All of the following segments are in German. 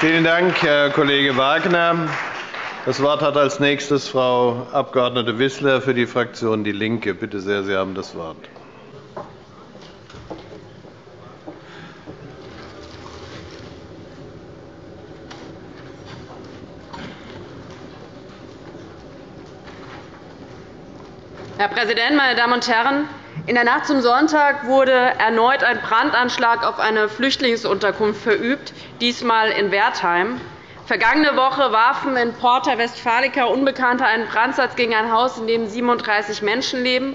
Vielen Dank, Herr Kollege Wagner. Das Wort hat als nächstes Frau Abg. Wissler für die Fraktion DIE LINKE. Bitte sehr, Sie haben das Wort. Herr Präsident, meine Damen und Herren! In der Nacht zum Sonntag wurde erneut ein Brandanschlag auf eine Flüchtlingsunterkunft verübt, diesmal in Wertheim. Vergangene Woche warfen in Porta Westfalica Unbekannte einen Brandsatz gegen ein Haus, in dem 37 Menschen leben.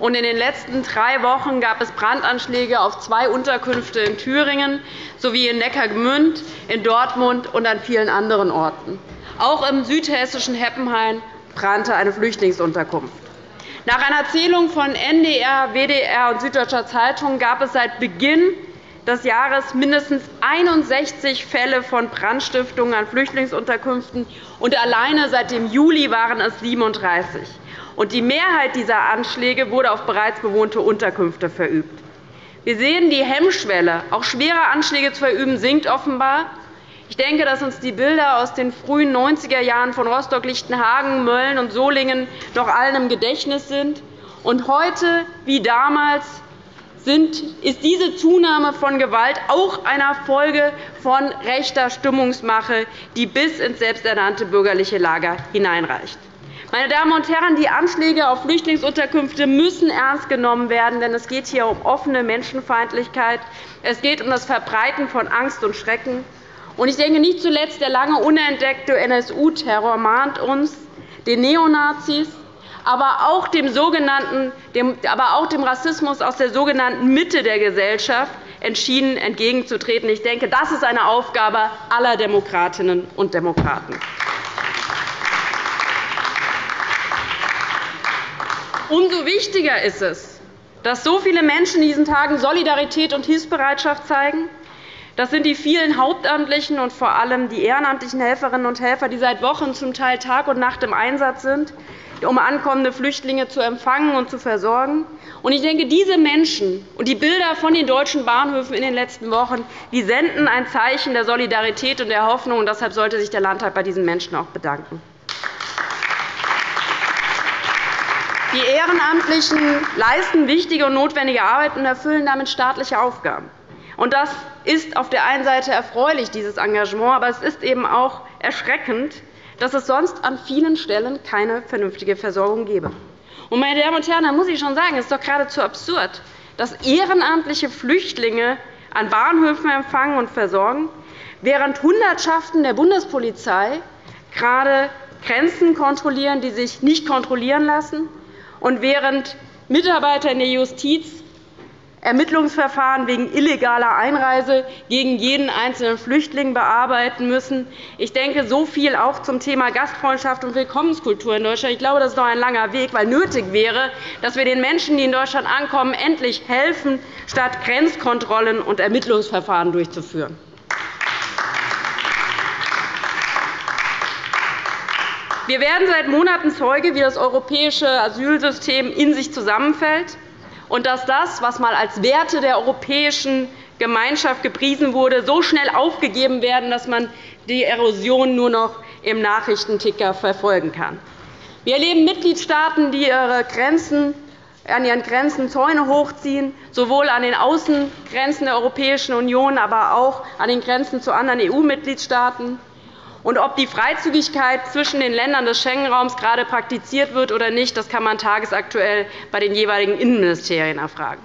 in den letzten drei Wochen gab es Brandanschläge auf zwei Unterkünfte in Thüringen sowie in Neckargemünd, in Dortmund und an vielen anderen Orten. Auch im südhessischen Heppenhain brannte eine Flüchtlingsunterkunft. Nach einer Zählung von NDR, WDR und Süddeutscher Zeitung gab es seit Beginn des Jahres mindestens 61 Fälle von Brandstiftungen an Flüchtlingsunterkünften, und alleine seit dem Juli waren es 37. Die Mehrheit dieser Anschläge wurde auf bereits bewohnte Unterkünfte verübt. Wir sehen, die Hemmschwelle, auch schwere Anschläge zu verüben, sinkt offenbar. Ich denke, dass uns die Bilder aus den frühen 90er Jahren von Rostock-Lichtenhagen, Mölln und Solingen noch allen im Gedächtnis sind. Und heute wie damals ist diese Zunahme von Gewalt auch eine Folge von rechter Stimmungsmache, die bis ins selbsternannte bürgerliche Lager hineinreicht. Meine Damen und Herren, die Anschläge auf Flüchtlingsunterkünfte müssen ernst genommen werden, denn es geht hier um offene Menschenfeindlichkeit. Es geht um das Verbreiten von Angst und Schrecken. Ich denke, nicht zuletzt der lange unentdeckte NSU-Terror mahnt uns, den Neonazis, aber auch dem, sogenannten, aber auch dem Rassismus aus der sogenannten Mitte der Gesellschaft entschieden entgegenzutreten. Ich denke, das ist eine Aufgabe aller Demokratinnen und Demokraten. Umso wichtiger ist es, dass so viele Menschen in diesen Tagen Solidarität und Hilfsbereitschaft zeigen, das sind die vielen Hauptamtlichen und vor allem die ehrenamtlichen Helferinnen und Helfer, die seit Wochen zum Teil Tag und Nacht im Einsatz sind, um ankommende Flüchtlinge zu empfangen und zu versorgen. Ich denke, diese Menschen und die Bilder von den deutschen Bahnhöfen in den letzten Wochen die senden ein Zeichen der Solidarität und der Hoffnung. Und deshalb sollte sich der Landtag bei diesen Menschen auch bedanken. Die Ehrenamtlichen leisten wichtige und notwendige Arbeit und erfüllen damit staatliche Aufgaben. Das ist auf der einen Seite erfreulich, dieses Engagement, aber es ist eben auch erschreckend, dass es sonst an vielen Stellen keine vernünftige Versorgung gäbe. Meine Damen und Herren, da muss ich schon sagen, es ist doch geradezu absurd, dass ehrenamtliche Flüchtlinge an Bahnhöfen empfangen und versorgen, während Hundertschaften der Bundespolizei gerade Grenzen kontrollieren, die sich nicht kontrollieren lassen, und während Mitarbeiter in der Justiz Ermittlungsverfahren wegen illegaler Einreise gegen jeden einzelnen Flüchtling bearbeiten müssen. Ich denke, so viel auch zum Thema Gastfreundschaft und Willkommenskultur in Deutschland. Ich glaube, das ist noch ein langer Weg, weil nötig wäre, dass wir den Menschen, die in Deutschland ankommen, endlich helfen, statt Grenzkontrollen und Ermittlungsverfahren durchzuführen. Wir werden seit Monaten Zeuge, wie das europäische Asylsystem in sich zusammenfällt und dass das, was einmal als Werte der europäischen Gemeinschaft gepriesen wurde, so schnell aufgegeben werden, dass man die Erosion nur noch im Nachrichtenticker verfolgen kann. Wir erleben Mitgliedstaaten, die ihre Grenzen an ihren Grenzen Zäune hochziehen, sowohl an den Außengrenzen der Europäischen Union, aber auch an den Grenzen zu anderen EU-Mitgliedstaaten. Und ob die Freizügigkeit zwischen den Ländern des Schengen-Raums gerade praktiziert wird oder nicht, das kann man tagesaktuell bei den jeweiligen Innenministerien erfragen.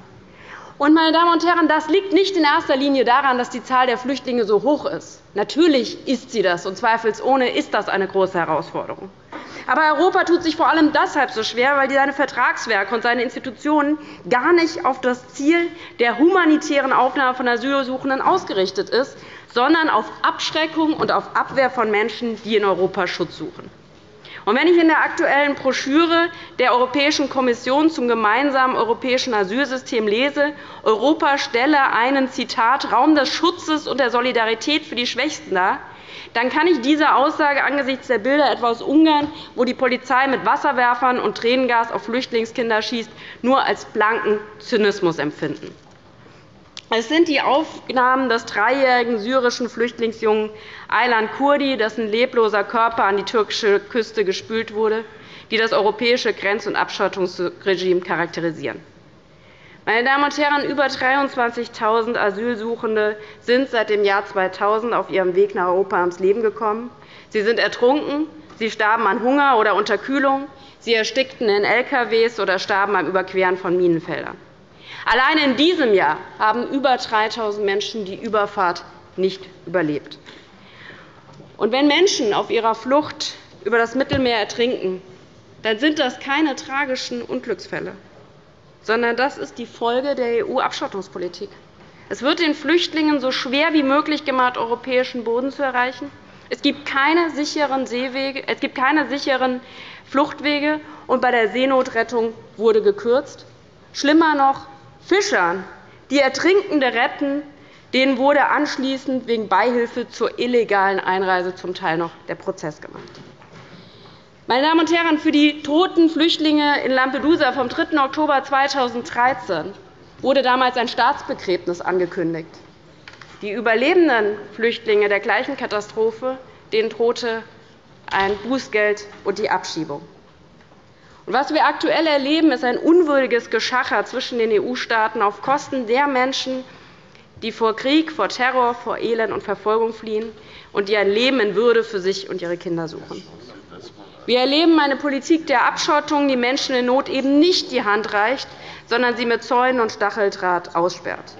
meine Damen und Herren, das liegt nicht in erster Linie daran, dass die Zahl der Flüchtlinge so hoch ist. Natürlich ist sie das, und zweifelsohne ist das eine große Herausforderung. Aber Europa tut sich vor allem deshalb so schwer, weil seine Vertragswerke und seine Institutionen gar nicht auf das Ziel der humanitären Aufnahme von Asylsuchenden ausgerichtet ist, sondern auf Abschreckung und auf Abwehr von Menschen, die in Europa Schutz suchen. wenn ich in der aktuellen Broschüre der Europäischen Kommission zum gemeinsamen europäischen Asylsystem lese, Europa stelle einen Zitat, Raum des Schutzes und der Solidarität für die Schwächsten dar, dann kann ich diese Aussage angesichts der Bilder etwa aus Ungarn, wo die Polizei mit Wasserwerfern und Tränengas auf Flüchtlingskinder schießt, nur als blanken Zynismus empfinden. Es sind die Aufnahmen des dreijährigen syrischen Flüchtlingsjungen Aylan Kurdi, dessen lebloser Körper an die türkische Küste gespült wurde, die das europäische Grenz- und Abschottungsregime charakterisieren. Meine Damen und Herren, über 23.000 Asylsuchende sind seit dem Jahr 2000 auf ihrem Weg nach Europa ums Leben gekommen. Sie sind ertrunken, sie starben an Hunger oder Unterkühlung, sie erstickten in LKWs oder starben beim Überqueren von Minenfeldern. Allein in diesem Jahr haben über 3.000 Menschen die Überfahrt nicht überlebt. Und wenn Menschen auf ihrer Flucht über das Mittelmeer ertrinken, dann sind das keine tragischen Unglücksfälle, sondern das ist die Folge der EU-Abschottungspolitik. Es wird den Flüchtlingen so schwer wie möglich gemacht, europäischen Boden zu erreichen. Es gibt keine sicheren, Seewege, es gibt keine sicheren Fluchtwege, und bei der Seenotrettung wurde gekürzt. Schlimmer noch, Fischern, die Ertrinkende retten, denen wurde anschließend wegen Beihilfe zur illegalen Einreise zum Teil noch der Prozess gemacht. Meine Damen und Herren, für die toten Flüchtlinge in Lampedusa vom 3. Oktober 2013 wurde damals ein Staatsbegräbnis angekündigt. Die überlebenden Flüchtlinge der gleichen Katastrophe denen drohte ein Bußgeld und die Abschiebung. Was wir aktuell erleben, ist ein unwürdiges Geschacher zwischen den EU-Staaten auf Kosten der Menschen, die vor Krieg, vor Terror, vor Elend und Verfolgung fliehen und die ein Leben in Würde für sich und ihre Kinder suchen. Wir erleben eine Politik der Abschottung, die Menschen in Not eben nicht die Hand reicht, sondern sie mit Zäunen und Stacheldraht aussperrt.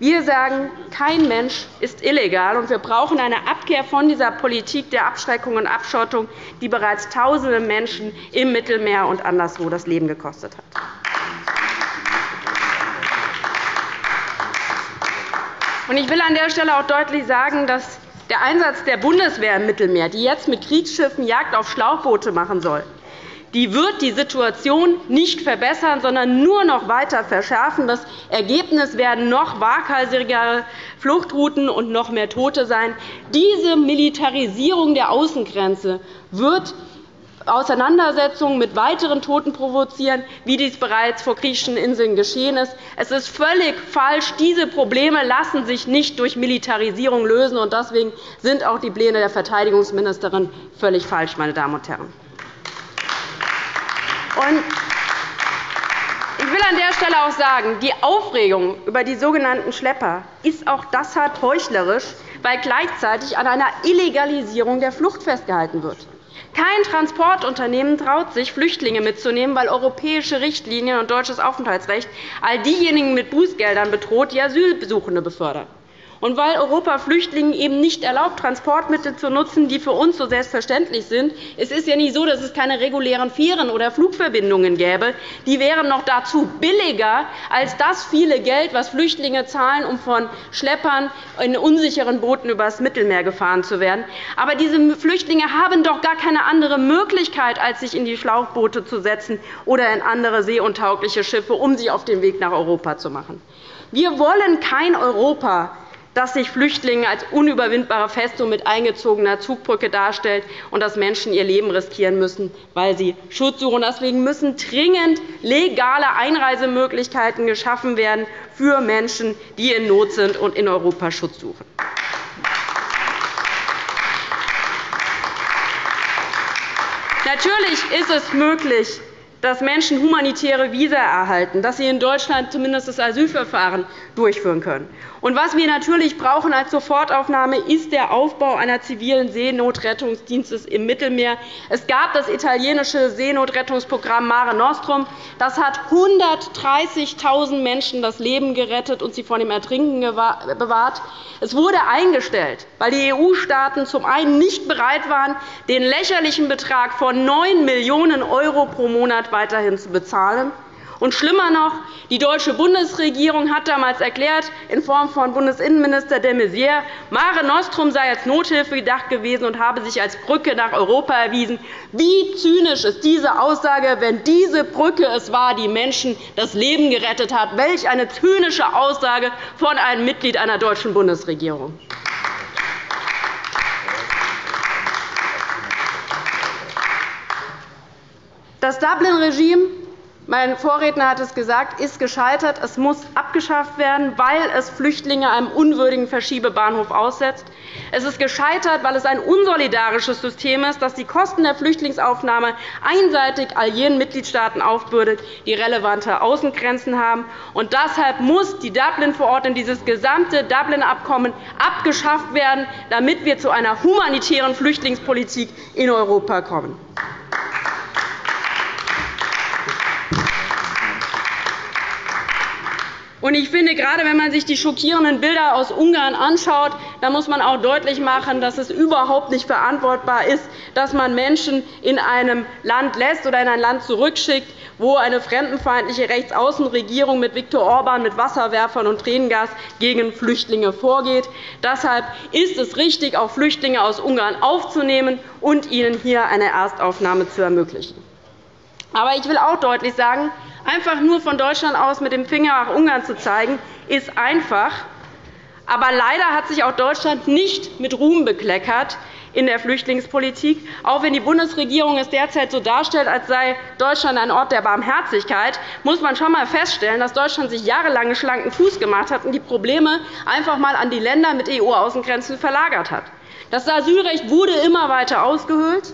Wir sagen, kein Mensch ist illegal, und wir brauchen eine Abkehr von dieser Politik der Abschreckung und Abschottung, die bereits Tausende Menschen im Mittelmeer und anderswo das Leben gekostet hat. Ich will an der Stelle auch deutlich sagen, dass der Einsatz der Bundeswehr im Mittelmeer, die jetzt mit Kriegsschiffen Jagd auf Schlauchboote machen soll, die wird die Situation nicht verbessern, sondern nur noch weiter verschärfen. Das Ergebnis werden noch waghalsigere Fluchtrouten und noch mehr Tote sein. Diese Militarisierung der Außengrenze wird Auseinandersetzungen mit weiteren Toten provozieren, wie dies bereits vor griechischen Inseln geschehen ist. Es ist völlig falsch. Diese Probleme lassen sich nicht durch Militarisierung lösen. Deswegen sind auch die Pläne der Verteidigungsministerin völlig falsch, meine Damen und Herren. Ich will an der Stelle auch sagen, die Aufregung über die sogenannten Schlepper ist auch deshalb heuchlerisch, weil gleichzeitig an einer Illegalisierung der Flucht festgehalten wird. Kein Transportunternehmen traut sich, Flüchtlinge mitzunehmen, weil europäische Richtlinien und deutsches Aufenthaltsrecht all diejenigen mit Bußgeldern bedroht, die Asylsuchende befördern. Und weil Europa Flüchtlingen eben nicht erlaubt, Transportmittel zu nutzen, die für uns so selbstverständlich sind, es ist ja nicht so, dass es keine regulären Fähren oder Flugverbindungen gäbe. Die wären noch dazu billiger als das viele Geld, das Flüchtlinge zahlen, um von Schleppern in unsicheren Booten über das Mittelmeer gefahren zu werden. Aber diese Flüchtlinge haben doch gar keine andere Möglichkeit, als sich in die Schlauchboote zu setzen oder in andere seeuntaugliche Schiffe, um sich auf den Weg nach Europa zu machen. Wir wollen kein Europa, dass sich Flüchtlinge als unüberwindbare Festung mit eingezogener Zugbrücke darstellt und dass Menschen ihr Leben riskieren müssen, weil sie Schutz suchen. Deswegen müssen dringend legale Einreisemöglichkeiten geschaffen werden für Menschen, die in Not sind und in Europa Schutz suchen. Natürlich ist es möglich, dass Menschen humanitäre Visa erhalten, dass sie in Deutschland zumindest das Asylverfahren durchführen können. Und was wir natürlich brauchen als Sofortaufnahme ist der Aufbau einer zivilen Seenotrettungsdienstes im Mittelmeer. Es gab das italienische Seenotrettungsprogramm Mare Nostrum. Das hat 130.000 Menschen das Leben gerettet und sie vor dem Ertrinken bewahrt. Es wurde eingestellt, weil die EU-Staaten zum einen nicht bereit waren, den lächerlichen Betrag von 9 Millionen € pro Monat weiterhin zu bezahlen. Und schlimmer noch, die deutsche Bundesregierung hat damals erklärt, in Form von Bundesinnenminister de Maizière, Mare Nostrum sei als Nothilfe gedacht gewesen und habe sich als Brücke nach Europa erwiesen. Wie zynisch ist diese Aussage, wenn diese Brücke es war, die Menschen das Leben gerettet hat? Welch eine zynische Aussage von einem Mitglied einer deutschen Bundesregierung. Das Dublin-Regime mein Vorredner hat es gesagt, ist gescheitert. Es muss abgeschafft werden, weil es Flüchtlinge einem unwürdigen Verschiebebahnhof aussetzt. Es ist gescheitert, weil es ein unsolidarisches System ist, das die Kosten der Flüchtlingsaufnahme einseitig all jenen Mitgliedstaaten aufbürdet, die relevante Außengrenzen haben. Und deshalb muss die Dublin-Verordnung, dieses gesamte Dublin-Abkommen abgeschafft werden, damit wir zu einer humanitären Flüchtlingspolitik in Europa kommen. Ich finde, gerade wenn man sich die schockierenden Bilder aus Ungarn anschaut, dann muss man auch deutlich machen, dass es überhaupt nicht verantwortbar ist, dass man Menschen in einem Land lässt oder in ein Land zurückschickt, wo eine fremdenfeindliche Rechtsaußenregierung mit Viktor Orban mit Wasserwerfern und Tränengas gegen Flüchtlinge vorgeht. Deshalb ist es richtig, auch Flüchtlinge aus Ungarn aufzunehmen und ihnen hier eine Erstaufnahme zu ermöglichen. Aber ich will auch deutlich sagen, einfach nur von Deutschland aus mit dem Finger nach Ungarn zu zeigen, ist einfach. Aber leider hat sich auch Deutschland nicht mit Ruhm bekleckert in der Flüchtlingspolitik, auch wenn die Bundesregierung es derzeit so darstellt, als sei Deutschland ein Ort der Barmherzigkeit, muss man schon einmal feststellen, dass Deutschland sich jahrelang schlanken Fuß gemacht hat und die Probleme einfach einmal an die Länder mit EU-Außengrenzen verlagert hat. Das Asylrecht wurde immer weiter ausgehöhlt.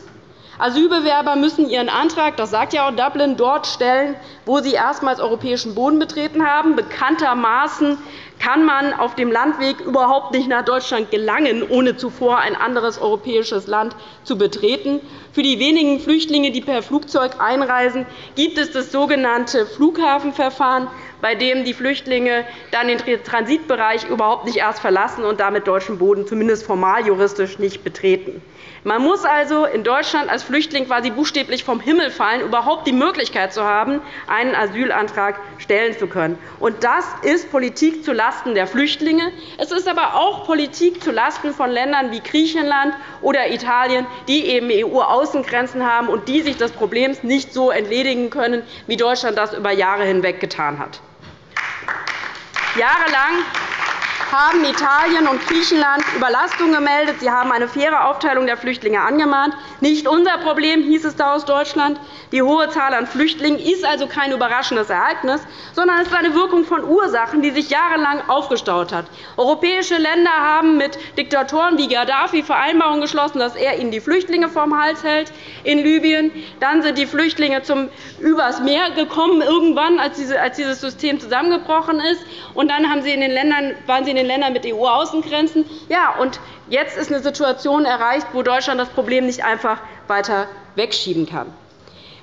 Asylbewerber müssen ihren Antrag, das sagt ja auch Dublin, dort stellen, wo sie erstmals europäischen Boden betreten haben. Bekanntermaßen kann man auf dem Landweg überhaupt nicht nach Deutschland gelangen, ohne zuvor ein anderes europäisches Land zu betreten. Für die wenigen Flüchtlinge, die per Flugzeug einreisen, gibt es das sogenannte Flughafenverfahren, bei dem die Flüchtlinge dann den Transitbereich überhaupt nicht erst verlassen und damit deutschen Boden zumindest formal juristisch nicht betreten. Man muss also in Deutschland als Flüchtling quasi buchstäblich vom Himmel fallen, überhaupt die Möglichkeit zu haben, einen Asylantrag stellen zu können. Und das ist Politik zulasten der Flüchtlinge. Es ist aber auch Politik zulasten von Ländern wie Griechenland oder Italien, die eben EU-Außengrenzen haben und die sich des Problems nicht so entledigen können, wie Deutschland das über Jahre hinweg getan hat. Jahrelang haben Italien und Griechenland Überlastung gemeldet. Sie haben eine faire Aufteilung der Flüchtlinge angemahnt. Nicht unser Problem, hieß es da aus Deutschland. Die hohe Zahl an Flüchtlingen ist also kein überraschendes Ereignis, sondern es ist eine Wirkung von Ursachen, die sich jahrelang aufgestaut hat. Europäische Länder haben mit Diktatoren wie Gaddafi Vereinbarungen geschlossen, dass er ihnen die Flüchtlinge vom Hals hält in Libyen. Dann sind die Flüchtlinge zum übers Meer gekommen, irgendwann, als dieses System zusammengebrochen ist. Und dann waren sie in den Ländern mit EU-Außengrenzen. Ja, und jetzt ist eine Situation erreicht, wo Deutschland das Problem nicht einfach weiter wegschieben kann.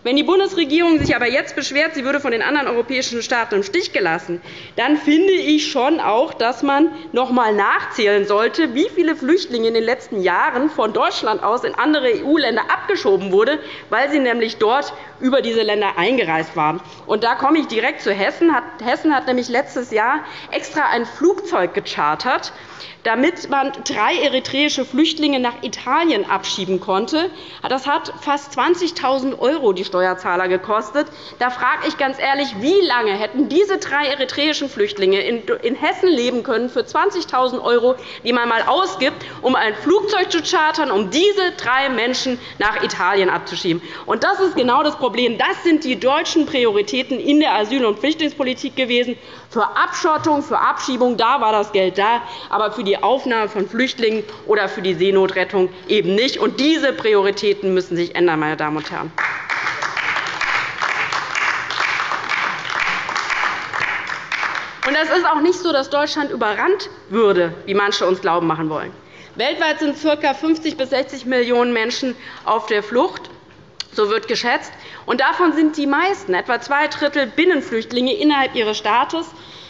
Wenn die Bundesregierung sich aber jetzt beschwert, sie würde von den anderen europäischen Staaten im Stich gelassen, dann finde ich schon auch, dass man noch einmal nachzählen sollte, wie viele Flüchtlinge in den letzten Jahren von Deutschland aus in andere EU-Länder abgeschoben wurden, weil sie nämlich dort über diese Länder eingereist waren. Und da komme ich direkt zu Hessen. Hessen hat nämlich letztes Jahr extra ein Flugzeug gechartert, damit man drei eritreische Flüchtlinge nach Italien abschieben konnte. Das hat fast 20.000 € die Steuerzahler gekostet. Da frage ich ganz ehrlich, wie lange hätten diese drei eritreischen Flüchtlinge in Hessen leben können für 20.000 €, die man einmal ausgibt, um ein Flugzeug zu chartern, um diese drei Menschen nach Italien abzuschieben? Und das ist genau das Problem. Das sind die deutschen Prioritäten in der Asyl- und Flüchtlingspolitik gewesen. Für Abschottung, für Abschiebung da war das Geld da, aber für die Aufnahme von Flüchtlingen oder für die Seenotrettung eben nicht. Und diese Prioritäten müssen sich ändern, meine Damen und Herren. Und es ist auch nicht so, dass Deutschland überrannt würde, wie manche uns glauben machen wollen. Weltweit sind ca. 50 bis 60 Millionen Menschen auf der Flucht. So wird geschätzt. Und davon sind die meisten, etwa zwei Drittel, Binnenflüchtlinge innerhalb ihres Staates.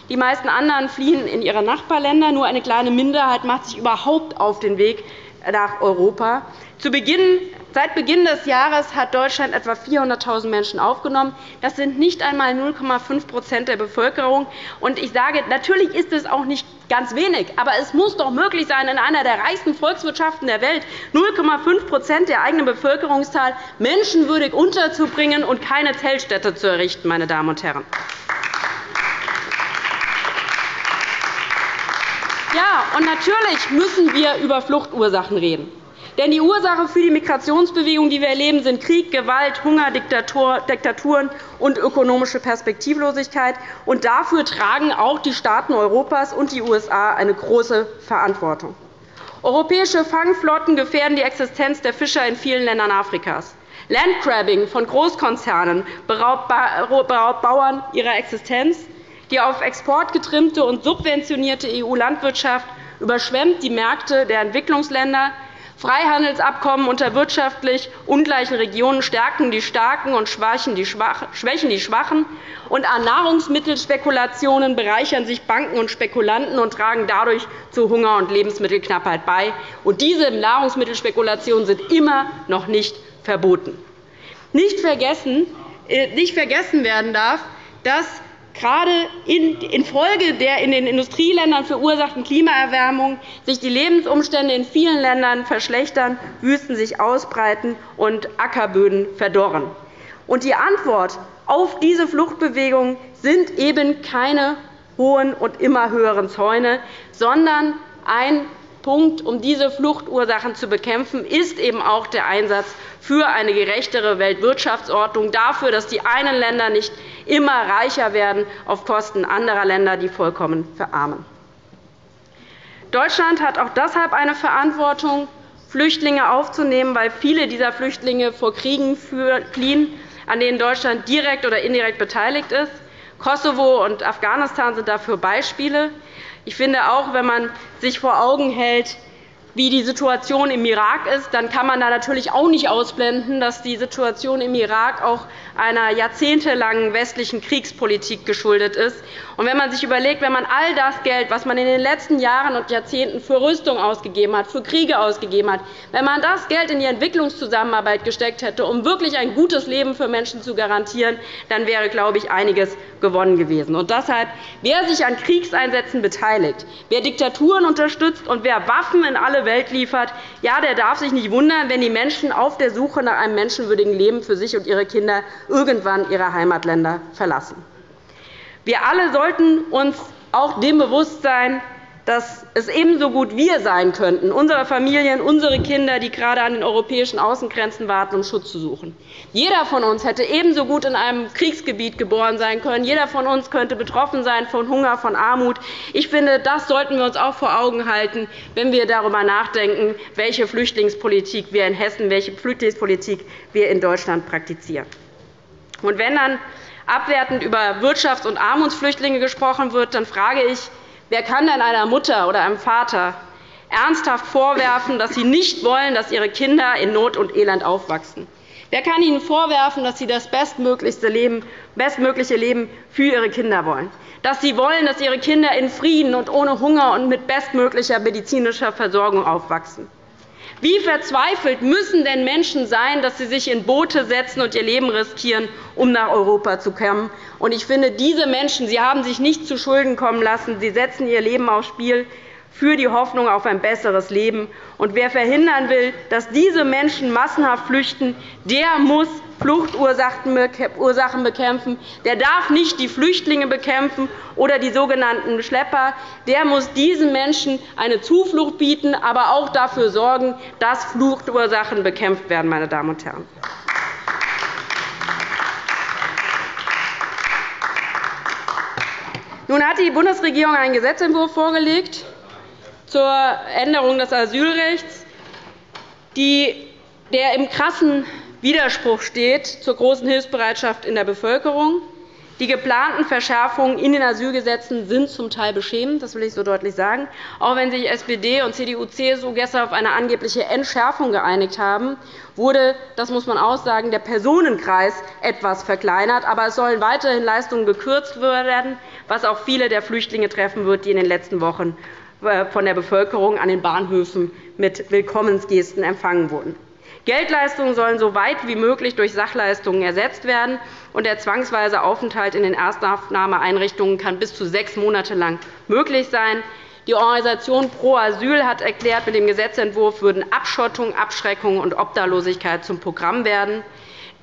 Die meisten anderen fliehen in ihre Nachbarländer. Nur eine kleine Minderheit macht sich überhaupt auf den Weg nach Europa. Zu Beginn Seit Beginn des Jahres hat Deutschland etwa 400.000 Menschen aufgenommen. Das sind nicht einmal 0,5% der Bevölkerung. ich sage, natürlich ist es auch nicht ganz wenig, aber es muss doch möglich sein, in einer der reichsten Volkswirtschaften der Welt 0,5% der eigenen Bevölkerungszahl menschenwürdig unterzubringen und keine Zeltstädte zu errichten. Meine Damen und Herren. Ja, und natürlich müssen wir über Fluchtursachen reden. Denn die Ursache für die Migrationsbewegung, die wir erleben, sind Krieg, Gewalt, Hunger, Diktaturen und ökonomische Perspektivlosigkeit. Und dafür tragen auch die Staaten Europas und die USA eine große Verantwortung. Europäische Fangflotten gefährden die Existenz der Fischer in vielen Ländern Afrikas. Landgrabbing von Großkonzernen beraubt Bauern ihrer Existenz. Die auf Export getrimmte und subventionierte EU-Landwirtschaft überschwemmt die Märkte der Entwicklungsländer. Freihandelsabkommen unter wirtschaftlich ungleichen Regionen stärken die Starken und schwächen die Schwachen. Und an Nahrungsmittelspekulationen bereichern sich Banken und Spekulanten und tragen dadurch zu Hunger und Lebensmittelknappheit bei. Und diese Nahrungsmittelspekulationen sind immer noch nicht verboten. Nicht vergessen, äh, nicht vergessen werden darf, dass gerade infolge der in den Industrieländern verursachten Klimaerwärmung sich die Lebensumstände in vielen Ländern verschlechtern, Wüsten sich ausbreiten und Ackerböden verdorren. Und die Antwort auf diese Fluchtbewegung sind eben keine hohen und immer höheren Zäune, sondern ein Punkt, um diese Fluchtursachen zu bekämpfen, ist eben auch der Einsatz für eine gerechtere Weltwirtschaftsordnung, dafür, dass die einen Länder nicht immer reicher werden auf Kosten anderer Länder, die vollkommen verarmen. Deutschland hat auch deshalb eine Verantwortung, Flüchtlinge aufzunehmen, weil viele dieser Flüchtlinge vor Kriegen fliehen, an denen Deutschland direkt oder indirekt beteiligt ist. Kosovo und Afghanistan sind dafür Beispiele. Ich finde auch, wenn man sich vor Augen hält, wie die Situation im Irak ist, dann kann man da natürlich auch nicht ausblenden, dass die Situation im Irak auch einer jahrzehntelangen westlichen Kriegspolitik geschuldet ist. Und wenn man sich überlegt, wenn man all das Geld, das man in den letzten Jahren und Jahrzehnten für Rüstung ausgegeben hat, für Kriege ausgegeben hat, wenn man das Geld in die Entwicklungszusammenarbeit gesteckt hätte, um wirklich ein gutes Leben für Menschen zu garantieren, dann wäre, glaube ich, einiges gewonnen gewesen. Und deshalb, wer sich an Kriegseinsätzen beteiligt, wer Diktaturen unterstützt und wer Waffen in alle Welt liefert, ja, der darf sich nicht wundern, wenn die Menschen auf der Suche nach einem menschenwürdigen Leben für sich und ihre Kinder irgendwann ihre Heimatländer verlassen. Wir alle sollten uns auch dem bewusst sein, dass es ebenso gut wir sein könnten, unsere Familien, unsere Kinder, die gerade an den europäischen Außengrenzen warten, um Schutz zu suchen. Jeder von uns hätte ebenso gut in einem Kriegsgebiet geboren sein können. Jeder von uns könnte betroffen sein von Hunger, von Armut. Ich finde, das sollten wir uns auch vor Augen halten, wenn wir darüber nachdenken, welche Flüchtlingspolitik wir in Hessen, welche Flüchtlingspolitik wir in Deutschland praktizieren. Und wenn dann abwertend über Wirtschafts- und Armutsflüchtlinge gesprochen wird, dann frage ich, Wer kann denn einer Mutter oder einem Vater ernsthaft vorwerfen, dass sie nicht wollen, dass ihre Kinder in Not und Elend aufwachsen? Wer kann ihnen vorwerfen, dass sie das bestmögliche Leben für ihre Kinder wollen? Dass sie wollen, dass ihre Kinder in Frieden und ohne Hunger und mit bestmöglicher medizinischer Versorgung aufwachsen? Wie verzweifelt müssen denn Menschen sein, dass sie sich in Boote setzen und ihr Leben riskieren, um nach Europa zu kommen? Ich finde, diese Menschen sie haben sich nicht zu Schulden kommen lassen. Sie setzen ihr Leben aufs Spiel für die Hoffnung auf ein besseres Leben. Und wer verhindern will, dass diese Menschen massenhaft flüchten, der muss Fluchtursachen bekämpfen. Der darf nicht die Flüchtlinge bekämpfen oder die sogenannten Schlepper. Der muss diesen Menschen eine Zuflucht bieten, aber auch dafür sorgen, dass Fluchtursachen bekämpft werden. Meine Damen und Herren. Nun hat die Bundesregierung einen Gesetzentwurf vorgelegt, zur Änderung des Asylrechts, der im krassen Widerspruch steht zur großen Hilfsbereitschaft in der Bevölkerung. Die geplanten Verschärfungen in den Asylgesetzen sind zum Teil beschämend, das will ich so deutlich sagen. Auch wenn sich SPD und CDU-CSU gestern auf eine angebliche Entschärfung geeinigt haben, wurde, das muss man auch sagen, der Personenkreis etwas verkleinert. Aber es sollen weiterhin Leistungen gekürzt werden, was auch viele der Flüchtlinge treffen wird, die in den letzten Wochen von der Bevölkerung an den Bahnhöfen mit Willkommensgesten empfangen wurden. Geldleistungen sollen so weit wie möglich durch Sachleistungen ersetzt werden, und der zwangsweise Aufenthalt in den Erstaufnahmeeinrichtungen kann bis zu sechs Monate lang möglich sein. Die Organisation Pro Asyl hat erklärt, mit dem Gesetzentwurf würden Abschottung, Abschreckung und Obdachlosigkeit zum Programm werden.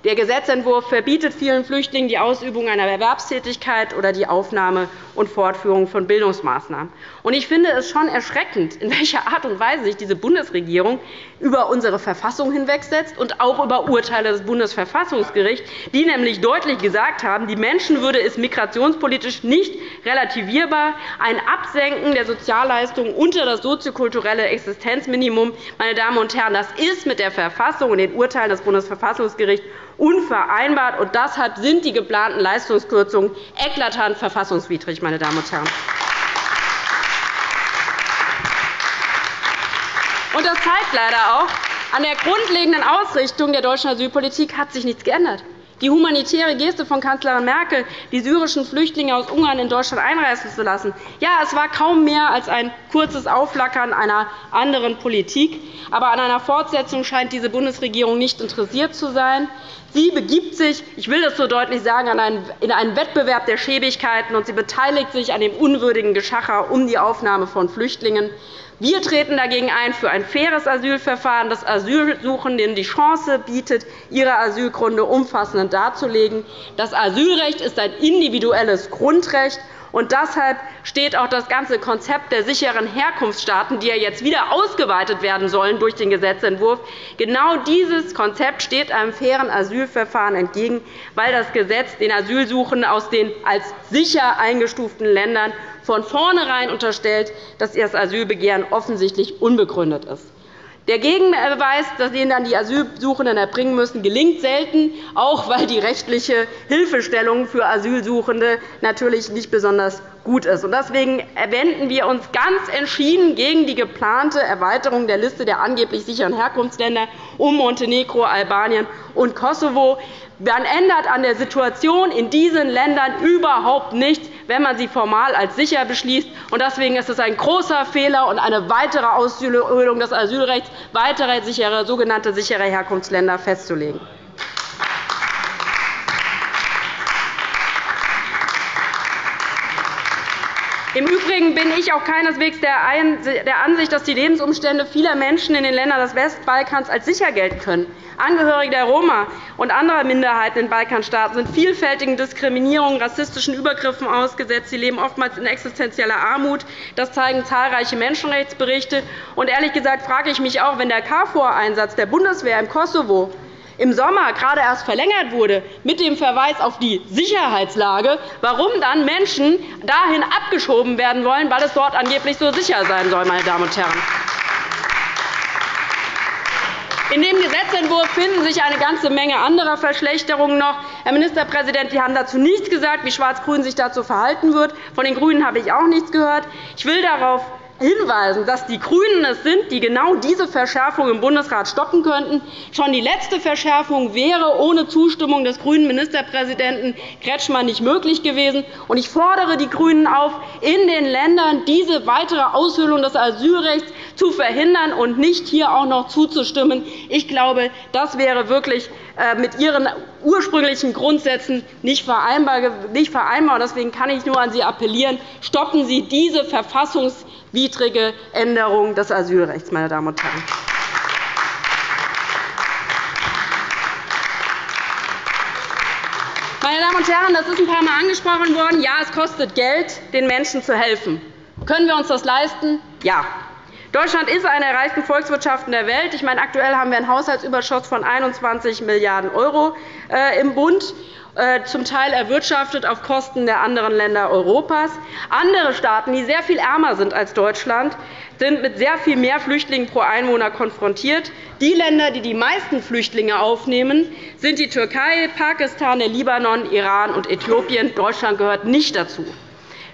Der Gesetzentwurf verbietet vielen Flüchtlingen die Ausübung einer Erwerbstätigkeit oder die Aufnahme und Fortführung von Bildungsmaßnahmen. Ich finde es schon erschreckend, in welcher Art und Weise sich diese Bundesregierung über unsere Verfassung hinwegsetzt und auch über Urteile des Bundesverfassungsgerichts, die nämlich deutlich gesagt haben, die Menschenwürde ist migrationspolitisch nicht relativierbar. Ein Absenken der Sozialleistungen unter das soziokulturelle Existenzminimum meine Damen und Herren, das ist mit der Verfassung und den Urteilen des Bundesverfassungsgerichts unvereinbart. Und deshalb sind die geplanten Leistungskürzungen eklatant verfassungswidrig. Meine Damen und Herren. Und das zeigt leider auch, an der grundlegenden Ausrichtung der deutschen Asylpolitik hat sich nichts geändert. Die humanitäre Geste von Kanzlerin Merkel, die syrischen Flüchtlinge aus Ungarn in Deutschland einreisen zu lassen, ja, es war kaum mehr als ein kurzes Aufflackern einer anderen Politik. Aber an einer Fortsetzung scheint diese Bundesregierung nicht interessiert zu sein. Sie begibt sich, ich will das so deutlich sagen, in einen Wettbewerb der Schäbigkeiten, und sie beteiligt sich an dem unwürdigen Geschacher um die Aufnahme von Flüchtlingen. Wir treten dagegen ein für ein faires Asylverfahren, das Asylsuchenden die Chance bietet, ihre Asylgründe umfassend darzulegen. Das Asylrecht ist ein individuelles Grundrecht. Und deshalb steht auch das ganze Konzept der sicheren Herkunftsstaaten, die ja jetzt wieder ausgeweitet werden sollen durch den Gesetzentwurf, genau dieses Konzept steht einem fairen Asylverfahren entgegen, weil das Gesetz den Asylsuchenden aus den als sicher eingestuften Ländern von vornherein unterstellt, dass ihr Asylbegehren offensichtlich unbegründet ist. Der Gegenbeweis, den dann die Asylsuchenden erbringen müssen, gelingt selten, auch weil die rechtliche Hilfestellung für Asylsuchende natürlich nicht besonders gut ist. Deswegen wenden wir uns ganz entschieden gegen die geplante Erweiterung der Liste der angeblich sicheren Herkunftsländer um Montenegro, Albanien und Kosovo. Man ändert an der Situation in diesen Ländern überhaupt nichts, wenn man sie formal als sicher beschließt. Deswegen ist es ein großer Fehler und eine weitere Aushöhlung des Asylrechts, weitere sichere, sogenannte sichere Herkunftsländer festzulegen. Im Übrigen bin ich auch keineswegs der Ansicht, dass die Lebensumstände vieler Menschen in den Ländern des Westbalkans als sicher gelten können. Angehörige der Roma und anderer Minderheiten in Balkanstaaten sind vielfältigen Diskriminierungen, rassistischen Übergriffen ausgesetzt. Sie leben oftmals in existenzieller Armut. Das zeigen zahlreiche Menschenrechtsberichte. Und ehrlich gesagt frage ich mich auch, wenn der KFOR-Einsatz der Bundeswehr im Kosovo im Sommer gerade erst verlängert wurde, mit dem Verweis auf die Sicherheitslage, warum dann Menschen dahin abgeschoben werden wollen, weil es dort angeblich so sicher sein soll. Meine Damen und Herren. In dem Gesetzentwurf finden sich eine ganze Menge anderer Verschlechterungen noch. Herr Ministerpräsident, Sie haben dazu nichts gesagt, wie Schwarz-Grün sich dazu verhalten wird. Von den GRÜNEN habe ich auch nichts gehört. Ich will darauf hinweisen, dass die GRÜNEN es sind, die genau diese Verschärfung im Bundesrat stoppen könnten. Schon die letzte Verschärfung wäre ohne Zustimmung des grünen Ministerpräsidenten Kretschmann nicht möglich gewesen. Ich fordere die GRÜNEN auf, in den Ländern diese weitere Aushöhlung des Asylrechts zu verhindern und nicht hier auch noch zuzustimmen. Ich glaube, das wäre wirklich mit Ihren ursprünglichen Grundsätzen nicht vereinbar. Deswegen kann ich nur an Sie appellieren, stoppen Sie diese verfassungswidrige Änderung des Asylrechts. Meine Damen und Herren. Meine Damen und Herren, das ist ein paar Mal angesprochen worden. Ja, es kostet Geld, den Menschen zu helfen. Können wir uns das leisten? Ja. Deutschland ist eine der reichsten Volkswirtschaften der Welt. Ich meine, aktuell haben wir einen Haushaltsüberschuss von 21 Milliarden € äh, im Bund äh, zum Teil erwirtschaftet auf Kosten der anderen Länder Europas. Andere Staaten, die sehr viel ärmer sind als Deutschland, sind mit sehr viel mehr Flüchtlingen pro Einwohner konfrontiert. Die Länder, die die meisten Flüchtlinge aufnehmen, sind die Türkei, Pakistan, der Libanon, Iran und Äthiopien. Deutschland gehört nicht dazu.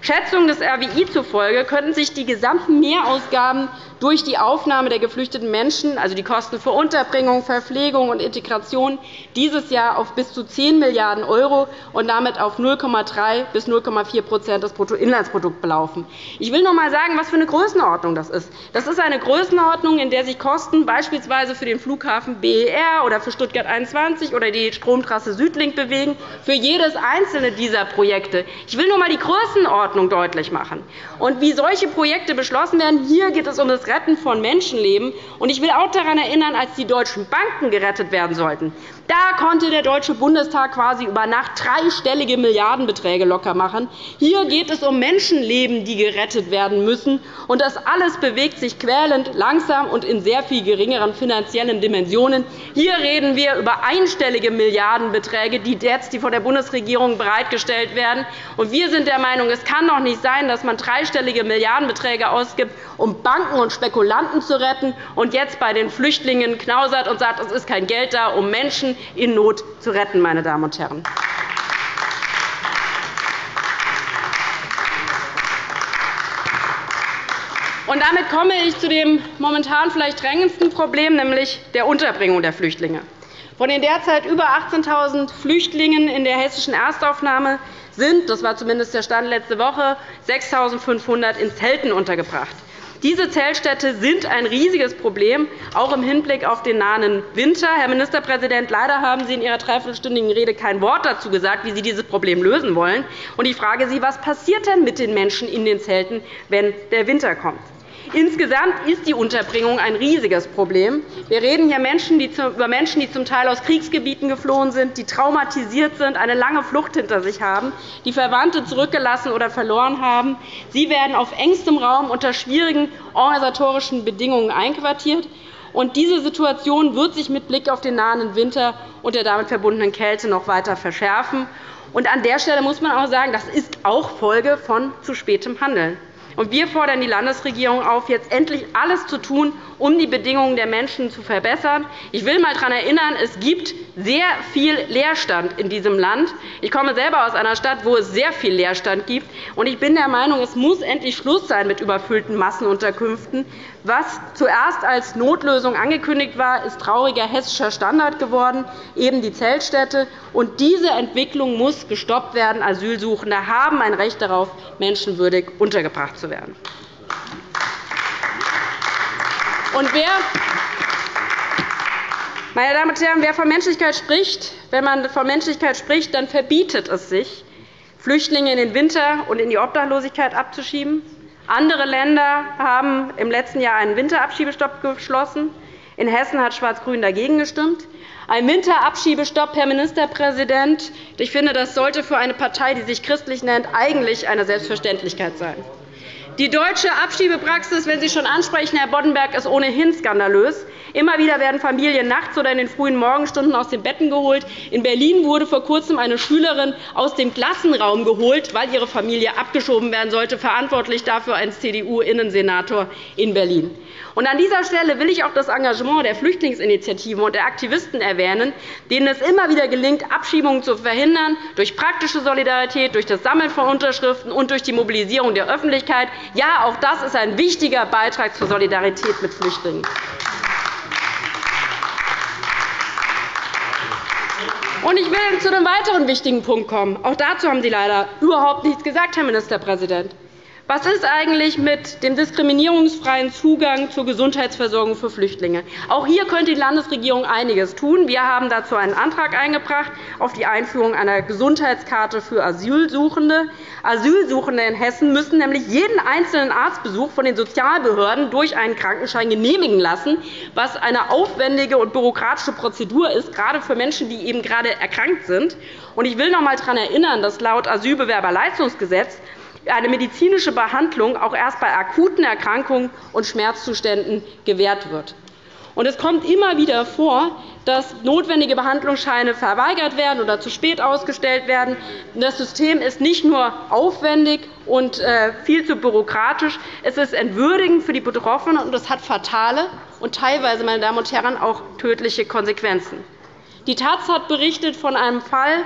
Schätzungen des RWI zufolge könnten sich die gesamten Mehrausgaben durch die Aufnahme der geflüchteten Menschen, also die Kosten für Unterbringung, Verpflegung und Integration, dieses Jahr auf bis zu 10 Milliarden € und damit auf 0,3 bis 0,4% des Bruttoinlandsprodukts belaufen. Ich will noch einmal sagen, was für eine Größenordnung das ist. Das ist eine Größenordnung, in der sich Kosten beispielsweise für den Flughafen BER oder für Stuttgart 21 oder die Stromtrasse Südlink bewegen, für jedes einzelne dieser Projekte. Ich will nur einmal die Größenordnung deutlich machen. Und wie solche Projekte beschlossen werden, hier geht es um das Retten von Menschenleben. Ich will auch daran erinnern, als die deutschen Banken gerettet werden sollten. Da konnte der Deutsche Bundestag quasi über Nacht dreistellige Milliardenbeträge locker machen. Hier geht es um Menschenleben, die gerettet werden müssen. Und das alles bewegt sich quälend, langsam und in sehr viel geringeren finanziellen Dimensionen. Hier reden wir über einstellige Milliardenbeträge, die jetzt von der Bundesregierung bereitgestellt werden. Und wir sind der Meinung, es kann doch nicht sein, dass man dreistellige Milliardenbeträge ausgibt, um Banken und Spekulanten zu retten, und jetzt bei den Flüchtlingen knausert und sagt, es ist kein Geld da, um Menschen in Not zu retten. Meine Damen und Herren. Und damit komme ich zu dem momentan vielleicht drängendsten Problem, nämlich der Unterbringung der Flüchtlinge. Von den derzeit über 18.000 Flüchtlingen in der hessischen Erstaufnahme sind, das war zumindest der Stand letzte Woche, 6.500 in Zelten untergebracht. Diese Zeltstädte sind ein riesiges Problem, auch im Hinblick auf den nahen Winter. Herr Ministerpräsident, leider haben Sie in Ihrer dreiviertelstündigen Rede kein Wort dazu gesagt, wie Sie dieses Problem lösen wollen. Ich frage Sie, was passiert denn mit den Menschen in den Zelten, wenn der Winter kommt? Insgesamt ist die Unterbringung ein riesiges Problem. Wir reden hier über Menschen, die zum Teil aus Kriegsgebieten geflohen sind, die traumatisiert sind, eine lange Flucht hinter sich haben, die Verwandte zurückgelassen oder verloren haben. Sie werden auf engstem Raum unter schwierigen organisatorischen Bedingungen einquartiert. diese Situation wird sich mit Blick auf den nahenden Winter und der damit verbundenen Kälte noch weiter verschärfen. an der Stelle muss man auch sagen, das ist auch Folge von zu spätem Handeln. Wir fordern die Landesregierung auf, jetzt endlich alles zu tun, um die Bedingungen der Menschen zu verbessern. Ich will einmal daran erinnern, es gibt sehr viel Leerstand in diesem Land. Ich komme selber aus einer Stadt, wo es sehr viel Leerstand gibt. Ich bin der Meinung, es muss endlich Schluss sein mit überfüllten Massenunterkünften. Was zuerst als Notlösung angekündigt war, ist trauriger hessischer Standard geworden, eben die Zeltstädte. Und diese Entwicklung muss gestoppt werden. Asylsuchende haben ein Recht darauf, menschenwürdig untergebracht zu werden. Und wer meine Damen und Herren, wer von Menschlichkeit spricht, wenn man von Menschlichkeit spricht, dann verbietet es sich, Flüchtlinge in den Winter und in die Obdachlosigkeit abzuschieben. Andere Länder haben im letzten Jahr einen Winterabschiebestopp beschlossen. In Hessen hat Schwarz-Grün dagegen gestimmt. Ein Winterabschiebestopp, Herr Ministerpräsident, ich finde, das sollte für eine Partei, die sich christlich nennt, eigentlich eine Selbstverständlichkeit sein. Die deutsche Abschiebepraxis, wenn Sie schon ansprechen, Herr Boddenberg, ist ohnehin skandalös. Immer wieder werden Familien nachts oder in den frühen Morgenstunden aus den Betten geholt. In Berlin wurde vor Kurzem eine Schülerin aus dem Klassenraum geholt, weil ihre Familie abgeschoben werden sollte. Verantwortlich dafür ein CDU-Innensenator in Berlin. An dieser Stelle will ich auch das Engagement der Flüchtlingsinitiativen und der Aktivisten erwähnen, denen es immer wieder gelingt, Abschiebungen zu verhindern, durch praktische Solidarität, durch das Sammeln von Unterschriften und durch die Mobilisierung der Öffentlichkeit. Ja, auch das ist ein wichtiger Beitrag zur Solidarität mit Flüchtlingen. Ich will zu einem weiteren wichtigen Punkt kommen. Auch dazu haben Sie leider überhaupt nichts gesagt, Herr Ministerpräsident. Was ist eigentlich mit dem diskriminierungsfreien Zugang zur Gesundheitsversorgung für Flüchtlinge? Auch hier könnte die Landesregierung einiges tun. Wir haben dazu einen Antrag eingebracht auf die Einführung einer Gesundheitskarte für Asylsuchende. Asylsuchende in Hessen müssen nämlich jeden einzelnen Arztbesuch von den Sozialbehörden durch einen Krankenschein genehmigen lassen, was eine aufwendige und bürokratische Prozedur ist, gerade für Menschen, die eben gerade erkrankt sind. Ich will noch einmal daran erinnern, dass laut Asylbewerberleistungsgesetz eine medizinische Behandlung auch erst bei akuten Erkrankungen und Schmerzzuständen gewährt wird. Es kommt immer wieder vor, dass notwendige Behandlungsscheine verweigert werden oder zu spät ausgestellt werden. Das System ist nicht nur aufwendig und äh, viel zu bürokratisch, es ist entwürdigend für die Betroffenen, und es hat fatale und teilweise meine Damen und Herren, auch tödliche Konsequenzen. Die Taz hat berichtet von einem Fall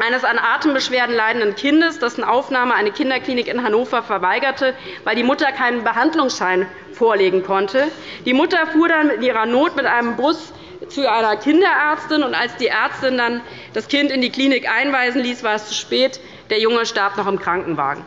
eines an Atembeschwerden leidenden Kindes, dessen Aufnahme eine Kinderklinik in Hannover verweigerte, weil die Mutter keinen Behandlungsschein vorlegen konnte. Die Mutter fuhr dann in ihrer Not mit einem Bus zu einer Kinderärztin. und Als die Ärztin dann das Kind in die Klinik einweisen ließ, war es zu spät. Der Junge starb noch im Krankenwagen.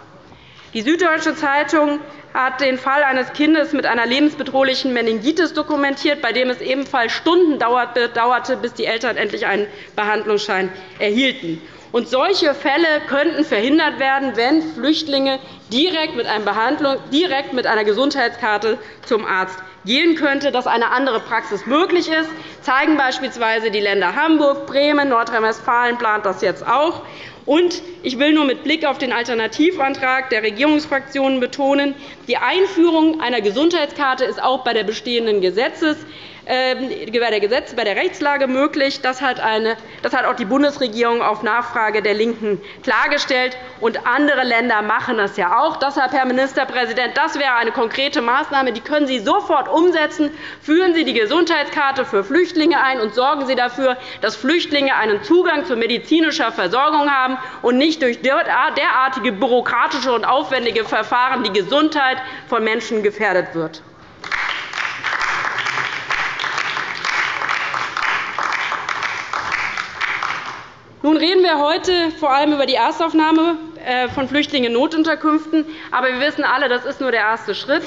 Die Süddeutsche Zeitung hat den Fall eines Kindes mit einer lebensbedrohlichen Meningitis dokumentiert, bei dem es ebenfalls Stunden dauerte, bis die Eltern endlich einen Behandlungsschein erhielten. Und solche Fälle könnten verhindert werden, wenn Flüchtlinge direkt mit, einer Behandlung, direkt mit einer Gesundheitskarte zum Arzt gehen könnte, dass eine andere Praxis möglich ist, zeigen beispielsweise die Länder Hamburg, Bremen, Nordrhein-Westfalen plant das jetzt auch. Und ich will nur mit Blick auf den Alternativantrag der Regierungsfraktionen betonen, die Einführung einer Gesundheitskarte ist auch bei der bestehenden Gesetzes bei der Gesetz bei der Rechtslage möglich. Das hat, eine, das hat auch die Bundesregierung auf Nachfrage der LINKEN klargestellt. Und andere Länder machen das ja auch. Deshalb, Herr Ministerpräsident, das wäre eine konkrete Maßnahme. Die können Sie sofort umsetzen. Führen Sie die Gesundheitskarte für Flüchtlinge ein und sorgen Sie dafür, dass Flüchtlinge einen Zugang zu medizinischer Versorgung haben und nicht durch derartige bürokratische und aufwendige Verfahren die Gesundheit von Menschen gefährdet wird. Nun reden wir heute vor allem über die Erstaufnahme äh, von Flüchtlingen in Notunterkünften. Aber wir wissen alle, das ist nur der erste Schritt.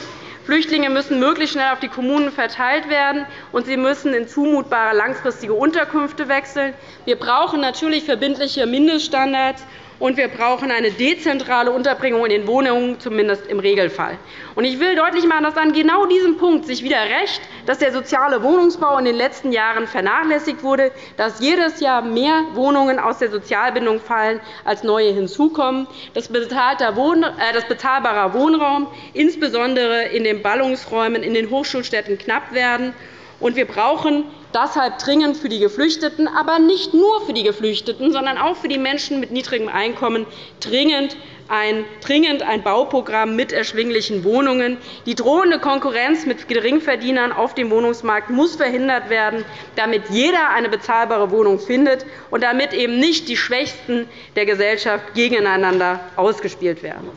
Flüchtlinge müssen möglichst schnell auf die Kommunen verteilt werden, und sie müssen in zumutbare langfristige Unterkünfte wechseln. Wir brauchen natürlich verbindliche Mindeststandards und wir brauchen eine dezentrale Unterbringung in den Wohnungen, zumindest im Regelfall. Ich will deutlich machen, dass an genau diesem Punkt sich wieder rächt, dass der soziale Wohnungsbau in den letzten Jahren vernachlässigt wurde, dass jedes Jahr mehr Wohnungen aus der Sozialbindung fallen, als neue hinzukommen, dass bezahlbarer Wohnraum, insbesondere in den Ballungsräumen in den Hochschulstädten, knapp werden. Wir brauchen deshalb dringend für die Geflüchteten, aber nicht nur für die Geflüchteten, sondern auch für die Menschen mit niedrigem Einkommen dringend ein, dringend ein Bauprogramm mit erschwinglichen Wohnungen. Die drohende Konkurrenz mit Geringverdienern auf dem Wohnungsmarkt muss verhindert werden, damit jeder eine bezahlbare Wohnung findet und damit eben nicht die Schwächsten der Gesellschaft gegeneinander ausgespielt werden.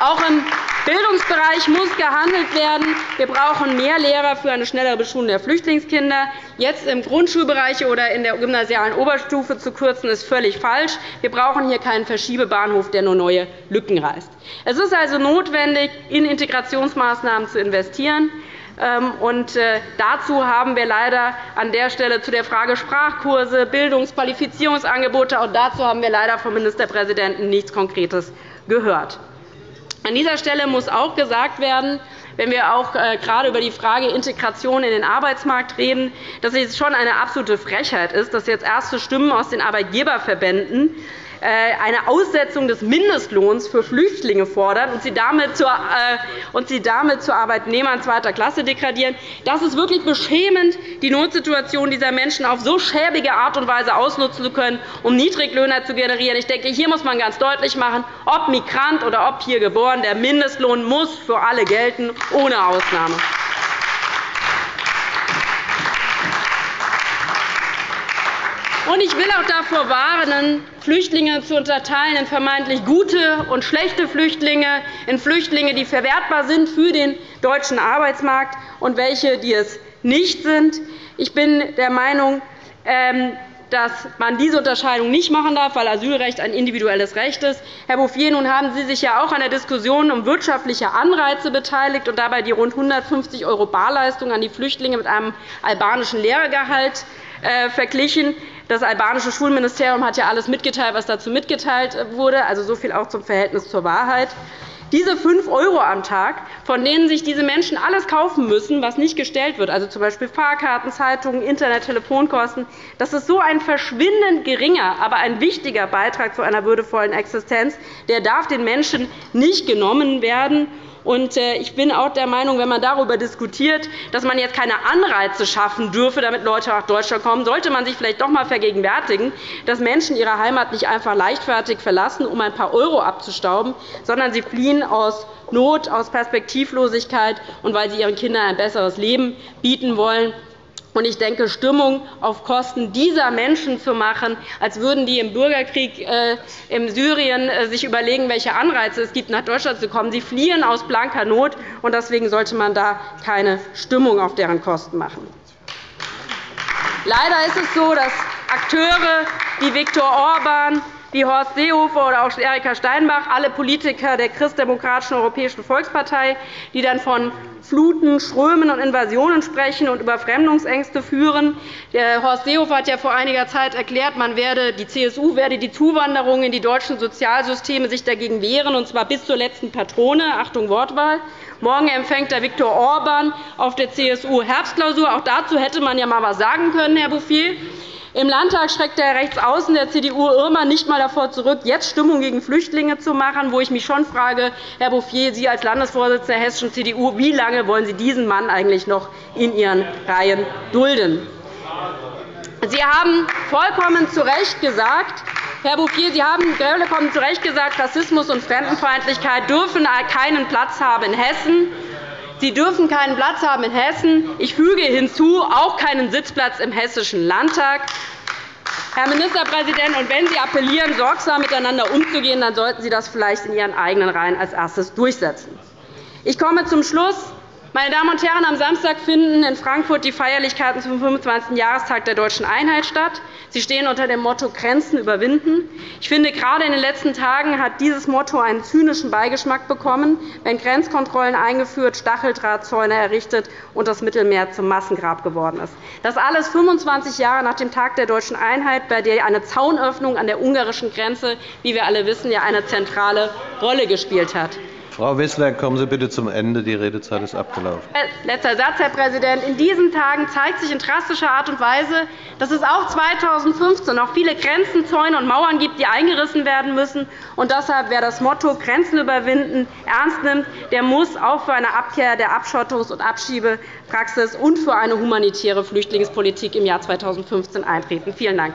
Auch im Bildungsbereich muss gehandelt werden. Wir brauchen mehr Lehrer für eine schnellere Beschulung der Flüchtlingskinder. Jetzt im Grundschulbereich oder in der gymnasialen Oberstufe zu kürzen, ist völlig falsch. Wir brauchen hier keinen Verschiebebahnhof, der nur neue Lücken reißt. Es ist also notwendig, in Integrationsmaßnahmen zu investieren. Ähm, und äh, dazu haben wir leider an der Stelle zu der Frage Sprachkurse, Bildungsqualifizierungsangebote, auch dazu haben wir leider vom Ministerpräsidenten nichts Konkretes gehört. An dieser Stelle muss auch gesagt werden, wenn wir auch äh, gerade über die Frage Integration in den Arbeitsmarkt reden, dass es schon eine absolute Frechheit ist, dass jetzt erste Stimmen aus den Arbeitgeberverbänden eine Aussetzung des Mindestlohns für Flüchtlinge fordern und sie damit zu, äh, Arbeitnehmern zweiter Klasse degradieren. Das ist wirklich beschämend, die Notsituation dieser Menschen auf so schäbige Art und Weise ausnutzen zu können, um Niedriglöhner zu generieren. Ich denke, hier muss man ganz deutlich machen, ob Migrant oder ob hier geboren, der Mindestlohn muss für alle gelten, ohne Ausnahme. Und ich will auch davor warnen, Flüchtlinge zu unterteilen in vermeintlich gute und schlechte Flüchtlinge, in Flüchtlinge, die verwertbar sind für den deutschen Arbeitsmarkt, und welche, die es nicht sind. Ich bin der Meinung, ähm, dass man diese Unterscheidung nicht machen darf, weil Asylrecht ein individuelles Recht ist. Herr Bouffier, nun haben Sie sich ja auch an der Diskussion um wirtschaftliche Anreize beteiligt und dabei die rund 150 € Barleistung an die Flüchtlinge mit einem albanischen Lehrergehalt äh, verglichen. Das albanische Schulministerium hat ja alles mitgeteilt, was dazu mitgeteilt wurde. Also so viel auch zum Verhältnis zur Wahrheit. Diese 5 € am Tag, von denen sich diese Menschen alles kaufen müssen, was nicht gestellt wird, also z.B. Fahrkarten, Zeitungen, Internet, Telefonkosten, das ist so ein verschwindend geringer, aber ein wichtiger Beitrag zu einer würdevollen Existenz. Der darf den Menschen nicht genommen werden. Äh, ich bin auch der Meinung, wenn man darüber diskutiert, dass man jetzt keine Anreize schaffen dürfe, damit Leute nach Deutschland kommen, sollte man sich vielleicht doch einmal vergegenwärtigen, dass Menschen ihre Heimat nicht einfach leichtfertig verlassen, um ein paar Euro abzustauben, sondern sie fliehen aus Not, aus Perspektivlosigkeit und weil sie ihren Kindern ein besseres Leben bieten wollen. Ich denke, Stimmung auf Kosten dieser Menschen zu machen, als würden die im Bürgerkrieg äh, in Syrien äh, sich überlegen, welche Anreize es gibt, nach Deutschland zu kommen. Sie fliehen aus blanker Not, und deswegen sollte man da keine Stimmung auf deren Kosten machen. Leider ist es so, dass Akteure wie Viktor Orban, wie Horst Seehofer oder auch Erika Steinbach, alle Politiker der Christdemokratischen Europäischen Volkspartei, die dann von Fluten, Strömen und Invasionen sprechen und über Fremdungsängste führen. Horst Seehofer hat ja vor einiger Zeit erklärt, man werde, die CSU werde die Zuwanderung in die deutschen Sozialsysteme sich dagegen wehren, und zwar bis zur letzten Patrone. Achtung, Wortwahl. Morgen empfängt der Viktor Orban auf der CSU Herbstklausur. Auch dazu hätte man ja einmal etwas sagen können, Herr Bouffier. Im Landtag schreckt der Rechtsaußen der CDU Irmer nicht einmal davor zurück, jetzt Stimmung gegen Flüchtlinge zu machen, wo ich mich schon frage, Herr Bouffier, Sie als Landesvorsitzender der hessischen CDU, wie lange wollen Sie diesen Mann eigentlich noch in Ihren Reihen dulden? Sie haben vollkommen zu Recht gesagt, Herr Bouffier, Sie haben vollkommen zu Recht gesagt, Rassismus und Fremdenfeindlichkeit dürfen keinen Platz haben in Hessen. Sie dürfen keinen Platz haben in Hessen. Ich füge hinzu, auch keinen Sitzplatz im Hessischen Landtag. Herr Ministerpräsident, und wenn Sie appellieren, sorgsam miteinander umzugehen, dann sollten Sie das vielleicht in Ihren eigenen Reihen als erstes durchsetzen. Ich komme zum Schluss. Meine Damen und Herren, am Samstag finden in Frankfurt die Feierlichkeiten zum 25. Jahrestag der Deutschen Einheit statt. Sie stehen unter dem Motto Grenzen überwinden. Ich finde, gerade in den letzten Tagen hat dieses Motto einen zynischen Beigeschmack bekommen, wenn Grenzkontrollen eingeführt, Stacheldrahtzäune errichtet und das Mittelmeer zum Massengrab geworden ist. Das alles 25 Jahre nach dem Tag der Deutschen Einheit, bei der eine Zaunöffnung an der ungarischen Grenze, wie wir alle wissen, eine zentrale Rolle gespielt hat. Frau Wissler, kommen Sie bitte zum Ende. Die Redezeit ist abgelaufen. Letzter Satz, Herr Präsident. In diesen Tagen zeigt sich in drastischer Art und Weise, dass es auch 2015 noch viele Grenzen, Zäune und Mauern gibt, die eingerissen werden müssen. Und deshalb, wer das Motto Grenzen überwinden ernst nimmt, der muss auch für eine Abkehr der Abschottungs- und Abschiebepraxis und für eine humanitäre Flüchtlingspolitik im Jahr 2015 eintreten. Vielen Dank.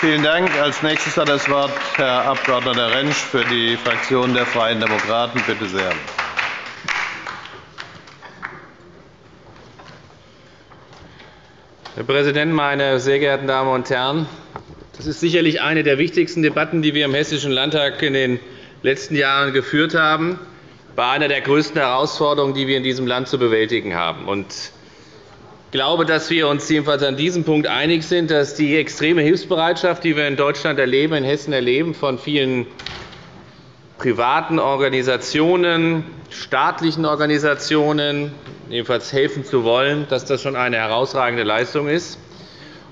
Vielen Dank. Als nächstes hat das Wort Herr Abg. Rentsch für die Fraktion der Freien Demokraten. Bitte sehr. Herr Präsident, meine sehr geehrten Damen und Herren! Das ist sicherlich eine der wichtigsten Debatten, die wir im Hessischen Landtag in den letzten Jahren geführt haben, bei einer der größten Herausforderungen, die wir in diesem Land zu bewältigen haben. Ich glaube, dass wir uns jedenfalls an diesem Punkt einig sind, dass die extreme Hilfsbereitschaft, die wir in Deutschland erleben, in Hessen erleben, von vielen privaten Organisationen, staatlichen Organisationen, jedenfalls helfen zu wollen, dass das schon eine herausragende Leistung ist.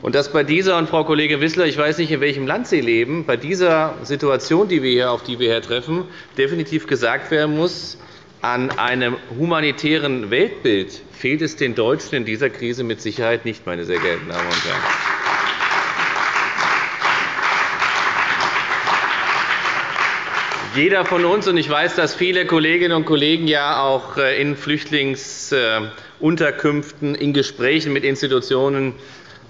Und dass bei dieser, und Frau Kollegin Wissler, ich weiß nicht, in welchem Land Sie leben, bei dieser Situation, die wir hier, auf die wir hier treffen, definitiv gesagt werden muss, an einem humanitären Weltbild fehlt es den Deutschen in dieser Krise mit Sicherheit nicht, meine sehr geehrten Damen und Herren. Jeder von uns, und ich weiß, dass viele Kolleginnen und Kollegen ja auch äh, in Flüchtlingsunterkünften in Gesprächen mit Institutionen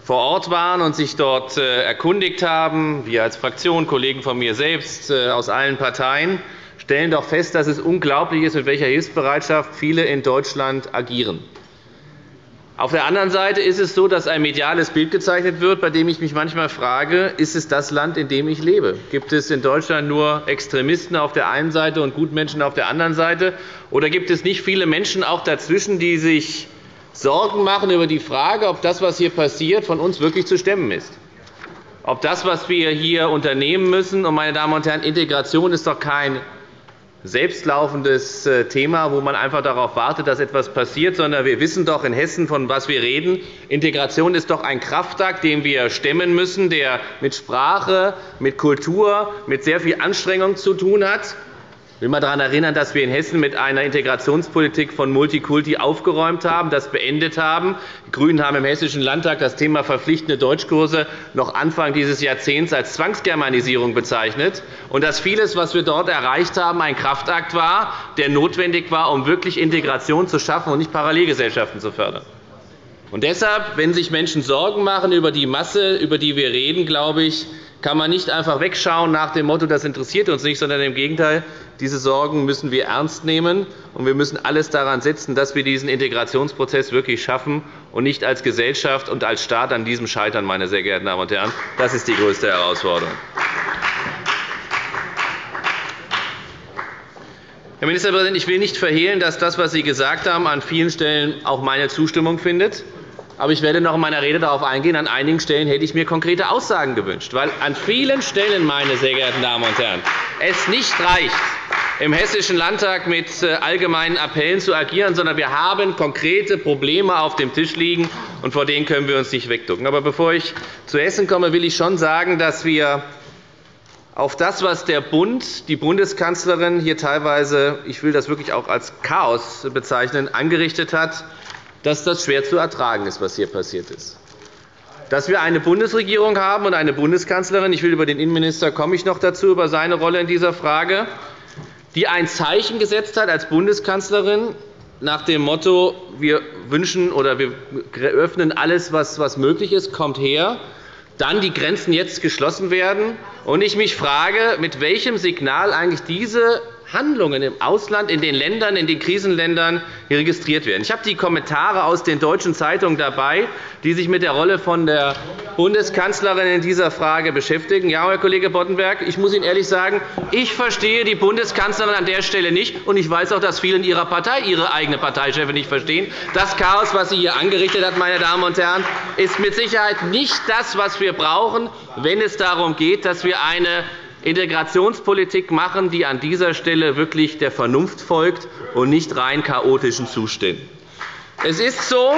vor Ort waren und sich dort äh, erkundigt haben, wir als Fraktion, Kollegen von mir selbst äh, aus allen Parteien, stellen doch fest, dass es unglaublich ist, mit welcher Hilfsbereitschaft viele in Deutschland agieren. Auf der anderen Seite ist es so, dass ein mediales Bild gezeichnet wird, bei dem ich mich manchmal frage, ist es das Land, in dem ich lebe? Gibt es in Deutschland nur Extremisten auf der einen Seite und Gutmenschen auf der anderen Seite? Oder gibt es nicht viele Menschen auch dazwischen, die sich Sorgen machen über die Frage, ob das, was hier passiert, von uns wirklich zu stemmen ist? Ob das, was wir hier unternehmen müssen, und meine Damen und Herren, Integration ist doch kein selbstlaufendes äh, Thema, wo man einfach darauf wartet, dass etwas passiert, sondern wir wissen doch in Hessen, von was wir reden. Integration ist doch ein Kraftakt, den wir stemmen müssen, der mit Sprache, mit Kultur, mit sehr viel Anstrengung zu tun hat. Ich will einmal daran erinnern, dass wir in Hessen mit einer Integrationspolitik von Multikulti aufgeräumt haben, das beendet haben. Die GRÜNEN haben im Hessischen Landtag das Thema verpflichtende Deutschkurse noch Anfang dieses Jahrzehnts als Zwangsgermanisierung bezeichnet, und dass vieles, was wir dort erreicht haben, ein Kraftakt war, der notwendig war, um wirklich Integration zu schaffen und nicht Parallelgesellschaften zu fördern. Und deshalb, wenn sich Menschen Sorgen machen über die Masse, über die wir reden, glaube ich, kann man nicht einfach wegschauen nach dem Motto, das interessiert uns nicht, sondern im Gegenteil, diese Sorgen müssen wir ernst nehmen, und wir müssen alles daran setzen, dass wir diesen Integrationsprozess wirklich schaffen und nicht als Gesellschaft und als Staat an diesem scheitern. Meine sehr geehrten Damen und Herren. Das ist die größte Herausforderung. Herr Ministerpräsident, ich will nicht verhehlen, dass das, was Sie gesagt haben, an vielen Stellen auch meine Zustimmung findet. Aber ich werde noch in meiner Rede darauf eingehen. An einigen Stellen hätte ich mir konkrete Aussagen gewünscht, weil an vielen Stellen, meine sehr geehrten Damen und Herren, es nicht reicht, im Hessischen Landtag mit äh, allgemeinen Appellen zu agieren, sondern wir haben konkrete Probleme auf dem Tisch liegen, und vor denen können wir uns nicht wegducken. Aber bevor ich zu Hessen komme, will ich schon sagen, dass wir auf das, was der Bund, die Bundeskanzlerin hier teilweise, ich will das wirklich auch als Chaos bezeichnen, angerichtet hat, dass das schwer zu ertragen ist, was hier passiert ist. Dass wir eine Bundesregierung haben und eine Bundeskanzlerin, ich will über den Innenminister komme ich noch dazu, über seine Rolle in dieser Frage, die ein Zeichen gesetzt hat als Bundeskanzlerin nach dem Motto, wir wünschen oder wir öffnen alles, was möglich ist, kommt her, dann die Grenzen jetzt geschlossen werden. Und ich mich frage, mit welchem Signal eigentlich diese Handlungen im Ausland, in den Ländern, in den Krisenländern registriert werden. Ich habe die Kommentare aus den deutschen Zeitungen dabei, die sich mit der Rolle von der Bundeskanzlerin in dieser Frage beschäftigen. Ja, Herr Kollege Boddenberg, ich muss Ihnen ehrlich sagen, ich verstehe die Bundeskanzlerin an der Stelle nicht, und ich weiß auch, dass viele in Ihrer Partei Ihre eigene Parteichefin nicht verstehen. Das Chaos, was sie hier angerichtet hat, meine Damen und Herren, ist mit Sicherheit nicht das, was wir brauchen, wenn es darum geht, dass wir eine Integrationspolitik machen, die an dieser Stelle wirklich der Vernunft folgt und nicht rein chaotischen Zuständen. Es ist so,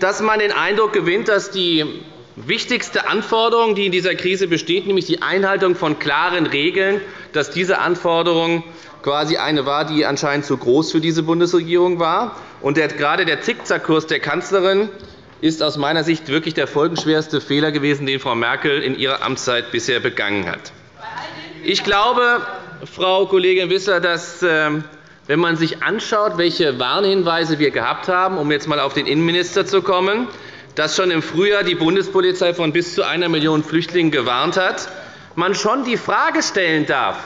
dass man den Eindruck gewinnt, dass die wichtigste Anforderung, die in dieser Krise besteht, nämlich die Einhaltung von klaren Regeln, dass diese Anforderung quasi eine war, die anscheinend zu groß für diese Bundesregierung war. Und gerade der Zickzackkurs der Kanzlerin ist aus meiner Sicht wirklich der folgenschwerste Fehler gewesen, den Frau Merkel in ihrer Amtszeit bisher begangen hat. Ich glaube, Frau Kollegin Wissler, dass, ähm, wenn man sich anschaut, welche Warnhinweise wir gehabt haben, um jetzt einmal auf den Innenminister zu kommen, dass schon im Frühjahr die Bundespolizei von bis zu einer Million Flüchtlingen gewarnt hat, man schon die Frage stellen darf,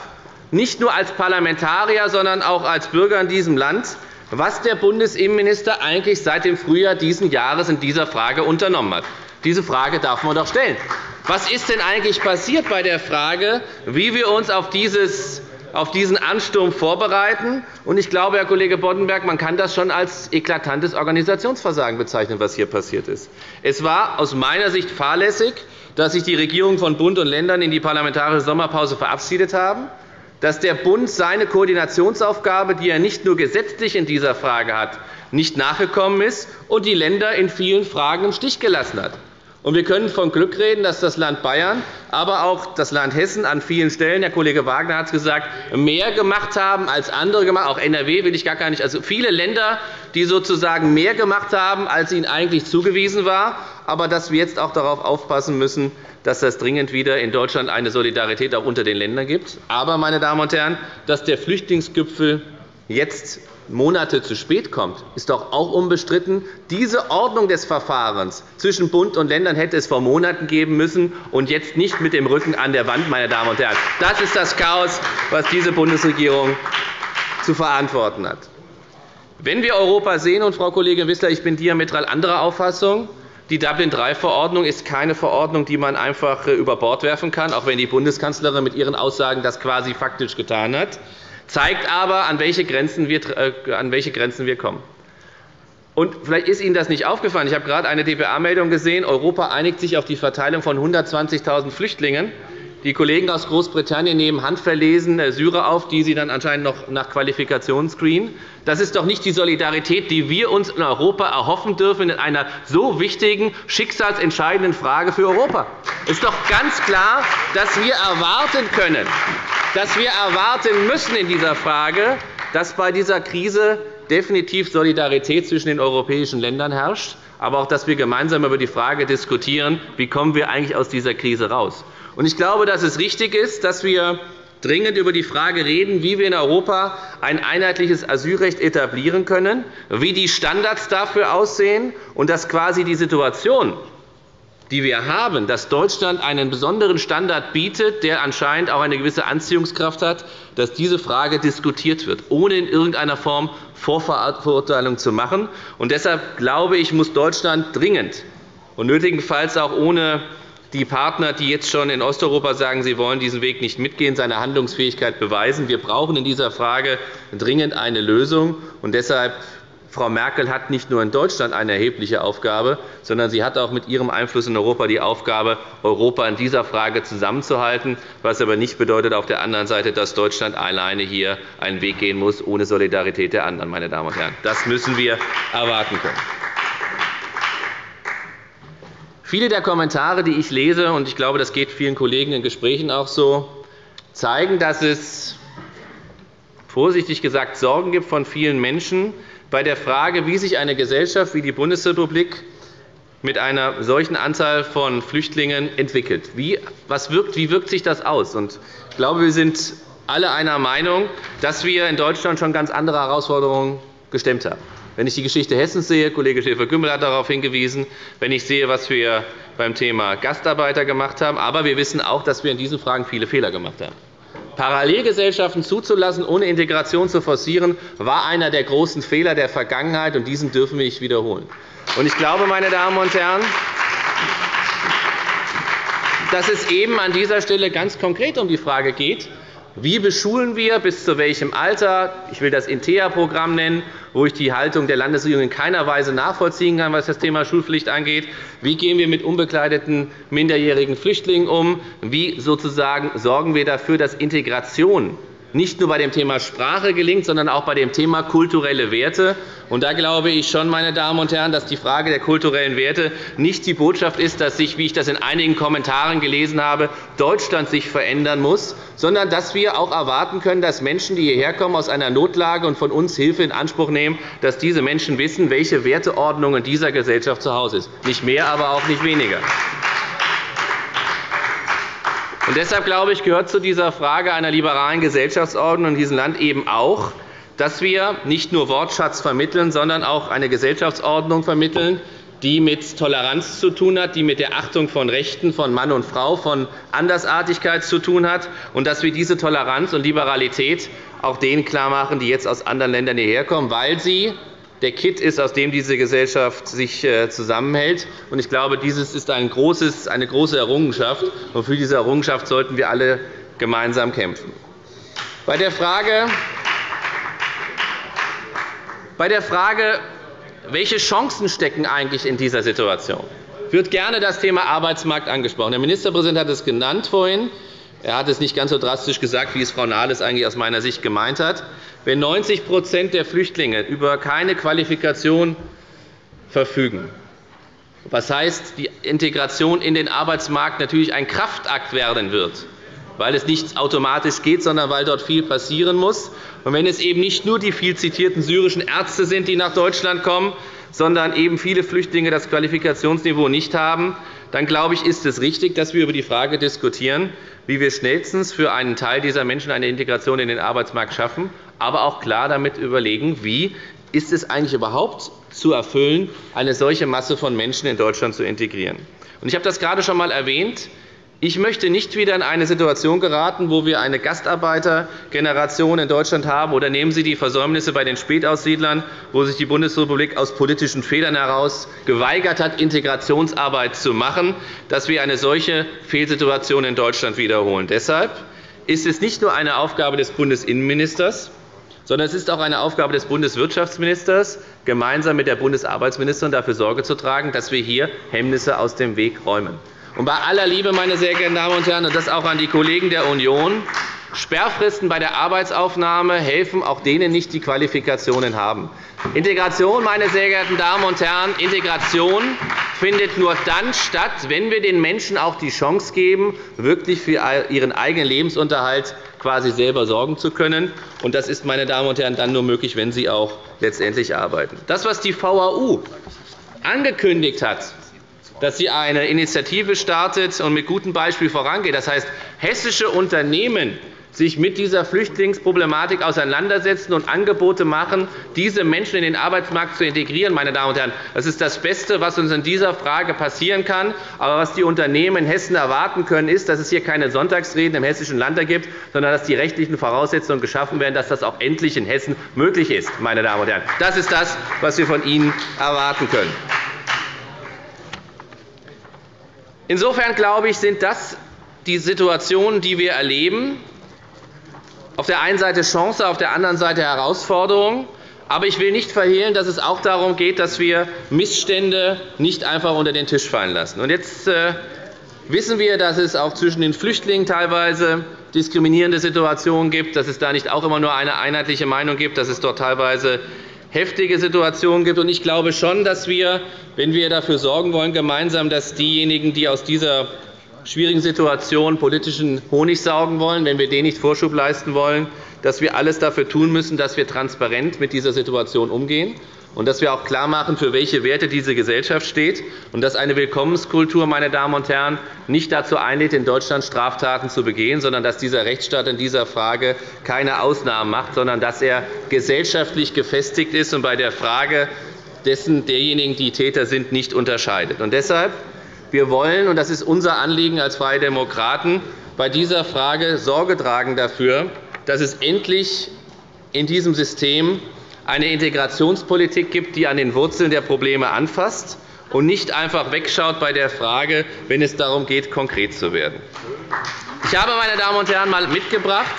nicht nur als Parlamentarier, sondern auch als Bürger in diesem Land, was der Bundesinnenminister eigentlich seit dem Frühjahr dieses Jahres in dieser Frage unternommen hat. Diese Frage darf man doch stellen. Was ist denn eigentlich passiert bei der Frage, wie wir uns auf dieses auf diesen Ansturm vorbereiten. Ich glaube, Herr Kollege Boddenberg, man kann das schon als eklatantes Organisationsversagen bezeichnen, was hier passiert ist. Es war aus meiner Sicht fahrlässig, dass sich die Regierungen von Bund und Ländern in die parlamentarische Sommerpause verabschiedet haben dass der Bund seine Koordinationsaufgabe, die er nicht nur gesetzlich in dieser Frage hat, nicht nachgekommen ist und die Länder in vielen Fragen im Stich gelassen hat. Wir können von Glück reden, dass das Land Bayern, aber auch das Land Hessen an vielen Stellen, Herr Kollege Wagner hat es gesagt, mehr gemacht haben als andere gemacht. Auch NRW will ich gar nicht. Also viele Länder, die sozusagen mehr gemacht haben, als ihnen eigentlich zugewiesen war, aber dass wir jetzt auch darauf aufpassen müssen, dass es dringend wieder in Deutschland eine Solidarität auch unter den Ländern gibt. Aber, meine Damen und Herren, dass der Flüchtlingsgipfel jetzt Monate zu spät kommt, ist doch auch unbestritten. Diese Ordnung des Verfahrens zwischen Bund und Ländern hätte es vor Monaten geben müssen und jetzt nicht mit dem Rücken an der Wand. Meine Damen und Herren. Das ist das Chaos, das diese Bundesregierung zu verantworten hat. Wenn wir Europa sehen, und Frau Kollegin Wissler, ich bin diametral anderer Auffassung, die Dublin-III-Verordnung ist keine Verordnung, die man einfach äh, über Bord werfen kann, auch wenn die Bundeskanzlerin mit ihren Aussagen das quasi faktisch getan hat, zeigt aber, an welche Grenzen wir, äh, an welche Grenzen wir kommen. Und vielleicht ist Ihnen das nicht aufgefallen. Ich habe gerade eine dpa-Meldung gesehen. Europa einigt sich auf die Verteilung von 120.000 Flüchtlingen. Die Kollegen aus Großbritannien nehmen handverlesen äh, Syrer auf, die sie dann anscheinend noch nach Qualifikation screenen. Das ist doch nicht die Solidarität, die wir uns in Europa erhoffen dürfen in einer so wichtigen, schicksalsentscheidenden Frage für Europa. Es ist doch ganz klar, dass wir erwarten können, dass wir erwarten müssen in dieser Frage, dass bei dieser Krise definitiv Solidarität zwischen den europäischen Ländern herrscht, aber auch, dass wir gemeinsam über die Frage diskutieren, wie kommen wir eigentlich aus dieser Krise heraus. Ich glaube, dass es richtig ist, dass wir dringend über die Frage reden, wie wir in Europa ein einheitliches Asylrecht etablieren können, wie die Standards dafür aussehen und dass quasi die Situation, die wir haben, dass Deutschland einen besonderen Standard bietet, der anscheinend auch eine gewisse Anziehungskraft hat, dass diese Frage diskutiert wird, ohne in irgendeiner Form Vorverurteilung zu machen. Und deshalb glaube ich, muss Deutschland dringend und nötigenfalls auch ohne die Partner, die jetzt schon in Osteuropa sagen, sie wollen diesen Weg nicht mitgehen, seine Handlungsfähigkeit beweisen. Wir brauchen in dieser Frage dringend eine Lösung. Und deshalb Frau Merkel hat nicht nur in Deutschland eine erhebliche Aufgabe, sondern sie hat auch mit ihrem Einfluss in Europa die Aufgabe, Europa in dieser Frage zusammenzuhalten, was aber nicht bedeutet auf der anderen Seite, dass Deutschland alleine hier einen Weg gehen muss, ohne Solidarität der anderen. Meine Damen und Herren. Das müssen wir erwarten können. Viele der Kommentare, die ich lese, und ich glaube, das geht vielen Kollegen in Gesprächen auch so, zeigen, dass es vorsichtig gesagt Sorgen gibt von vielen Menschen bei der Frage, wie sich eine Gesellschaft wie die Bundesrepublik mit einer solchen Anzahl von Flüchtlingen entwickelt. Wie, was wirkt, wie wirkt sich das aus? Ich glaube, wir sind alle einer Meinung, dass wir in Deutschland schon ganz andere Herausforderungen gestemmt haben. Wenn ich die Geschichte Hessens sehe, Kollege Schäfer-Gümbel hat darauf hingewiesen, wenn ich sehe, was wir beim Thema Gastarbeiter gemacht haben, aber wir wissen auch, dass wir in diesen Fragen viele Fehler gemacht haben. Parallelgesellschaften zuzulassen, ohne Integration zu forcieren, war einer der großen Fehler der Vergangenheit, und diesen dürfen wir nicht wiederholen. Ich glaube, meine Damen und Herren, dass es eben an dieser Stelle ganz konkret um die Frage geht, wie beschulen wir, bis zu welchem Alter? Ich will das INTEA-Programm nennen, wo ich die Haltung der Landesregierung in keiner Weise nachvollziehen kann, was das Thema Schulpflicht angeht. Wie gehen wir mit unbegleiteten minderjährigen Flüchtlingen um? Wie sozusagen sorgen wir dafür, dass Integration nicht nur bei dem Thema Sprache gelingt, sondern auch bei dem Thema kulturelle Werte. Und da glaube ich schon, meine Damen und Herren, dass die Frage der kulturellen Werte nicht die Botschaft ist, dass sich, wie ich das in einigen Kommentaren gelesen habe, Deutschland sich verändern muss, sondern dass wir auch erwarten können, dass Menschen, die hierher kommen aus einer Notlage und von uns Hilfe in Anspruch nehmen, dass diese Menschen wissen, welche Werteordnung in dieser Gesellschaft zu Hause ist. Nicht mehr, aber auch nicht weniger. Und deshalb glaube ich, gehört zu dieser Frage einer liberalen Gesellschaftsordnung in diesem Land eben auch, dass wir nicht nur Wortschatz vermitteln, sondern auch eine Gesellschaftsordnung vermitteln, die mit Toleranz zu tun hat, die mit der Achtung von Rechten von Mann und Frau, von Andersartigkeit zu tun hat, und dass wir diese Toleranz und Liberalität auch denen klarmachen, die jetzt aus anderen Ländern hierher kommen, weil sie der Kit ist, aus dem diese Gesellschaft sich äh, zusammenhält. Ich glaube, dieses ist eine große Errungenschaft. Für diese Errungenschaft sollten wir alle gemeinsam kämpfen. Bei der Frage, bei der Frage welche Chancen stecken eigentlich in dieser Situation? wird gerne das Thema Arbeitsmarkt angesprochen. Der Ministerpräsident hat es vorhin genannt. Er hat es nicht ganz so drastisch gesagt, wie es Frau Nahles eigentlich aus meiner Sicht gemeint hat. Wenn 90% der Flüchtlinge über keine Qualifikation verfügen, was heißt, die Integration in den Arbeitsmarkt natürlich ein Kraftakt werden wird, weil es nicht automatisch geht, sondern weil dort viel passieren muss. Und wenn es eben nicht nur die viel zitierten syrischen Ärzte sind, die nach Deutschland kommen, sondern eben viele Flüchtlinge das Qualifikationsniveau nicht haben, dann glaube ich, ist es richtig, dass wir über die Frage diskutieren, wie wir schnellstens für einen Teil dieser Menschen eine Integration in den Arbeitsmarkt schaffen, aber auch klar damit überlegen, wie ist es eigentlich überhaupt zu erfüllen, eine solche Masse von Menschen in Deutschland zu integrieren. Ich habe das gerade schon einmal erwähnt. Ich möchte nicht wieder in eine Situation geraten, wo wir eine Gastarbeitergeneration in Deutschland haben. Oder nehmen Sie die Versäumnisse bei den Spätaussiedlern, wo sich die Bundesrepublik aus politischen Fehlern heraus geweigert hat, Integrationsarbeit zu machen, dass wir eine solche Fehlsituation in Deutschland wiederholen. Deshalb ist es nicht nur eine Aufgabe des Bundesinnenministers, sondern es ist auch eine Aufgabe des Bundeswirtschaftsministers, gemeinsam mit der Bundesarbeitsministerin dafür Sorge zu tragen, dass wir hier Hemmnisse aus dem Weg räumen. Und bei aller Liebe, meine sehr geehrten Damen und Herren, und das auch an die Kollegen der Union, Sperrfristen bei der Arbeitsaufnahme helfen auch denen nicht, die Qualifikationen haben. Integration, meine sehr geehrten Damen und Herren, Integration findet nur dann statt, wenn wir den Menschen auch die Chance geben, wirklich für ihren eigenen Lebensunterhalt quasi selber sorgen zu können. Und das ist, meine Damen und Herren, dann nur möglich, wenn sie auch letztendlich arbeiten. Das, was die VAU angekündigt hat, dass sie eine Initiative startet und mit gutem Beispiel vorangeht. Das heißt, hessische Unternehmen sich mit dieser Flüchtlingsproblematik auseinandersetzen und Angebote machen, diese Menschen in den Arbeitsmarkt zu integrieren. Meine Damen und Herren. Das ist das Beste, was uns in dieser Frage passieren kann. Aber was die Unternehmen in Hessen erwarten können, ist, dass es hier keine Sonntagsreden im Hessischen Landtag gibt, sondern dass die rechtlichen Voraussetzungen geschaffen werden, dass das auch endlich in Hessen möglich ist. Meine Damen und Herren. Das ist das, was wir von Ihnen erwarten können. Insofern glaube ich, sind das die Situationen, die wir erleben. Auf der einen Seite Chance, auf der anderen Seite Herausforderung. Aber ich will nicht verhehlen, dass es auch darum geht, dass wir Missstände nicht einfach unter den Tisch fallen lassen. Und jetzt äh, wissen wir, dass es auch zwischen den Flüchtlingen teilweise diskriminierende Situationen gibt, dass es da nicht auch immer nur eine einheitliche Meinung gibt, dass es dort teilweise heftige Situationen gibt. Ich glaube schon, dass wir, wenn wir dafür sorgen wollen, gemeinsam, dass diejenigen, die aus dieser schwierigen Situation politischen Honig saugen wollen, wenn wir denen nicht Vorschub leisten wollen, dass wir alles dafür tun müssen, dass wir transparent mit dieser Situation umgehen und dass wir auch klarmachen, für welche Werte diese Gesellschaft steht, und dass eine Willkommenskultur meine Damen und Herren, nicht dazu einlädt, in Deutschland Straftaten zu begehen, sondern dass dieser Rechtsstaat in dieser Frage keine Ausnahmen macht, sondern dass er gesellschaftlich gefestigt ist und bei der Frage dessen derjenigen, die Täter sind, nicht unterscheidet. Und deshalb wir wollen, und das ist unser Anliegen als Freie Demokraten, bei dieser Frage Sorge tragen dafür, dass es endlich in diesem System eine Integrationspolitik gibt, die an den Wurzeln der Probleme anfasst und nicht einfach wegschaut bei der Frage, wenn es darum geht, konkret zu werden. Ich habe, meine Damen und Herren, einmal mitgebracht,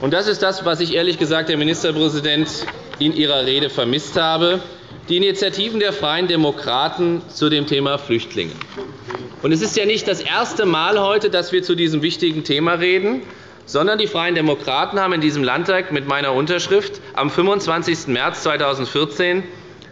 und das ist das, was ich ehrlich gesagt, Herr Ministerpräsident, in Ihrer Rede vermisst habe, die Initiativen der Freien Demokraten zu dem Thema Flüchtlinge. Es ist ja nicht das erste Mal heute, dass wir zu diesem wichtigen Thema reden sondern die Freien Demokraten haben in diesem Landtag mit meiner Unterschrift am 25. März 2014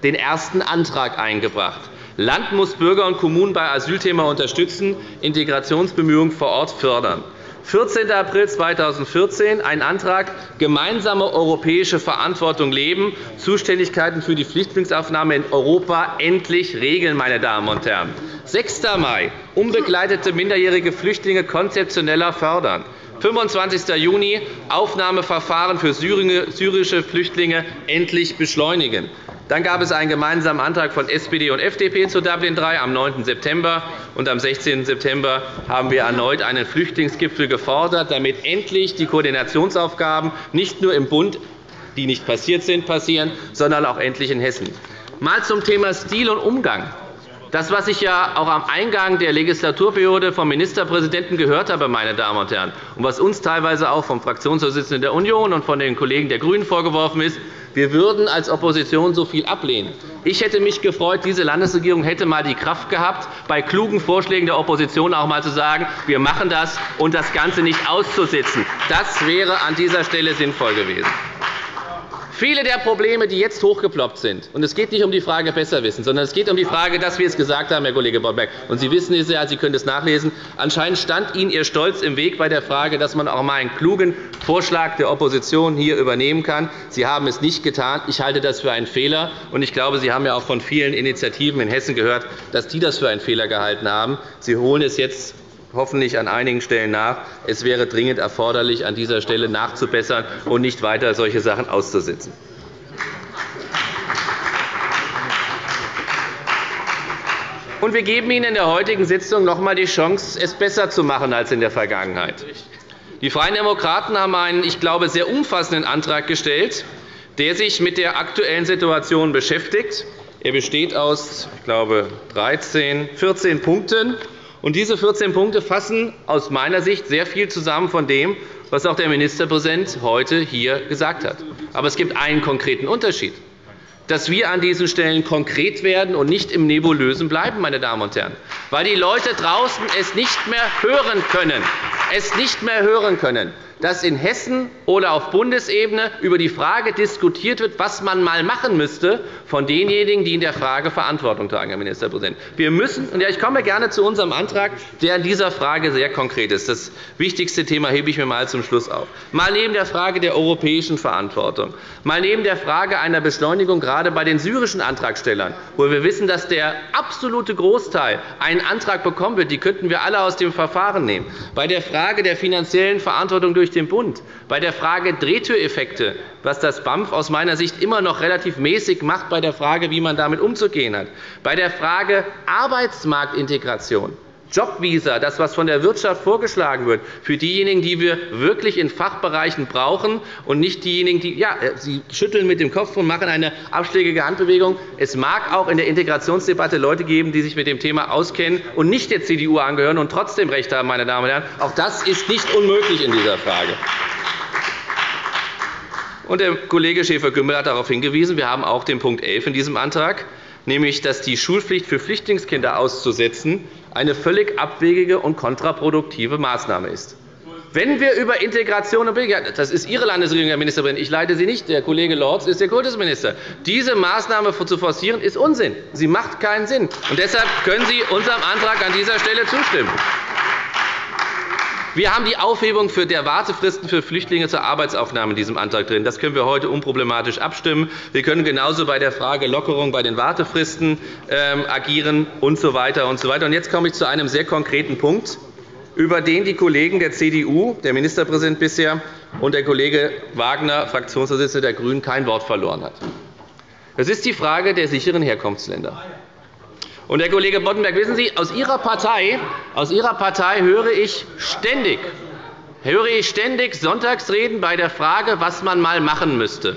den ersten Antrag eingebracht. Land muss Bürger und Kommunen bei Asylthema unterstützen, Integrationsbemühungen vor Ort fördern. 14. April 2014 ein Antrag Gemeinsame europäische Verantwortung leben, Zuständigkeiten für die Flüchtlingsaufnahme in Europa endlich regeln. Meine Damen und Herren. 6. Mai unbegleitete minderjährige Flüchtlinge konzeptioneller fördern. 25. Juni Aufnahmeverfahren für syrische Flüchtlinge endlich beschleunigen. Dann gab es einen gemeinsamen Antrag von SPD und FDP zu Dublin III am 9. September. Und am 16. September haben wir erneut einen Flüchtlingsgipfel gefordert, damit endlich die Koordinationsaufgaben nicht nur im Bund, die nicht passiert sind, passieren, sondern auch endlich in Hessen. Mal zum Thema Stil und Umgang. Das, was ich ja auch am Eingang der Legislaturperiode vom Ministerpräsidenten gehört habe, meine Damen und Herren, und was uns teilweise auch vom Fraktionsvorsitzenden der Union und von den Kollegen der GRÜNEN vorgeworfen ist, wir würden als Opposition so viel ablehnen. Ich hätte mich gefreut, diese Landesregierung hätte einmal die Kraft gehabt, bei klugen Vorschlägen der Opposition auch einmal zu sagen, wir machen das und das Ganze nicht auszusitzen. Das wäre an dieser Stelle sinnvoll gewesen. Viele der Probleme, die jetzt hochgeploppt sind, und es geht nicht um die Frage Besserwissen, sondern es geht um die Frage, dass wir es gesagt haben, Herr Kollege Boddenberg. Und Sie wissen es ja, Sie können es nachlesen. Anscheinend stand Ihnen Ihr Stolz im Weg bei der Frage, dass man auch einmal einen klugen Vorschlag der Opposition hier übernehmen kann. Sie haben es nicht getan. Ich halte das für einen Fehler. Und ich glaube, Sie haben ja auch von vielen Initiativen in Hessen gehört, dass die das für einen Fehler gehalten haben. Sie holen es jetzt hoffentlich an einigen Stellen nach. Es wäre dringend erforderlich, an dieser Stelle nachzubessern und nicht weiter solche Sachen auszusitzen. Wir geben Ihnen in der heutigen Sitzung noch einmal die Chance, es besser zu machen als in der Vergangenheit. Die Freien Demokraten haben einen, ich glaube, sehr umfassenden Antrag gestellt, der sich mit der aktuellen Situation beschäftigt. Er besteht aus, ich glaube, 13, 14 Punkten. Und diese 14 Punkte fassen aus meiner Sicht sehr viel zusammen von dem, was auch der Ministerpräsident heute hier gesagt hat. Aber es gibt einen konkreten Unterschied dass wir an diesen Stellen konkret werden und nicht im Nebulösen bleiben, meine Damen und Herren, weil die Leute draußen es nicht mehr hören können. Es nicht mehr hören können dass in Hessen oder auf Bundesebene über die Frage diskutiert wird, was man einmal machen müsste von denjenigen, die in der Frage Verantwortung tragen, Herr Ministerpräsident. Wir müssen, und ich komme gerne zu unserem Antrag, der in dieser Frage sehr konkret ist. Das wichtigste Thema hebe ich mir einmal zum Schluss auf. Mal neben der Frage der europäischen Verantwortung, mal neben der Frage einer Beschleunigung gerade bei den syrischen Antragstellern, wo wir wissen, dass der absolute Großteil einen Antrag bekommen wird, die könnten wir alle aus dem Verfahren nehmen, bei der Frage der finanziellen Verantwortung durch durch den Bund. Bei der Frage Drehtüreffekte, was das BAMF aus meiner Sicht immer noch relativ mäßig macht, bei der Frage, wie man damit umzugehen hat. Bei der Frage Arbeitsmarktintegration. Jobvisa, das, was von der Wirtschaft vorgeschlagen wird, für diejenigen, die wir wirklich in Fachbereichen brauchen, und nicht diejenigen, die ja, Sie schütteln mit dem Kopf und machen eine abschlägige Handbewegung. Es mag auch in der Integrationsdebatte Leute geben, die sich mit dem Thema auskennen und nicht der CDU angehören und trotzdem Recht haben. Meine Damen und Herren. Auch das ist nicht unmöglich in dieser Frage. Und der Kollege Schäfer-Gümbel hat darauf hingewiesen, wir haben auch den Punkt 11 in diesem Antrag, nämlich dass die Schulpflicht für Flüchtlingskinder auszusetzen eine völlig abwegige und kontraproduktive Maßnahme ist. Wenn wir über Integration und das ist Ihre Landesregierung, Herr Ministerpräsident, ich leite Sie nicht, der Kollege Lorz ist der Kultusminister. Diese Maßnahme zu forcieren, ist Unsinn. Sie macht keinen Sinn. Und deshalb können Sie unserem Antrag an dieser Stelle zustimmen. Wir haben die Aufhebung der Wartefristen für Flüchtlinge zur Arbeitsaufnahme in diesem Antrag drin. Das können wir heute unproblematisch abstimmen. Wir können genauso bei der Frage Lockerung bei den Wartefristen ähm, agieren usw. So weiter und so weiter. Jetzt komme ich zu einem sehr konkreten Punkt über den die Kollegen der CDU, der Ministerpräsident bisher, und der Kollege Wagner, Fraktionsvorsitzender der GRÜNEN, kein Wort verloren hat. Das ist die Frage der sicheren Herkunftsländer. Und, Herr Kollege Boddenberg, wissen Sie, aus Ihrer Partei, aus Ihrer Partei höre ich ständig, höre ich ständig Sonntagsreden bei der Frage, was man mal machen müsste.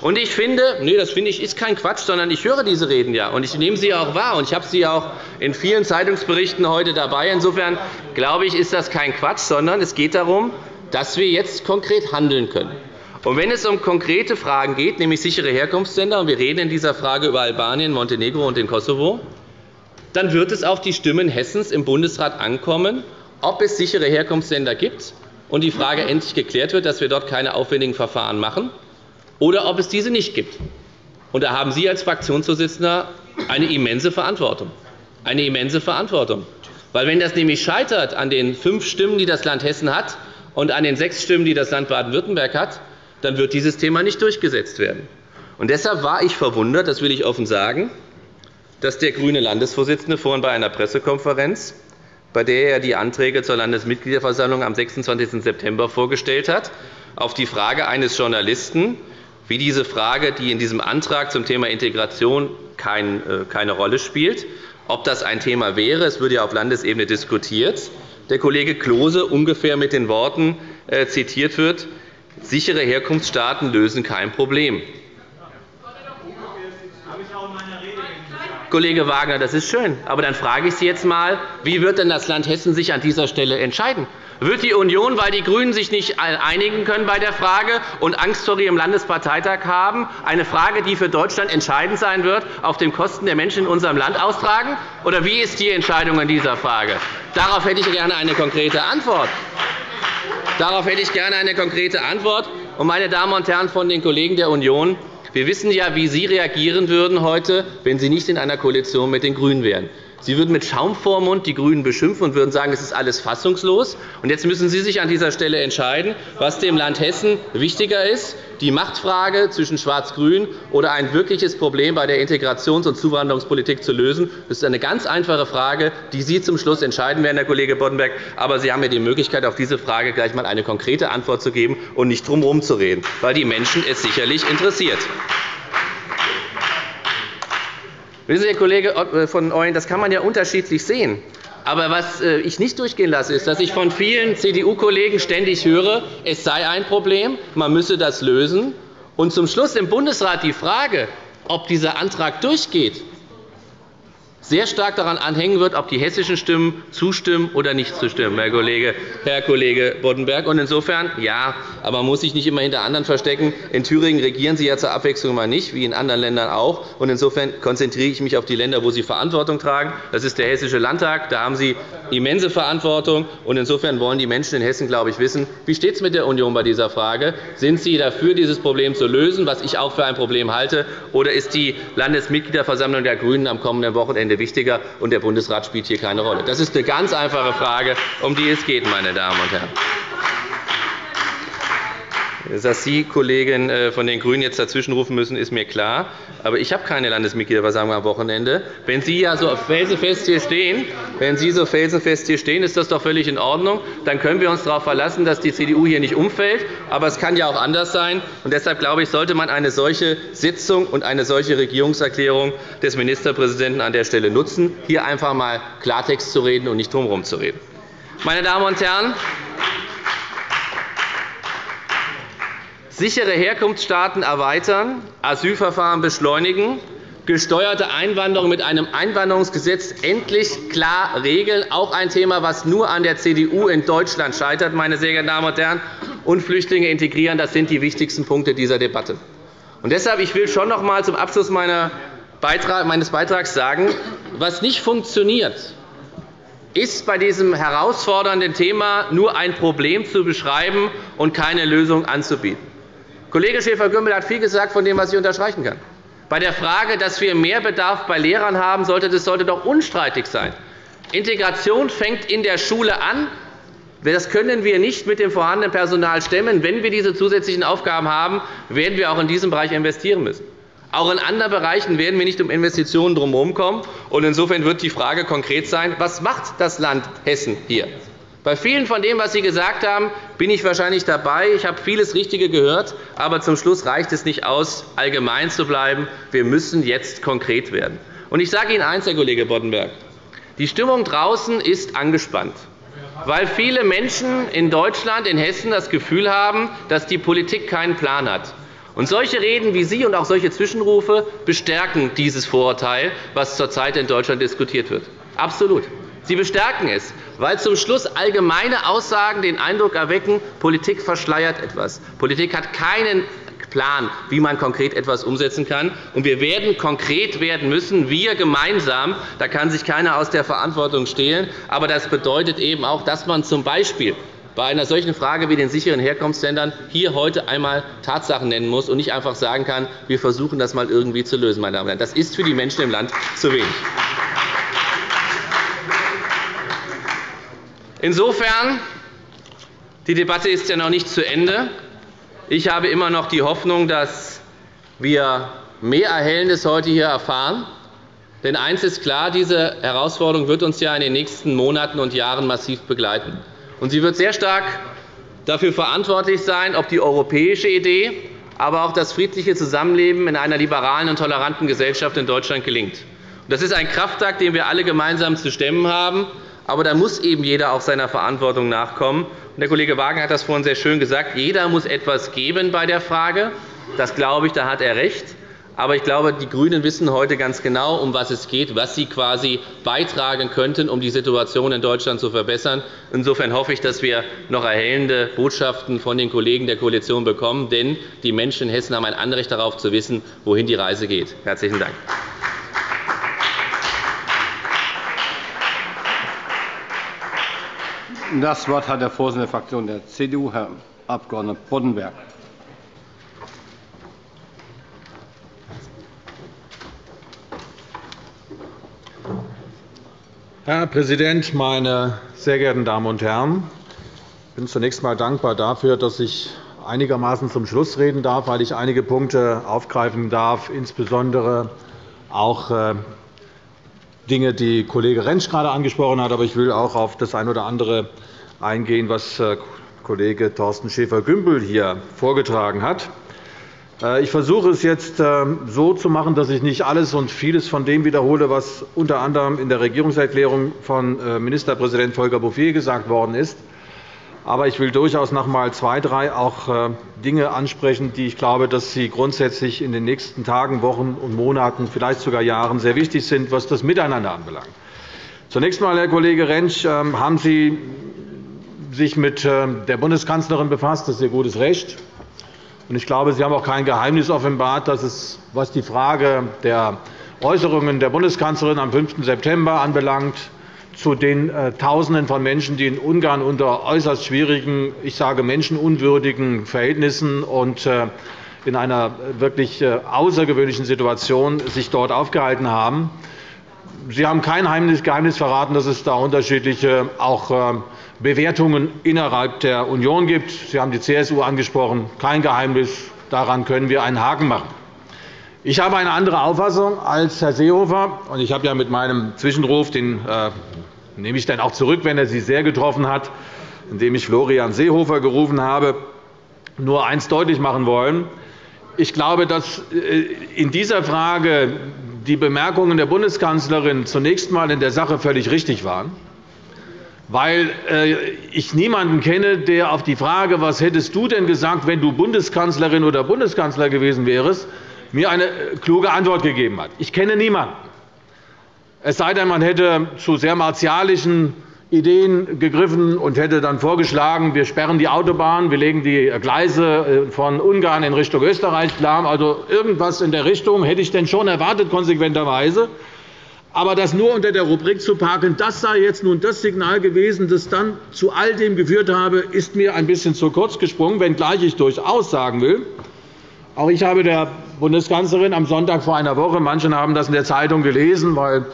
Und ich finde, nee, das finde ich ist kein Quatsch, sondern ich höre diese Reden ja und ich nehme sie auch wahr und ich habe sie auch in vielen Zeitungsberichten heute dabei. Insofern glaube ich, ist das kein Quatsch, sondern es geht darum, dass wir jetzt konkret handeln können. Und wenn es um konkrete Fragen geht, nämlich sichere Herkunftsländer, und wir reden in dieser Frage über Albanien, Montenegro und den Kosovo, dann wird es auf die Stimmen Hessens im Bundesrat ankommen, ob es sichere Herkunftsländer gibt und die Frage endlich geklärt wird, dass wir dort keine aufwendigen Verfahren machen, oder ob es diese nicht gibt. Und da haben Sie als Fraktionsvorsitzender eine immense Verantwortung. Eine immense Verantwortung. Weil wenn das nämlich scheitert an den fünf Stimmen, die das Land Hessen hat, und an den sechs Stimmen, die das Land Baden-Württemberg hat, dann wird dieses Thema nicht durchgesetzt werden. Und deshalb war ich verwundert, das will ich offen sagen, dass der grüne Landesvorsitzende vorhin bei einer Pressekonferenz bei der er die Anträge zur Landesmitgliederversammlung am 26. September vorgestellt hat, auf die Frage eines Journalisten, wie diese Frage, die in diesem Antrag zum Thema Integration äh, keine Rolle spielt, ob das ein Thema wäre. Es würde ja auf Landesebene diskutiert. Der Kollege Klose ungefähr mit den Worten äh, zitiert wird, sichere Herkunftsstaaten lösen kein Problem. Kollege Wagner, das ist schön. Aber dann frage ich Sie jetzt einmal, wie wird denn das Land Hessen sich an dieser Stelle entscheiden? Wird die Union, weil die GRÜNEN sich nicht einigen können bei der Frage und Angst vor ihrem Landesparteitag haben, eine Frage, die für Deutschland entscheidend sein wird, auf den Kosten der Menschen in unserem Land austragen? Oder wie ist die Entscheidung in dieser Frage? Darauf hätte ich gerne eine konkrete Antwort. Darauf hätte ich gerne eine konkrete Antwort. meine Damen und Herren von den Kollegen der Union, wir wissen ja, wie Sie reagieren würden heute, wenn Sie nicht in einer Koalition mit den GRÜNEN wären. Sie würden mit Schaum vor Mund die GRÜNEN beschimpfen und würden sagen, es ist alles fassungslos. Und jetzt müssen Sie sich an dieser Stelle entscheiden, was dem Land Hessen wichtiger ist, die Machtfrage zwischen Schwarz-Grün oder ein wirkliches Problem bei der Integrations- und Zuwanderungspolitik zu lösen. Das ist eine ganz einfache Frage, die Sie zum Schluss entscheiden werden, Herr Kollege Boddenberg. Aber Sie haben ja die Möglichkeit, auf diese Frage gleich einmal eine konkrete Antwort zu geben und nicht drum herum zu reden, weil die Menschen es sicherlich interessiert. Wissen Sie, Herr Kollege äh, von Ooyen, das kann man ja unterschiedlich sehen. Aber was äh, ich nicht durchgehen lasse, ist, dass ich von vielen CDU-Kollegen ständig höre, es sei ein Problem, man müsse das lösen. Und zum Schluss im Bundesrat die Frage, ob dieser Antrag durchgeht, sehr stark daran anhängen wird, ob die hessischen Stimmen zustimmen oder nicht zustimmen, Herr Kollege, Herr Kollege Boddenberg. Und insofern, ja, aber man muss sich nicht immer hinter anderen verstecken. In Thüringen regieren Sie ja zur Abwechslung mal nicht, wie in anderen Ländern auch. Und insofern konzentriere ich mich auf die Länder, wo Sie Verantwortung tragen. Das ist der Hessische Landtag. Da haben Sie immense Verantwortung. Und insofern wollen die Menschen in Hessen, glaube ich, wissen, wie steht es mit der Union bei dieser Frage? Sind Sie dafür, dieses Problem zu lösen, was ich auch für ein Problem halte, oder ist die Landesmitgliederversammlung der GRÜNEN am kommenden Wochenende Ende wichtiger, und der Bundesrat spielt hier keine Rolle. Das ist eine ganz einfache Frage, um die es geht, meine Damen und Herren. Dass Sie, Kollegen äh, von den GRÜNEN, jetzt dazwischenrufen müssen, ist mir klar. Aber ich habe keine Landesmitgliederversammlung am Wochenende. Wenn Sie ja so felsenfest hier stehen, wenn Sie so felsenfest hier stehen, ist das doch völlig in Ordnung. Dann können wir uns darauf verlassen, dass die CDU hier nicht umfällt. Aber es kann ja auch anders sein. Und deshalb glaube ich, sollte man eine solche Sitzung und eine solche Regierungserklärung des Ministerpräsidenten an der Stelle nutzen, hier einfach einmal Klartext zu reden und nicht drumherum zu reden. Meine Damen und Herren, sichere Herkunftsstaaten erweitern, Asylverfahren beschleunigen, gesteuerte Einwanderung mit einem Einwanderungsgesetz endlich klar regeln, auch ein Thema, das nur an der CDU in Deutschland scheitert, meine sehr geehrten Damen und Herren, und Flüchtlinge integrieren. Das sind die wichtigsten Punkte dieser Debatte. Und deshalb ich will schon noch einmal zum Abschluss meines Beitrags sagen, was nicht funktioniert, ist bei diesem herausfordernden Thema nur ein Problem zu beschreiben und keine Lösung anzubieten. Kollege Schäfer-Gümbel hat viel gesagt, von dem was ich unterstreichen kann. Bei der Frage, dass wir mehr Bedarf bei Lehrern haben, sollte das sollte doch unstreitig sein. Integration fängt in der Schule an. Das können wir nicht mit dem vorhandenen Personal stemmen. Wenn wir diese zusätzlichen Aufgaben haben, werden wir auch in diesem Bereich investieren müssen. Auch in anderen Bereichen werden wir nicht um Investitionen drumherum kommen. Insofern wird die Frage konkret sein, was macht das Land Hessen hier? Bei vielen von dem, was Sie gesagt haben, bin ich wahrscheinlich dabei. Ich habe vieles Richtige gehört. Aber zum Schluss reicht es nicht aus, allgemein zu bleiben. Wir müssen jetzt konkret werden. ich sage Ihnen eines, Herr Kollege Boddenberg. Die Stimmung draußen ist angespannt, weil viele Menschen in Deutschland, in Hessen das Gefühl haben, dass die Politik keinen Plan hat. Und solche Reden wie Sie und auch solche Zwischenrufe bestärken dieses Vorurteil, das zurzeit in Deutschland diskutiert wird. Absolut. Sie bestärken es, weil zum Schluss allgemeine Aussagen den Eindruck erwecken, Politik verschleiert etwas. Politik hat keinen Plan, wie man konkret etwas umsetzen kann. Und wir werden konkret werden müssen, wir gemeinsam. Da kann sich keiner aus der Verantwortung stehlen. Aber das bedeutet eben auch, dass man z. B bei einer solchen Frage wie den sicheren Herkunftsländern hier heute einmal Tatsachen nennen muss und nicht einfach sagen kann, wir versuchen das einmal irgendwie zu lösen. Meine Damen und Herren. Das ist für die Menschen im Land zu wenig. Insofern die Debatte ist ja noch nicht zu Ende. Ich habe immer noch die Hoffnung, dass wir mehr Erhellendes heute hier erfahren. Denn eines ist klar, diese Herausforderung wird uns ja in den nächsten Monaten und Jahren massiv begleiten. Und sie wird sehr stark dafür verantwortlich sein, ob die europäische Idee, aber auch das friedliche Zusammenleben in einer liberalen und toleranten Gesellschaft in Deutschland gelingt. Das ist ein Kraftakt, den wir alle gemeinsam zu stemmen haben. Aber da muss eben jeder auch seiner Verantwortung nachkommen. Der Kollege Wagner hat das vorhin sehr schön gesagt. Jeder muss etwas geben bei der Frage. Das glaube ich, da hat er recht. Aber ich glaube, die GRÜNEN wissen heute ganz genau, um was es geht, was sie quasi beitragen könnten, um die Situation in Deutschland zu verbessern. Insofern hoffe ich, dass wir noch erhellende Botschaften von den Kollegen der Koalition bekommen. Denn die Menschen in Hessen haben ein Anrecht darauf, zu wissen, wohin die Reise geht. – Herzlichen Dank. Das Wort hat der Vorsitzende der Fraktion der CDU, Herr Abg. Boddenberg. Herr Präsident, meine sehr geehrten Damen und Herren! Ich bin zunächst einmal dankbar dafür, dass ich einigermaßen zum Schluss reden darf, weil ich einige Punkte aufgreifen darf, insbesondere auch äh, Dinge, die Kollege Rentsch gerade angesprochen hat. Aber ich will auch auf das eine oder andere eingehen, was äh, Kollege Thorsten Schäfer-Gümbel hier vorgetragen hat. Äh, ich versuche es jetzt ähm, so zu machen, dass ich nicht alles und vieles von dem wiederhole, was unter anderem in der Regierungserklärung von äh, Ministerpräsident Volker Bouffier gesagt worden ist. Aber ich will durchaus noch einmal zwei, drei auch äh, Dinge ansprechen, die ich glaube, dass sie grundsätzlich in den nächsten Tagen, Wochen und Monaten, vielleicht sogar Jahren sehr wichtig sind, was das Miteinander anbelangt. Zunächst einmal, Herr Kollege Rentsch, ähm, haben Sie sich mit der Bundeskanzlerin befasst. Das ist Ihr gutes Recht. Ich glaube, Sie haben auch kein Geheimnis offenbart, dass es, was die Frage der Äußerungen der Bundeskanzlerin am 5. September anbelangt, zu den äh, Tausenden von Menschen, die in Ungarn unter äußerst schwierigen, ich sage menschenunwürdigen Verhältnissen und äh, in einer wirklich äh, außergewöhnlichen Situation sich dort aufgehalten haben. Sie haben kein Geheimnis verraten, dass es da unterschiedliche auch Bewertungen innerhalb der Union gibt. Sie haben die CSU angesprochen. Kein Geheimnis. Daran können wir einen Haken machen. Ich habe eine andere Auffassung als Herr Seehofer. Ich habe mit meinem Zwischenruf, den nehme ich dann auch zurück, wenn er Sie sehr getroffen hat, indem ich Florian Seehofer gerufen habe, nur eines deutlich machen wollen. Ich glaube, dass äh, in dieser Frage die Bemerkungen der Bundeskanzlerin zunächst einmal in der Sache völlig richtig waren weil äh, ich niemanden kenne, der auf die Frage, was hättest du denn gesagt, wenn du Bundeskanzlerin oder Bundeskanzler gewesen wärst, mir eine kluge Antwort gegeben hat. Ich kenne niemanden. Es sei denn, man hätte zu sehr martialischen Ideen gegriffen und hätte dann vorgeschlagen, wir sperren die Autobahn, wir legen die Gleise äh, von Ungarn in Richtung Österreich lahm. Also irgendwas in der Richtung hätte ich denn schon erwartet, konsequenterweise. Aber das nur unter der Rubrik zu parken, das sei jetzt nun das Signal gewesen, das dann zu all dem geführt habe, ist mir ein bisschen zu kurz gesprungen, wenngleich ich durchaus sagen will, auch ich habe der Bundeskanzlerin am Sonntag vor einer Woche, manche haben das in der Zeitung gelesen, weil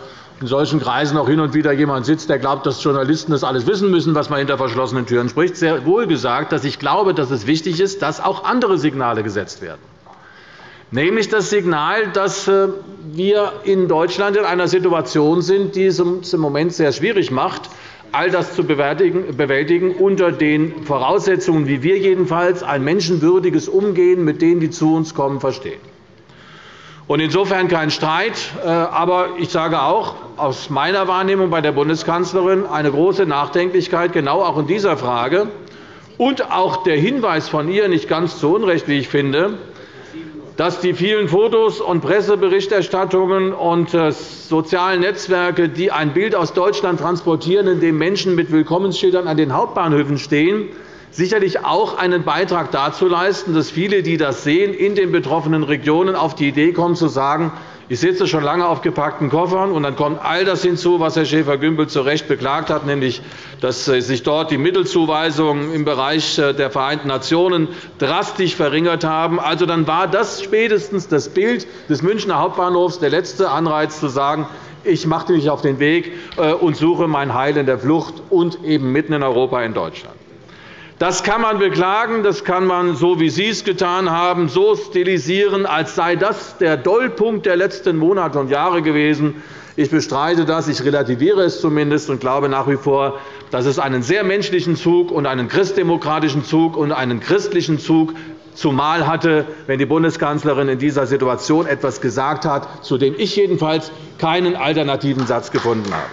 in solchen Kreisen auch hin und wieder jemand sitzt, der glaubt, dass Journalisten das alles wissen müssen, was man hinter verschlossenen Türen spricht, sehr wohl gesagt, dass ich glaube, dass es wichtig ist, dass auch andere Signale gesetzt werden nämlich das Signal, dass äh, wir in Deutschland in einer Situation sind, die es im Moment sehr schwierig macht, all das zu bewältigen unter den Voraussetzungen, wie wir jedenfalls ein menschenwürdiges Umgehen mit denen, die zu uns kommen, verstehen. Insofern kein Streit. Äh, aber ich sage auch aus meiner Wahrnehmung bei der Bundeskanzlerin eine große Nachdenklichkeit, genau auch in dieser Frage, und auch der Hinweis von ihr, nicht ganz zu Unrecht, wie ich finde, dass die vielen Fotos und Presseberichterstattungen und äh, sozialen Netzwerke, die ein Bild aus Deutschland transportieren, in dem Menschen mit Willkommensschildern an den Hauptbahnhöfen stehen, sicherlich auch einen Beitrag dazu leisten, dass viele, die das sehen, in den betroffenen Regionen auf die Idee kommen, zu sagen, ich sitze schon lange auf gepackten Koffern, und dann kommt all das hinzu, was Herr Schäfer-Gümbel zu Recht beklagt hat, nämlich dass äh, sich dort die Mittelzuweisungen im Bereich äh, der Vereinten Nationen drastisch verringert haben. Also, dann war das spätestens das Bild des Münchner Hauptbahnhofs der letzte Anreiz, zu sagen, ich mache mich auf den Weg äh, und suche mein Heil in der Flucht und eben mitten in Europa in Deutschland. Das kann man beklagen, das kann man, so wie Sie es getan haben, so stilisieren, als sei das der Dollpunkt der letzten Monate und Jahre gewesen. Ich bestreite das, ich relativiere es zumindest und glaube nach wie vor, dass es einen sehr menschlichen Zug und einen christdemokratischen Zug und einen christlichen Zug zumal hatte, wenn die Bundeskanzlerin in dieser Situation etwas gesagt hat, zu dem ich jedenfalls keinen alternativen Satz gefunden habe.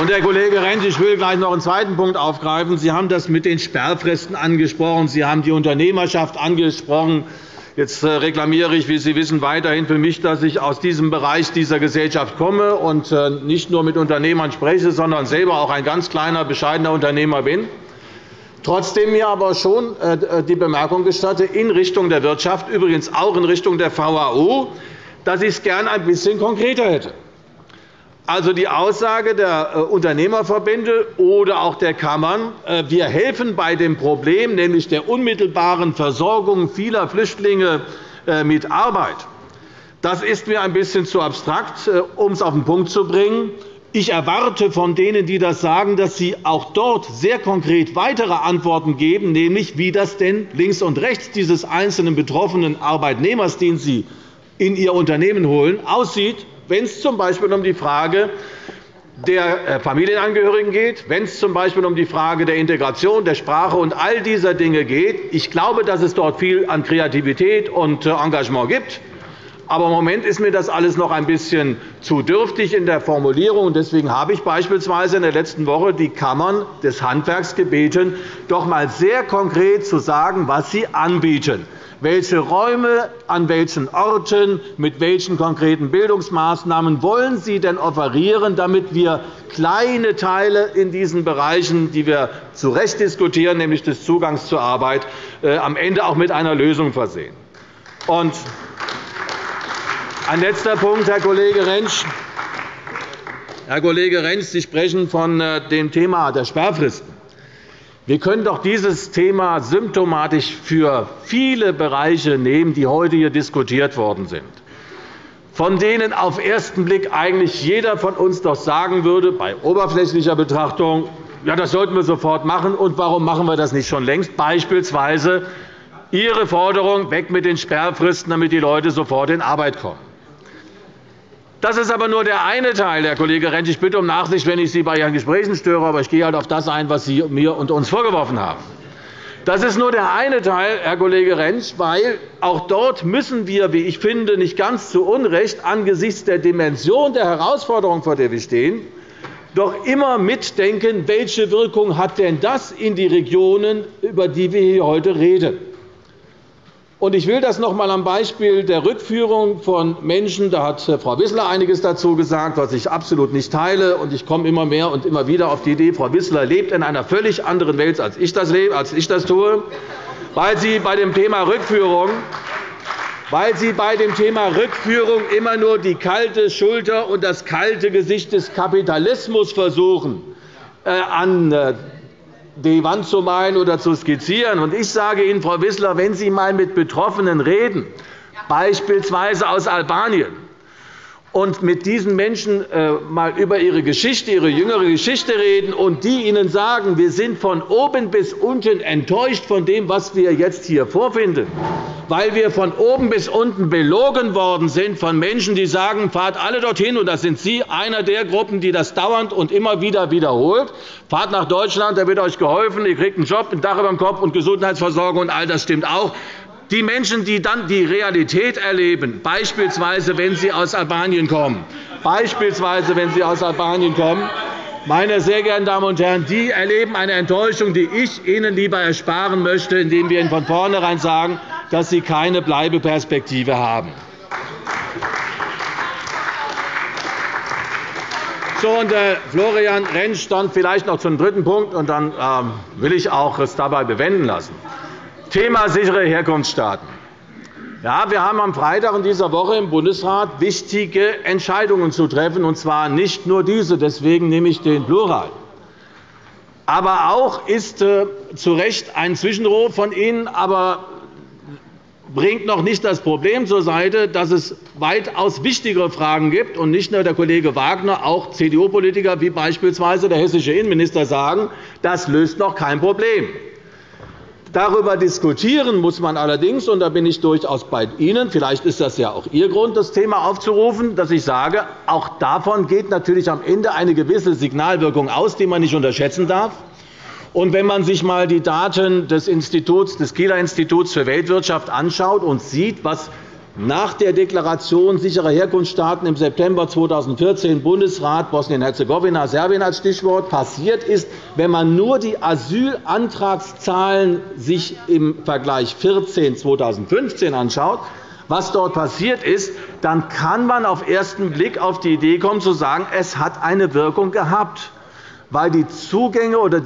Und, Herr Kollege Rentsch, ich will gleich noch einen zweiten Punkt aufgreifen. Sie haben das mit den Sperrfristen angesprochen. Sie haben die Unternehmerschaft angesprochen. Jetzt äh, reklamiere ich, wie Sie wissen, weiterhin für mich, dass ich aus diesem Bereich dieser Gesellschaft komme und äh, nicht nur mit Unternehmern spreche, sondern selber auch ein ganz kleiner, bescheidener Unternehmer bin. Trotzdem mir aber schon äh, die Bemerkung gestatte, in Richtung der Wirtschaft, übrigens auch in Richtung der VAO, dass ich es gern ein bisschen konkreter hätte. Also die Aussage der äh, Unternehmerverbände oder auch der Kammern, äh, wir helfen bei dem Problem, nämlich der unmittelbaren Versorgung vieler Flüchtlinge äh, mit Arbeit, das ist mir ein bisschen zu abstrakt, um es auf den Punkt zu bringen. Ich erwarte von denen, die das sagen, dass sie auch dort sehr konkret weitere Antworten geben, nämlich wie das denn links und rechts dieses einzelnen betroffenen Arbeitnehmers, den sie in ihr Unternehmen holen, aussieht wenn es z. B. um die Frage der äh, Familienangehörigen geht, wenn es z. B. um die Frage der Integration, der Sprache und all dieser Dinge geht. Ich glaube, dass es dort viel an Kreativität und äh, Engagement gibt. Aber im Moment ist mir das alles noch ein bisschen zu dürftig in der Formulierung. Deswegen habe ich beispielsweise in der letzten Woche die Kammern des Handwerks gebeten, doch einmal sehr konkret zu sagen, was sie anbieten welche Räume, an welchen Orten, mit welchen konkreten Bildungsmaßnahmen wollen Sie denn offerieren, damit wir kleine Teile in diesen Bereichen, die wir zu Recht diskutieren, nämlich des Zugangs zur Arbeit, äh, am Ende auch mit einer Lösung versehen? Ein letzter Punkt, Herr Kollege Rentsch. Herr Kollege Rentsch, Sie sprechen von äh, dem Thema der Sperrfristen. Wir können doch dieses Thema symptomatisch für viele Bereiche nehmen, die heute hier diskutiert worden sind, von denen auf den ersten Blick eigentlich jeder von uns doch sagen würde, bei oberflächlicher Betrachtung, ja, das sollten wir sofort machen, und warum machen wir das nicht schon längst? Beispielsweise Ihre Forderung, weg mit den Sperrfristen, damit die Leute sofort in Arbeit kommen. Das ist aber nur der eine Teil, Herr Kollege Rentsch. Ich bitte um Nachsicht, wenn ich Sie bei Ihren Gesprächen störe, aber ich gehe halt auf das ein, was Sie mir und uns vorgeworfen haben. Das ist nur der eine Teil, Herr Kollege Rentsch, weil auch dort müssen wir, wie ich finde, nicht ganz zu Unrecht angesichts der Dimension der Herausforderung, vor der wir stehen, doch immer mitdenken, welche Wirkung hat denn das in die Regionen, über die wir hier heute reden. Ich will das noch einmal am Beispiel der Rückführung von Menschen, da hat Frau Wissler einiges dazu gesagt, was ich absolut nicht teile. Ich komme immer mehr und immer wieder auf die Idee, Frau Wissler lebt in einer völlig anderen Welt, als ich das, lebe, als ich das tue, weil sie bei dem Thema Rückführung weil Sie bei dem Thema Rückführung immer nur die kalte Schulter und das kalte Gesicht des Kapitalismus versuchen, äh, an äh, die Wand zu malen oder zu skizzieren. Ich sage Ihnen, Frau Wissler, wenn Sie einmal mit Betroffenen reden, beispielsweise aus Albanien, und mit diesen Menschen äh, über ihre Geschichte, ihre jüngere Geschichte reden und die ihnen sagen, wir sind von oben bis unten enttäuscht von dem, was wir jetzt hier vorfinden, weil wir von oben bis unten belogen worden sind von Menschen, die sagen, fahrt alle dorthin, und das sind Sie, einer der Gruppen, die das dauernd und immer wieder wiederholt, fahrt nach Deutschland, da wird euch geholfen, ihr kriegt einen Job, ein Dach über dem Kopf und Gesundheitsversorgung, und all das stimmt auch. Die Menschen, die dann die Realität erleben, beispielsweise wenn sie aus Albanien kommen, beispielsweise wenn sie aus Albanien kommen, meine sehr geehrten Damen und Herren, die erleben eine Enttäuschung, die ich Ihnen lieber ersparen möchte, indem wir Ihnen von vornherein sagen, dass sie keine Bleibeperspektive haben. So, und, äh, Florian Rentsch dann vielleicht noch zum dritten Punkt, und dann äh, will ich auch es dabei bewenden lassen. Thema sichere Herkunftsstaaten. Ja, wir haben am Freitag in dieser Woche im Bundesrat wichtige Entscheidungen zu treffen, und zwar nicht nur diese. Deswegen nehme ich den Plural. Aber auch ist äh, zu Recht ein Zwischenruf von Ihnen, aber bringt noch nicht das Problem zur Seite, dass es weitaus wichtigere Fragen gibt und nicht nur der Kollege Wagner, auch CDU-Politiker wie beispielsweise der hessische Innenminister sagen, das löst noch kein Problem. Darüber diskutieren muss man allerdings, und da bin ich durchaus bei Ihnen, vielleicht ist das ja auch Ihr Grund, das Thema aufzurufen, dass ich sage, auch davon geht natürlich am Ende eine gewisse Signalwirkung aus, die man nicht unterschätzen darf. Und wenn man sich einmal die Daten des, Instituts, des Kieler Instituts für Weltwirtschaft anschaut und sieht, was nach der Deklaration sicherer Herkunftsstaaten im September 2014 Bundesrat Bosnien-Herzegowina, Serbien als Stichwort passiert ist, wenn man nur die Asylantragszahlen sich im Vergleich 14 2015 anschaut, was dort passiert ist, dann kann man auf ersten Blick auf die Idee kommen, zu sagen, es hat eine Wirkung gehabt weil die Zugänge oder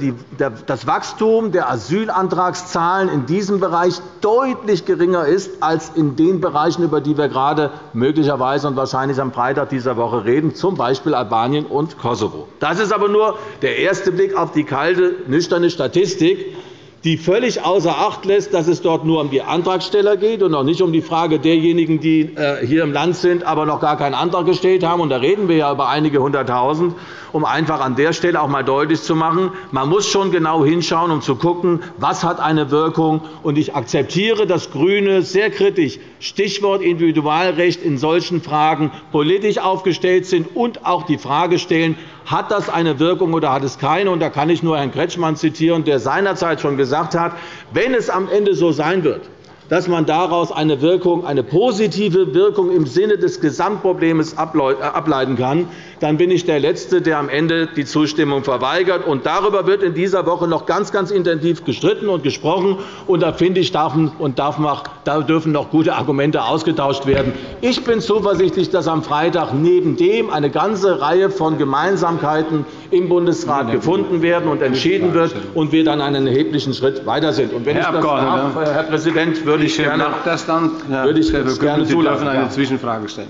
das Wachstum der Asylantragszahlen in diesem Bereich deutlich geringer ist als in den Bereichen, über die wir gerade möglicherweise und wahrscheinlich am Freitag dieser Woche reden, z. B. Albanien und Kosovo. Das ist aber nur der erste Blick auf die kalte, nüchterne Statistik die völlig außer Acht lässt, dass es dort nur um die Antragsteller geht und auch nicht um die Frage derjenigen, die äh, hier im Land sind, aber noch gar keinen Antrag gestellt haben. Und da reden wir ja über einige Hunderttausend, um einfach an der Stelle auch einmal deutlich zu machen, man muss schon genau hinschauen, um zu schauen, was hat eine Wirkung. Und ich akzeptiere, dass GRÜNE sehr kritisch Stichwort Individualrecht in solchen Fragen politisch aufgestellt sind und auch die Frage stellen, hat das eine Wirkung oder hat es keine? Und da kann ich nur Herrn Kretschmann zitieren, der seinerzeit schon gesagt hat, wenn es am Ende so sein wird, dass man daraus eine, Wirkung, eine positive Wirkung im Sinne des Gesamtproblems äh, ableiten kann, dann bin ich der Letzte, der am Ende die Zustimmung verweigert. Und darüber wird in dieser Woche noch ganz, ganz intensiv gestritten und gesprochen. Und da finde ich, darf und darf da dürfen noch gute Argumente ausgetauscht werden. Ich bin zuversichtlich, dass am Freitag neben dem eine ganze Reihe von Gemeinsamkeiten im Bundesrat gefunden werden und entschieden wird und wir dann einen erheblichen Schritt weiter sind. Und wenn Herr ich das darf, Herr Präsident, würde ich gerne, das dann, würde ich gerne Sie dürfen eine Zwischenfrage stellen.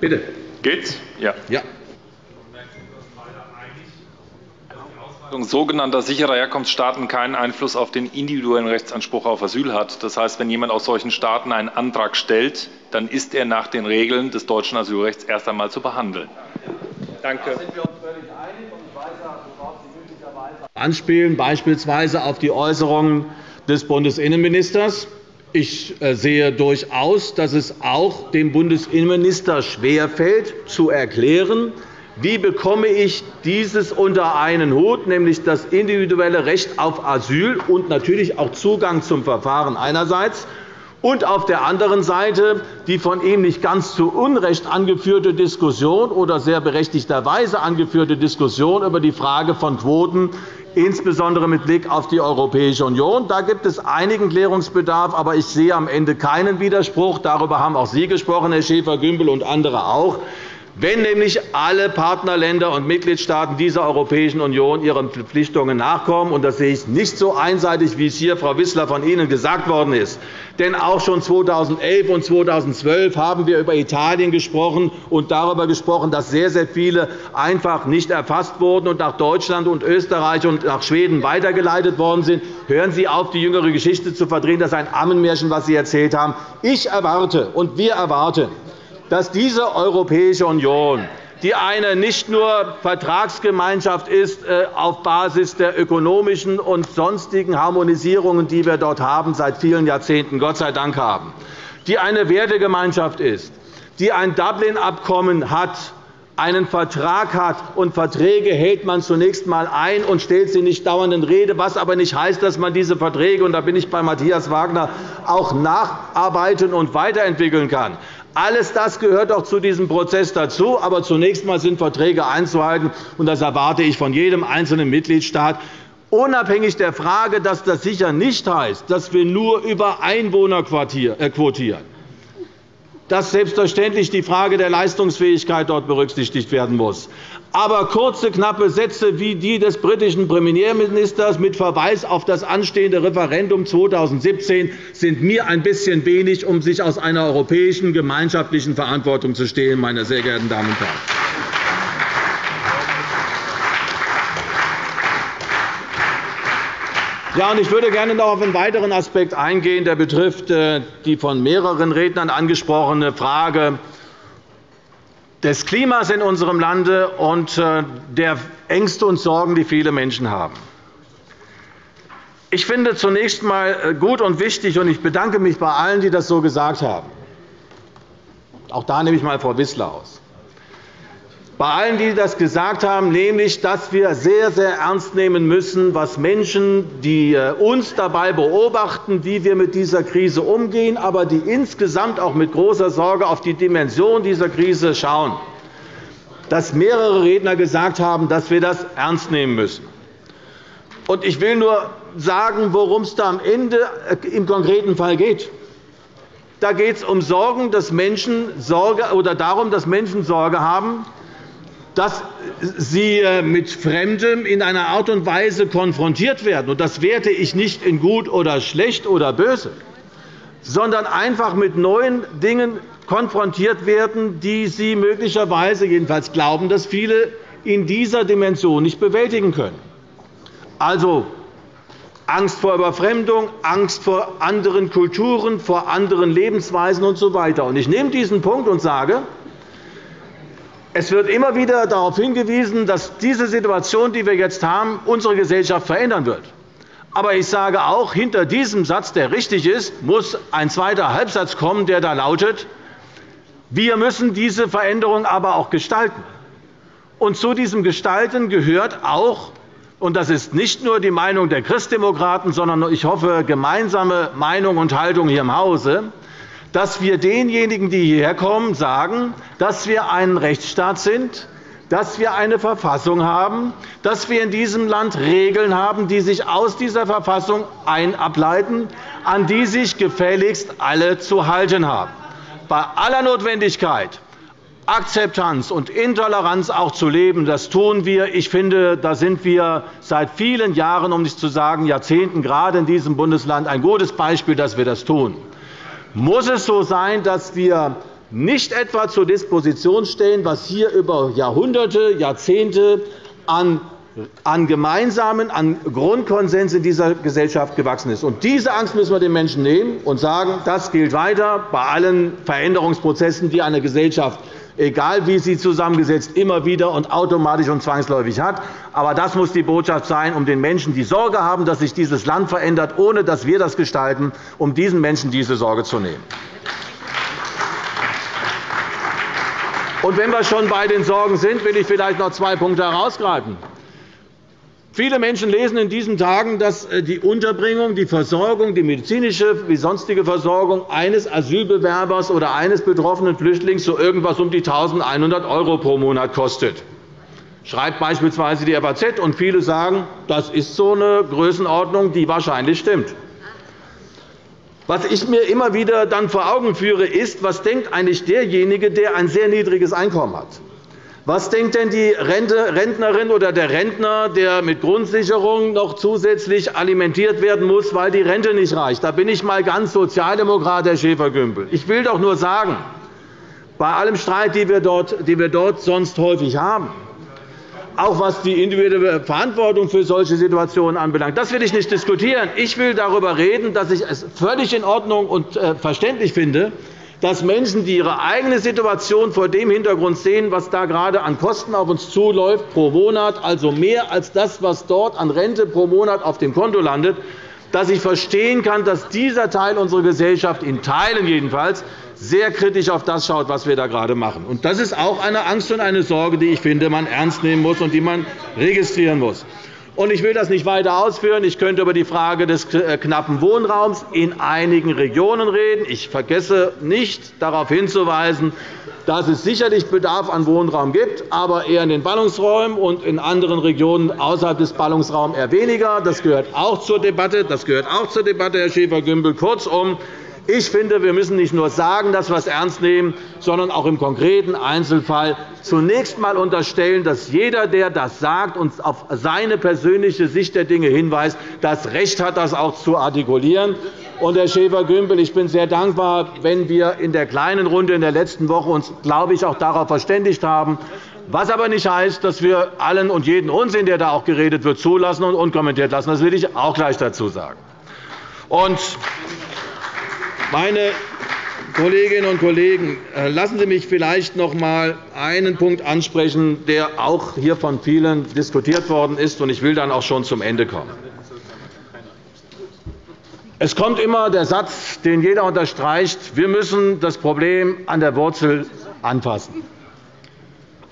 Bitte. Geht's? Ja. ja. sogenannter sicherer Herkunftsstaaten keinen Einfluss auf den individuellen Rechtsanspruch auf Asyl hat. Das heißt, wenn jemand aus solchen Staaten einen Antrag stellt, dann ist er nach den Regeln des deutschen Asylrechts erst einmal zu behandeln. Danke. Anspielen beispielsweise auf die Äußerungen des Bundesinnenministers. Ich äh, sehe durchaus, dass es auch dem Bundesinnenminister schwerfällt, zu erklären, wie bekomme ich dieses unter einen Hut, nämlich das individuelle Recht auf Asyl und natürlich auch Zugang zum Verfahren einerseits und auf der anderen Seite die von ihm nicht ganz zu Unrecht angeführte Diskussion oder sehr berechtigterweise angeführte Diskussion über die Frage von Quoten insbesondere mit Blick auf die Europäische Union. Da gibt es einigen Klärungsbedarf, aber ich sehe am Ende keinen Widerspruch. Darüber haben auch Sie gesprochen, Herr Schäfer-Gümbel, und andere auch. Wenn nämlich alle Partnerländer und Mitgliedstaaten dieser Europäischen Union ihren Verpflichtungen nachkommen, und das sehe ich nicht so einseitig, wie es hier, Frau Wissler, von Ihnen gesagt worden ist, denn auch schon 2011 und 2012 haben wir über Italien gesprochen und darüber gesprochen, dass sehr, sehr viele einfach nicht erfasst wurden und nach Deutschland und Österreich und nach Schweden weitergeleitet worden sind. Hören Sie auf, die jüngere Geschichte zu verdrehen. Das ist ein Ammenmärchen, was Sie erzählt haben. Ich erwarte und wir erwarten, dass diese Europäische Union die eine nicht nur Vertragsgemeinschaft ist äh, auf Basis der ökonomischen und sonstigen Harmonisierungen, die wir dort haben, seit vielen Jahrzehnten Gott sei Dank haben, die eine Wertegemeinschaft ist, die ein Dublin-Abkommen hat, einen Vertrag hat, und Verträge hält man zunächst einmal ein und stellt sie nicht dauernd in Rede, was aber nicht heißt, dass man diese Verträge, und da bin ich bei Matthias Wagner, auch nacharbeiten und weiterentwickeln kann. Alles das gehört auch zu diesem Prozess dazu. Aber zunächst einmal sind Verträge einzuhalten, und das erwarte ich von jedem einzelnen Mitgliedstaat. Unabhängig der Frage, dass das sicher nicht heißt, dass wir nur über Einwohner äh, quotieren dass selbstverständlich die Frage der Leistungsfähigkeit dort berücksichtigt werden muss. Aber kurze, knappe Sätze wie die des britischen Premierministers mit Verweis auf das anstehende Referendum 2017 sind mir ein bisschen wenig, um sich aus einer europäischen gemeinschaftlichen Verantwortung zu stehlen, meine sehr geehrten Damen und Herren. Ja, ich würde gerne noch auf einen weiteren Aspekt eingehen, der betrifft äh, die von mehreren Rednern angesprochene Frage des Klimas in unserem Lande und äh, der Ängste und Sorgen, die viele Menschen haben. Ich finde zunächst einmal äh, gut und wichtig, und ich bedanke mich bei allen, die das so gesagt haben. Auch da nehme ich einmal Frau Wissler aus bei allen, die das gesagt haben, nämlich, dass wir sehr, sehr ernst nehmen müssen, was Menschen, die äh, uns dabei beobachten, wie wir mit dieser Krise umgehen, aber die insgesamt auch mit großer Sorge auf die Dimension dieser Krise schauen, dass mehrere Redner gesagt haben, dass wir das ernst nehmen müssen. Ich will nur sagen, worum es da am Ende äh, im konkreten Fall geht. Da geht es um Sorgen, dass Menschen Sorge, oder darum, dass Menschen Sorge haben, dass sie äh, mit Fremdem in einer Art und Weise konfrontiert werden. Das werte ich nicht in gut oder schlecht oder böse, sondern einfach mit neuen Dingen konfrontiert werden, die sie möglicherweise, jedenfalls glauben dass viele, in dieser Dimension nicht bewältigen können. Also Angst vor Überfremdung, Angst vor anderen Kulturen, vor anderen Lebensweisen usw. So ich nehme diesen Punkt und sage, es wird immer wieder darauf hingewiesen, dass diese Situation, die wir jetzt haben, unsere Gesellschaft verändern wird. Aber ich sage auch, hinter diesem Satz, der richtig ist, muss ein zweiter Halbsatz kommen, der da lautet, wir müssen diese Veränderung aber auch gestalten. Und zu diesem Gestalten gehört auch, und das ist nicht nur die Meinung der Christdemokraten, sondern ich hoffe gemeinsame Meinung und Haltung hier im Hause, dass wir denjenigen, die hierher kommen, sagen, dass wir ein Rechtsstaat sind, dass wir eine Verfassung haben, dass wir in diesem Land Regeln haben, die sich aus dieser Verfassung ableiten, an die sich gefälligst alle zu halten haben. Bei aller Notwendigkeit, Akzeptanz und Intoleranz auch zu leben, das tun wir. Ich finde, da sind wir seit vielen Jahren, um nicht zu sagen Jahrzehnten, gerade in diesem Bundesland ein gutes Beispiel, dass wir das tun muss es so sein, dass wir nicht etwa zur Disposition stellen, was hier über Jahrhunderte, Jahrzehnte an an gemeinsamen, an Grundkonsens in dieser Gesellschaft gewachsen ist. Diese Angst müssen wir den Menschen nehmen und sagen, das gilt weiter bei allen Veränderungsprozessen, die eine Gesellschaft egal wie sie zusammengesetzt, immer wieder und automatisch und zwangsläufig hat. Aber das muss die Botschaft sein, um den Menschen, die Sorge haben, dass sich dieses Land verändert, ohne dass wir das gestalten, um diesen Menschen diese Sorge zu nehmen. Und wenn wir schon bei den Sorgen sind, will ich vielleicht noch zwei Punkte herausgreifen. Viele Menschen lesen in diesen Tagen, dass äh, die Unterbringung, die Versorgung, die medizinische wie sonstige Versorgung eines Asylbewerbers oder eines betroffenen Flüchtlings so irgendwas um die 1.100 € pro Monat kostet. schreibt beispielsweise die FAZ, und viele sagen, das ist so eine Größenordnung, die wahrscheinlich stimmt. Was ich mir immer wieder dann vor Augen führe, ist, was denkt eigentlich derjenige, der ein sehr niedriges Einkommen hat? Was denkt denn die Rentnerin oder der Rentner, der mit Grundsicherung noch zusätzlich alimentiert werden muss, weil die Rente nicht reicht? Da bin ich einmal ganz Sozialdemokrat, Herr Schäfer-Gümbel. Ich will doch nur sagen, bei allem Streit, den wir dort sonst häufig haben, auch was die individuelle Verantwortung für solche Situationen anbelangt. Das will ich nicht diskutieren. Ich will darüber reden, dass ich es völlig in Ordnung und äh, verständlich finde, dass Menschen, die ihre eigene Situation vor dem Hintergrund sehen, was da gerade an Kosten auf uns zuläuft pro Monat, also mehr als das, was dort an Rente pro Monat auf dem Konto landet, dass ich verstehen kann, dass dieser Teil unserer Gesellschaft in Teilen jedenfalls sehr kritisch auf das schaut, was wir da gerade machen. Das ist auch eine Angst und eine Sorge, die ich finde, man ernst nehmen muss und die man registrieren muss. Ich will das nicht weiter ausführen. Ich könnte über die Frage des äh, knappen Wohnraums in einigen Regionen reden. Ich vergesse nicht, darauf hinzuweisen, dass es sicherlich Bedarf an Wohnraum gibt, aber eher in den Ballungsräumen und in anderen Regionen außerhalb des Ballungsraums eher weniger. Das gehört auch zur Debatte, das gehört auch zur Debatte Herr Schäfer-Gümbel. Kurzum, ich finde, wir müssen nicht nur sagen, dass wir es ernst nehmen, sondern auch im konkreten Einzelfall zunächst einmal unterstellen, dass jeder, der das sagt und auf seine persönliche Sicht der Dinge hinweist, das Recht hat, das auch zu artikulieren. Und, Herr Schäfer-Gümbel, ich bin sehr dankbar, wenn wir in der kleinen Runde in der letzten Woche uns, glaube ich, auch darauf verständigt haben, was aber nicht heißt, dass wir allen und jeden Unsinn, der da auch geredet wird, zulassen und unkommentiert lassen. Das will ich auch gleich dazu sagen. Und meine Kolleginnen und Kollegen, äh, lassen Sie mich vielleicht noch einmal einen Punkt ansprechen, der auch hier von vielen diskutiert worden ist. Ich will dann auch schon zum Ende kommen. Es kommt immer der Satz, den jeder unterstreicht, wir müssen das Problem an der Wurzel anfassen.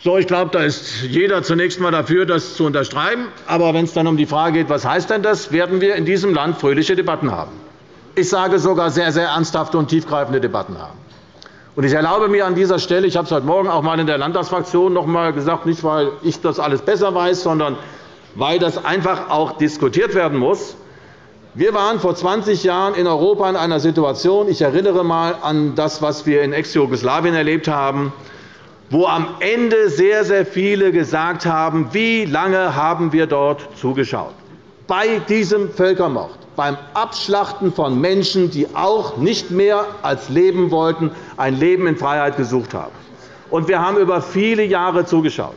So, ich glaube, da ist jeder zunächst einmal dafür, das zu unterschreiben. Aber wenn es dann um die Frage geht, was heißt denn das, werden wir in diesem Land fröhliche Debatten haben ich sage sogar sehr, sehr ernsthafte und tiefgreifende Debatten haben. Ich erlaube mir an dieser Stelle, ich habe es heute Morgen auch einmal in der Landtagsfraktion noch einmal gesagt, nicht weil ich das alles besser weiß, sondern weil das einfach auch diskutiert werden muss. Wir waren vor 20 Jahren in Europa in einer Situation, ich erinnere einmal an das, was wir in Ex-Jugoslawien erlebt haben, wo am Ende sehr, sehr viele gesagt haben, wie lange haben wir dort zugeschaut bei diesem Völkermord beim Abschlachten von Menschen, die auch nicht mehr als leben wollten, ein Leben in Freiheit gesucht haben. Wir haben über viele Jahre zugeschaut.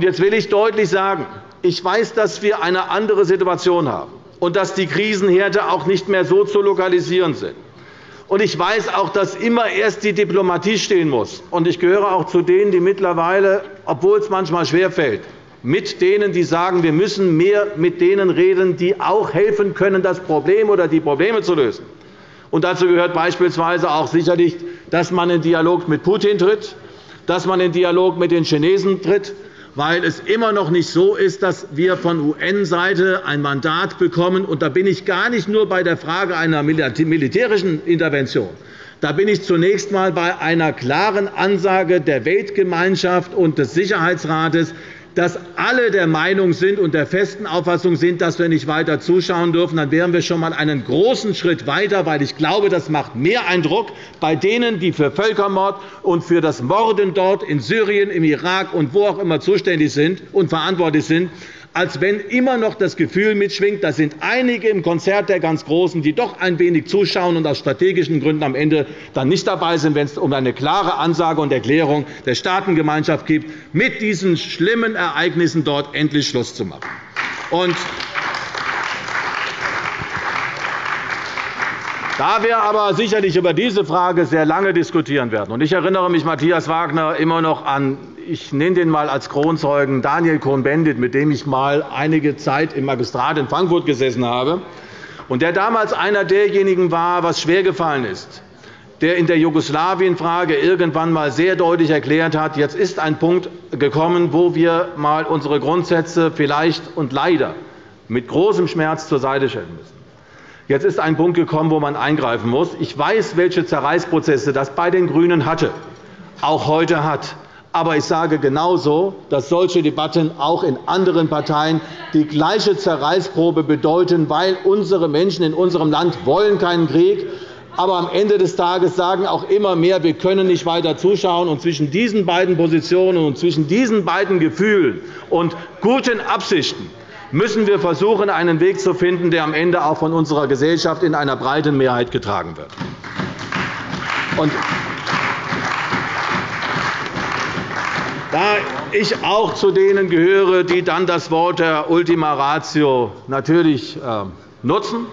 Jetzt will ich deutlich sagen, ich weiß, dass wir eine andere Situation haben und dass die Krisenherde auch nicht mehr so zu lokalisieren sind. Ich weiß auch, dass immer erst die Diplomatie stehen muss. Und ich gehöre auch zu denen, die mittlerweile, obwohl es manchmal schwerfällt, mit denen, die sagen, wir müssen mehr mit denen reden, die auch helfen können, das Problem oder die Probleme zu lösen. Und dazu gehört beispielsweise auch sicherlich, dass man in Dialog mit Putin tritt, dass man in Dialog mit den Chinesen tritt, weil es immer noch nicht so ist, dass wir von UN-Seite ein Mandat bekommen. Und da bin ich gar nicht nur bei der Frage einer militärischen Intervention. Da bin ich zunächst einmal bei einer klaren Ansage der Weltgemeinschaft und des Sicherheitsrates, dass alle der Meinung sind und der festen Auffassung sind, dass wir nicht weiter zuschauen dürfen, dann wären wir schon einmal einen großen Schritt weiter, weil ich glaube, das macht mehr Eindruck bei denen, die für Völkermord und für das Morden dort in Syrien, im Irak und wo auch immer zuständig sind und verantwortlich sind, als wenn immer noch das Gefühl mitschwingt, da sind einige im Konzert der ganz Großen, die doch ein wenig zuschauen und aus strategischen Gründen am Ende dann nicht dabei sind, wenn es um eine klare Ansage und Erklärung der Staatengemeinschaft geht, mit diesen schlimmen Ereignissen dort endlich Schluss zu machen. Da wir aber sicherlich über diese Frage sehr lange diskutieren werden, und ich erinnere mich, Matthias Wagner, immer noch an ich nenne den einmal als Kronzeugen Daniel Cohn-Bendit, mit dem ich einmal einige Zeit im Magistrat in Frankfurt gesessen habe, und der damals einer derjenigen war, was schwergefallen ist, der in der Jugoslawienfrage irgendwann einmal sehr deutlich erklärt hat, jetzt ist ein Punkt gekommen, wo wir einmal unsere Grundsätze vielleicht und leider mit großem Schmerz zur Seite stellen müssen. Jetzt ist ein Punkt gekommen, wo man eingreifen muss. Ich weiß, welche Zerreißprozesse das bei den GRÜNEN hatte, auch heute hat. Aber ich sage genauso, dass solche Debatten auch in anderen Parteien die gleiche Zerreißprobe bedeuten, weil unsere Menschen in unserem Land wollen keinen Krieg aber am Ende des Tages sagen auch immer mehr, wir können nicht weiter zuschauen. Und zwischen diesen beiden Positionen und zwischen diesen beiden Gefühlen und guten Absichten müssen wir versuchen, einen Weg zu finden, der am Ende auch von unserer Gesellschaft in einer breiten Mehrheit getragen wird. Da ich auch zu denen gehöre, die dann das Wort der Ultima Ratio natürlich äh, nutzen,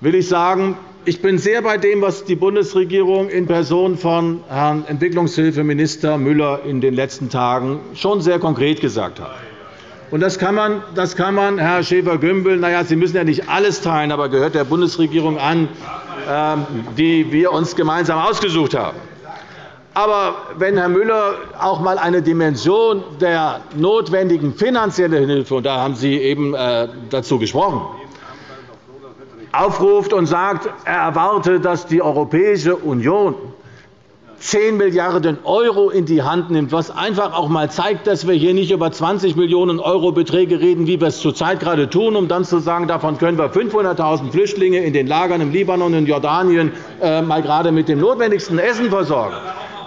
will ich sagen, ich bin sehr bei dem, was die Bundesregierung in Person von Herrn Entwicklungshilfeminister Müller in den letzten Tagen schon sehr konkret gesagt hat. Das kann man, das kann man Herr Schäfer-Gümbel, na ja, Sie müssen ja nicht alles teilen, aber gehört der Bundesregierung an, ähm, die wir uns gemeinsam ausgesucht haben. Aber wenn Herr Müller auch einmal eine Dimension der notwendigen finanziellen Hilfe, und da haben Sie eben äh, dazu gesprochen, aufruft und sagt, er erwarte, dass die Europäische Union 10 Milliarden € in die Hand nimmt, was einfach auch einmal zeigt, dass wir hier nicht über 20 Millionen € Beträge reden, wie wir es zurzeit gerade tun, um dann zu sagen, davon können wir 500.000 Flüchtlinge in den Lagern im Libanon und Jordanien äh, mal gerade mit dem notwendigsten Essen versorgen.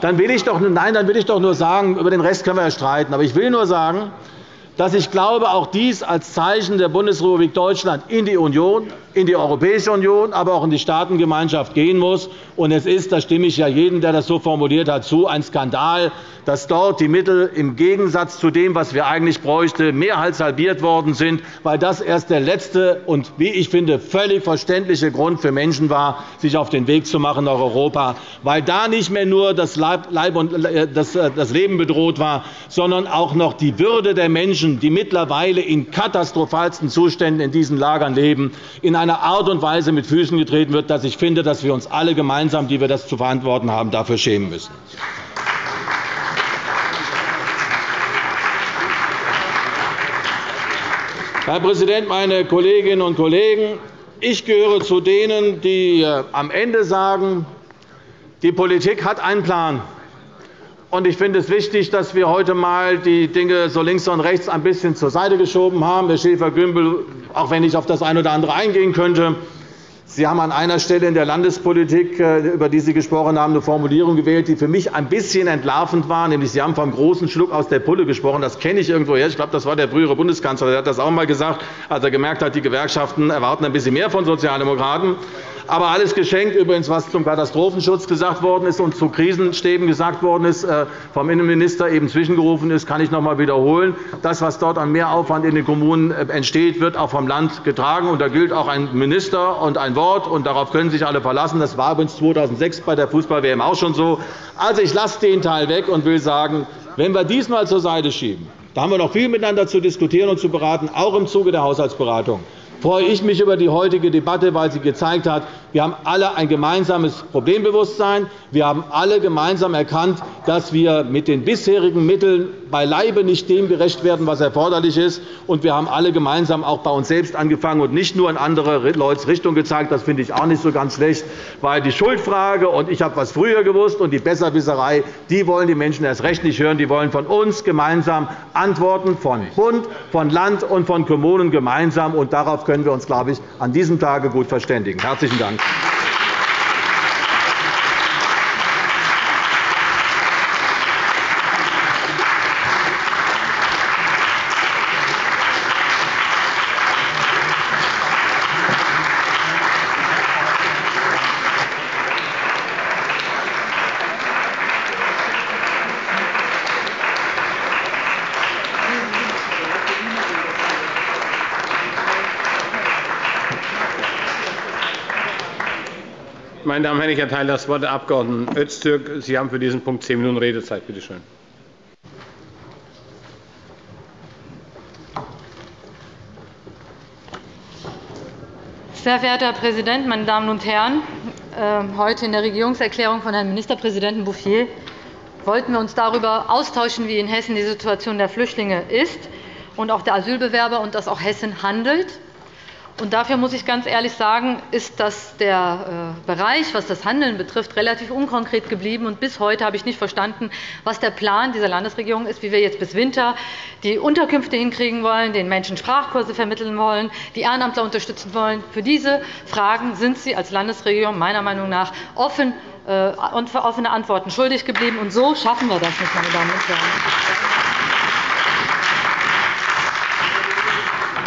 Dann will ich doch, nein, dann will ich doch nur sagen, über den Rest können wir ja streiten. Aber ich will nur sagen, dass ich glaube, auch dies als Zeichen der Bundesrepublik Deutschland in die Union, in die Europäische Union, aber auch in die Staatengemeinschaft gehen muss. Und es ist, da stimme ich ja jedem, der das so formuliert hat, zu, ein Skandal, dass dort die Mittel im Gegensatz zu dem, was wir eigentlich bräuchten, mehr als halbiert worden sind, weil das erst der letzte und, wie ich finde, völlig verständliche Grund für Menschen war, sich auf den Weg zu machen nach Europa, weil da nicht mehr nur das äh, Leben bedroht war, sondern auch noch die Würde der Menschen, die mittlerweile in katastrophalsten Zuständen in diesen Lagern leben, in einer Art und Weise mit Füßen getreten wird, dass ich finde, dass wir uns alle gemeinsam, die wir das zu verantworten haben, dafür schämen müssen. Herr Präsident, meine Kolleginnen und Kollegen! Ich gehöre zu denen, die äh, am Ende sagen, die Politik hat einen Plan. Ich finde es wichtig, dass wir heute einmal die Dinge so links und rechts ein bisschen zur Seite geschoben haben. Herr Schäfer-Gümbel, auch wenn ich auf das eine oder andere eingehen könnte, Sie haben an einer Stelle in der Landespolitik, äh, über die Sie gesprochen haben, eine Formulierung gewählt, die für mich ein bisschen entlarvend war. Nämlich Sie haben vom großen Schluck aus der Pulle gesprochen. Das kenne ich irgendwoher. Ich glaube, das war der frühere Bundeskanzler. Der hat das auch einmal gesagt, als er gemerkt hat, die Gewerkschaften erwarten ein bisschen mehr von Sozialdemokraten. Aber alles geschenkt, übrigens, was zum Katastrophenschutz gesagt worden ist und zu Krisenstäben gesagt worden ist, äh, vom Innenminister eben zwischengerufen ist, kann ich noch einmal wiederholen. Das, was dort an Mehraufwand in den Kommunen äh, entsteht, wird auch vom Land getragen. Und da gilt auch ein Minister und ein Wort, und darauf können sich alle verlassen. Das war übrigens 2006 bei der Fußball-WM auch schon so. Also, ich lasse den Teil weg und will sagen, wenn wir diesmal zur Seite schieben, da haben wir noch viel miteinander zu diskutieren und zu beraten, auch im Zuge der Haushaltsberatung freue ich mich über die heutige Debatte, weil sie gezeigt hat, wir haben alle ein gemeinsames Problembewusstsein. Wir haben alle gemeinsam erkannt, dass wir mit den bisherigen Mitteln beileibe nicht dem gerecht werden, was erforderlich ist. Und wir haben alle gemeinsam auch bei uns selbst angefangen und nicht nur in andere Leute Richtung gezeigt. Das finde ich auch nicht so ganz schlecht, weil die Schuldfrage und ich habe was früher gewusst und die Besserwisserei, die wollen die Menschen erst recht nicht hören. Die wollen von uns gemeinsam Antworten von Bund, von Land und von Kommunen gemeinsam. Und darauf können wir uns, glaube ich, an diesem Tage gut verständigen. Herzlichen Dank. Gracias. Meine Damen und Herren, ich erteile das Wort der Abg. Öztürk. Sie haben für diesen Punkt zehn Minuten Redezeit. Bitte schön. Sehr verehrter Herr Präsident, meine Damen und Herren! Ähm, heute in der Regierungserklärung von Herrn Ministerpräsidenten Bouffier wollten wir uns darüber austauschen, wie in Hessen die Situation der Flüchtlinge ist und auch der Asylbewerber, und dass auch Hessen handelt. Dafür muss ich ganz ehrlich sagen, ist das der äh, Bereich, was das Handeln betrifft, relativ unkonkret geblieben. Und bis heute habe ich nicht verstanden, was der Plan dieser Landesregierung ist, wie wir jetzt bis Winter die Unterkünfte hinkriegen wollen, den Menschen Sprachkurse vermitteln wollen, die Ehrenamtler unterstützen wollen. Für diese Fragen sind Sie als Landesregierung meiner Meinung nach offen äh, und offene Antworten schuldig geblieben. Und so schaffen wir das nicht, meine Damen und Herren.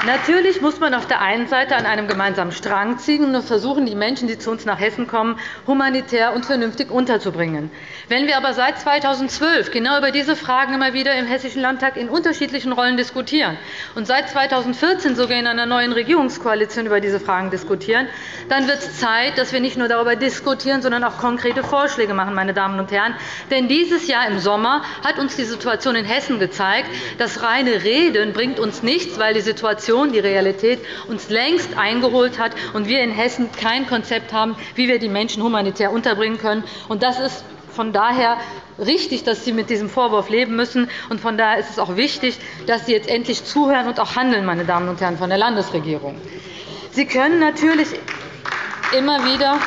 Natürlich muss man auf der einen Seite an einem gemeinsamen Strang ziehen und versuchen, die Menschen, die zu uns nach Hessen kommen, humanitär und vernünftig unterzubringen. Wenn wir aber seit 2012 genau über diese Fragen immer wieder im Hessischen Landtag in unterschiedlichen Rollen diskutieren und seit 2014 sogar in einer neuen Regierungskoalition über diese Fragen diskutieren, dann wird es Zeit, dass wir nicht nur darüber diskutieren, sondern auch konkrete Vorschläge machen. Meine Damen und Herren. Denn dieses Jahr im Sommer hat uns die Situation in Hessen gezeigt, dass reine Reden bringt uns nichts, weil die Situation Situation, die Realität uns längst eingeholt hat und wir in Hessen kein Konzept haben, wie wir die Menschen humanitär unterbringen können. Das ist von daher richtig, dass Sie mit diesem Vorwurf leben müssen. Und von daher ist es auch wichtig, dass Sie jetzt endlich zuhören und auch handeln, meine Damen und Herren von der Landesregierung. Sie können natürlich immer wieder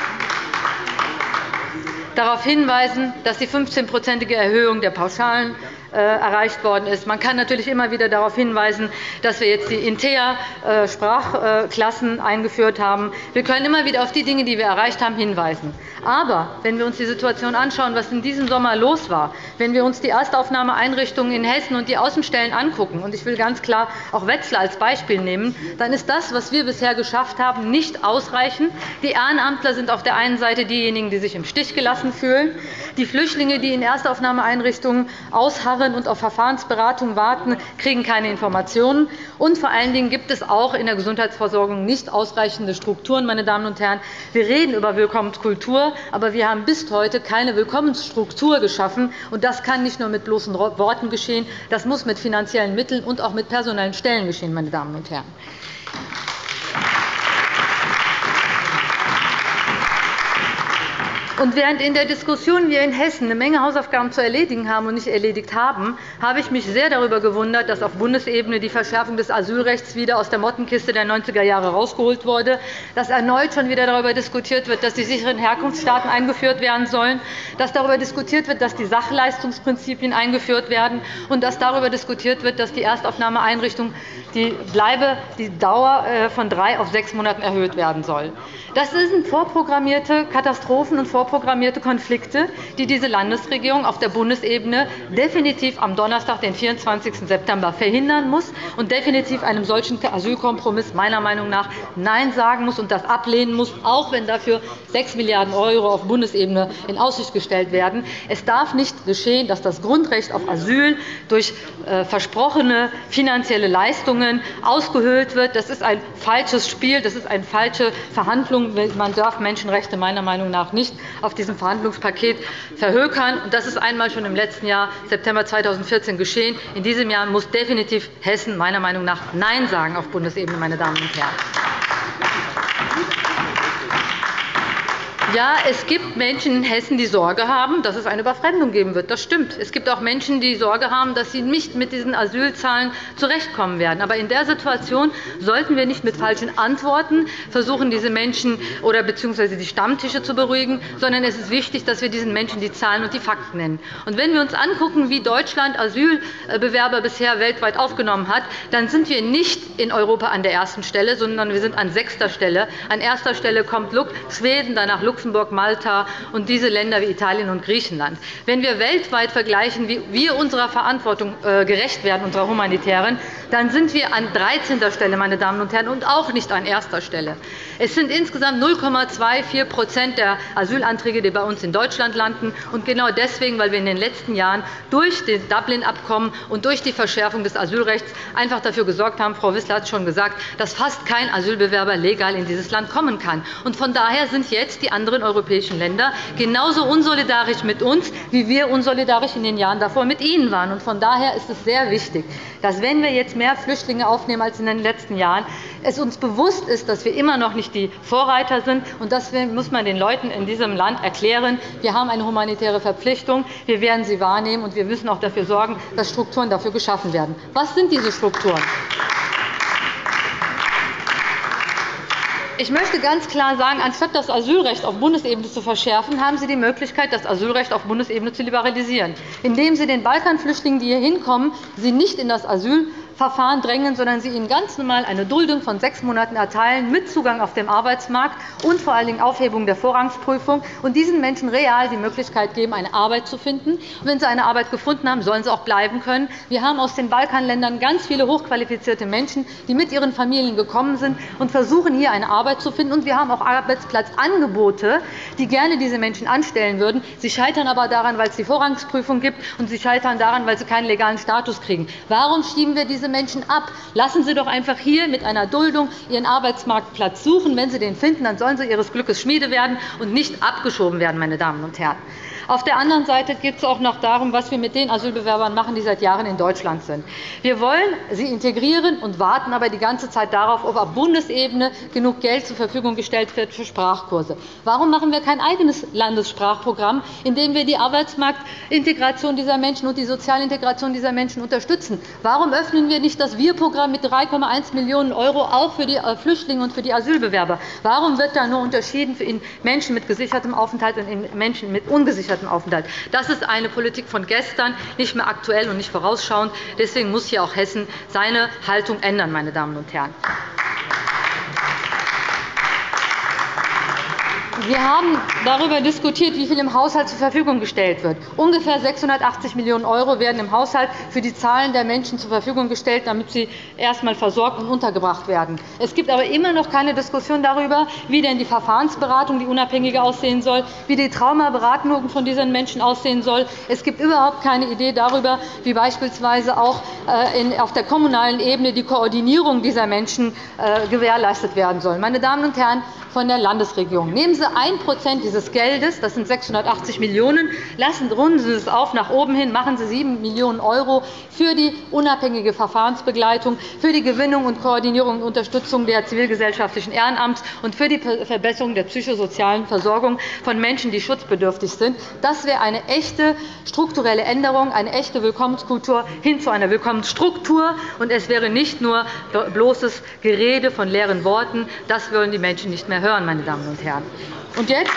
darauf hinweisen, dass die 15-prozentige Erhöhung der Pauschalen erreicht worden ist. Man kann natürlich immer wieder darauf hinweisen, dass wir jetzt die INTEA-Sprachklassen eingeführt haben. Wir können immer wieder auf die Dinge, die wir erreicht haben, hinweisen. Aber wenn wir uns die Situation anschauen, was in diesem Sommer los war, wenn wir uns die Erstaufnahmeeinrichtungen in Hessen und die Außenstellen angucken, und ich will ganz klar auch Wetzlar als Beispiel nehmen, dann ist das, was wir bisher geschafft haben, nicht ausreichend. Die Ehrenamtler sind auf der einen Seite diejenigen, die sich im Stich gelassen fühlen. Die Flüchtlinge, die in Erstaufnahmeeinrichtungen ausharren und auf Verfahrensberatung warten, kriegen keine Informationen. Und vor allen Dingen gibt es auch in der Gesundheitsversorgung nicht ausreichende Strukturen. Meine Damen und Herren. Wir reden über Willkommenskultur aber wir haben bis heute keine Willkommensstruktur geschaffen. das kann nicht nur mit bloßen Worten geschehen, das muss mit finanziellen Mitteln und auch mit personellen Stellen geschehen. Meine Damen und Herren. Und während in der Diskussion wir in Hessen eine Menge Hausaufgaben zu erledigen haben und nicht erledigt haben, habe ich mich sehr darüber gewundert, dass auf Bundesebene die Verschärfung des Asylrechts wieder aus der Mottenkiste der 90er Jahre herausgeholt wurde, dass erneut schon wieder darüber diskutiert wird, dass die sicheren Herkunftsstaaten eingeführt werden sollen, dass darüber diskutiert wird, dass die Sachleistungsprinzipien eingeführt werden und dass darüber diskutiert wird, dass die Erstaufnahmeeinrichtung die Bleibe, die Dauer äh, von drei auf sechs Monaten erhöht werden soll. Das sind vorprogrammierte Katastrophen und vorprogrammierte Konflikte, die diese Landesregierung auf der Bundesebene definitiv am Donnerstag, den 24. September, verhindern muss und definitiv einem solchen Asylkompromiss meiner Meinung nach Nein sagen muss und das ablehnen muss, auch wenn dafür 6 Milliarden € auf Bundesebene in Aussicht gestellt werden. Es darf nicht geschehen, dass das Grundrecht auf Asyl durch äh, versprochene finanzielle Leistungen ausgehöhlt wird. Das ist ein falsches Spiel, das ist eine falsche Verhandlung. Man darf Menschenrechte meiner Meinung nach nicht auf diesem Verhandlungspaket verhökern. Das ist einmal schon im letzten Jahr, September 2014, geschehen. In diesem Jahr muss definitiv Hessen meiner Meinung nach Nein sagen auf Bundesebene, meine Damen und Herren. Ja, es gibt Menschen in Hessen, die Sorge haben, dass es eine Überfremdung geben wird. Das stimmt. Es gibt auch Menschen, die Sorge haben, dass sie nicht mit diesen Asylzahlen zurechtkommen werden. Aber in der Situation sollten wir nicht mit falschen Antworten versuchen, diese Menschen oder bzw. die Stammtische zu beruhigen, sondern es ist wichtig, dass wir diesen Menschen die Zahlen und die Fakten nennen. Und wenn wir uns anschauen, wie Deutschland Asylbewerber bisher weltweit aufgenommen hat, dann sind wir nicht in Europa an der ersten Stelle, sondern wir sind an sechster Stelle. An erster Stelle kommt Schweden, danach Luxemburg, Luxemburg, Malta und diese Länder wie Italien und Griechenland. Wenn wir weltweit vergleichen, wie wir unserer Verantwortung äh, gerecht werden, unserer humanitären, dann sind wir an 13. Stelle, meine Damen und Herren, und auch nicht an erster Stelle. Es sind insgesamt 0,24% der Asylanträge, die bei uns in Deutschland landen. Und genau deswegen, weil wir in den letzten Jahren durch das Dublin-Abkommen und durch die Verschärfung des Asylrechts einfach dafür gesorgt haben, Frau Wissler hat es schon gesagt, dass fast kein Asylbewerber legal in dieses Land kommen kann. Und von daher sind jetzt die anderen europäischen Länder genauso unsolidarisch mit uns, wie wir unsolidarisch in den Jahren davor mit ihnen waren. Von daher ist es sehr wichtig, dass, wenn wir jetzt mehr Flüchtlinge aufnehmen als in den letzten Jahren, es uns bewusst ist, dass wir immer noch nicht die Vorreiter sind. Und das muss man den Leuten in diesem Land erklären. Wir haben eine humanitäre Verpflichtung. Wir werden sie wahrnehmen, und wir müssen auch dafür sorgen, dass Strukturen dafür geschaffen werden. Was sind diese Strukturen? Ich möchte ganz klar sagen, anstatt das Asylrecht auf Bundesebene zu verschärfen, haben Sie die Möglichkeit, das Asylrecht auf Bundesebene zu liberalisieren, indem Sie den Balkanflüchtlingen, die hier hinkommen, sie nicht in das Asyl Verfahren drängen, sondern sie ihnen ganz normal eine Duldung von sechs Monaten erteilen, mit Zugang auf dem Arbeitsmarkt und vor allen Dingen Aufhebung der Vorrangsprüfung und diesen Menschen real die Möglichkeit geben, eine Arbeit zu finden. Und wenn sie eine Arbeit gefunden haben, sollen sie auch bleiben können. Wir haben aus den Balkanländern ganz viele hochqualifizierte Menschen, die mit ihren Familien gekommen sind und versuchen, hier eine Arbeit zu finden. Und wir haben auch Arbeitsplatzangebote, die gerne diese Menschen anstellen würden. Sie scheitern aber daran, weil es die Vorrangsprüfung gibt, und sie scheitern daran, weil sie keinen legalen Status kriegen. Warum schieben wir diese diese Menschen ab. Lassen Sie doch einfach hier mit einer Duldung Ihren Arbeitsmarktplatz suchen. Wenn Sie den finden, dann sollen Sie Ihres Glückes Schmiede werden und nicht abgeschoben werden. Meine Damen und Herren. Auf der anderen Seite geht es auch noch darum, was wir mit den Asylbewerbern machen, die seit Jahren in Deutschland sind. Wir wollen sie integrieren und warten aber die ganze Zeit darauf, ob auf Bundesebene genug Geld zur Verfügung gestellt wird für Sprachkurse. Warum machen wir kein eigenes Landessprachprogramm, in dem wir die Arbeitsmarktintegration dieser Menschen und die Sozialintegration dieser Menschen unterstützen? Warum öffnen wir nicht das Wir-Programm mit 3,1 Millionen € auch für die äh, Flüchtlinge und für die Asylbewerber? Warum wird da nur unterschieden in Menschen mit gesichertem Aufenthalt und in Menschen mit ungesichertem Aufenthalt. Das ist eine Politik von gestern, nicht mehr aktuell und nicht vorausschauend. Deswegen muss hier auch Hessen seine Haltung ändern. Meine Damen und Herren. Wir haben darüber diskutiert, wie viel im Haushalt zur Verfügung gestellt wird. Ungefähr 680 Millionen € werden im Haushalt für die Zahlen der Menschen zur Verfügung gestellt, damit sie erst einmal versorgt und untergebracht werden. Es gibt aber immer noch keine Diskussion darüber, wie denn die Verfahrensberatung, die unabhängige aussehen soll, wie die Traumaberatung von diesen Menschen aussehen soll. Es gibt überhaupt keine Idee darüber, wie beispielsweise auch äh, auf der kommunalen Ebene die Koordinierung dieser Menschen äh, gewährleistet werden soll. Meine Damen und Herren, von der Landesregierung. Nehmen Sie 1% dieses Geldes, das sind 680 Millionen €, lassen, runden Sie es auf nach oben hin, machen Sie 7 Millionen € für die unabhängige Verfahrensbegleitung, für die Gewinnung und Koordinierung und Unterstützung der zivilgesellschaftlichen Ehrenamts und für die Verbesserung der psychosozialen Versorgung von Menschen, die schutzbedürftig sind. Das wäre eine echte strukturelle Änderung, eine echte Willkommenskultur hin zu einer Willkommensstruktur. Und es wäre nicht nur bloßes Gerede von leeren Worten. Das wollen die Menschen nicht mehr hören, meine Damen und Herren. Und jetzt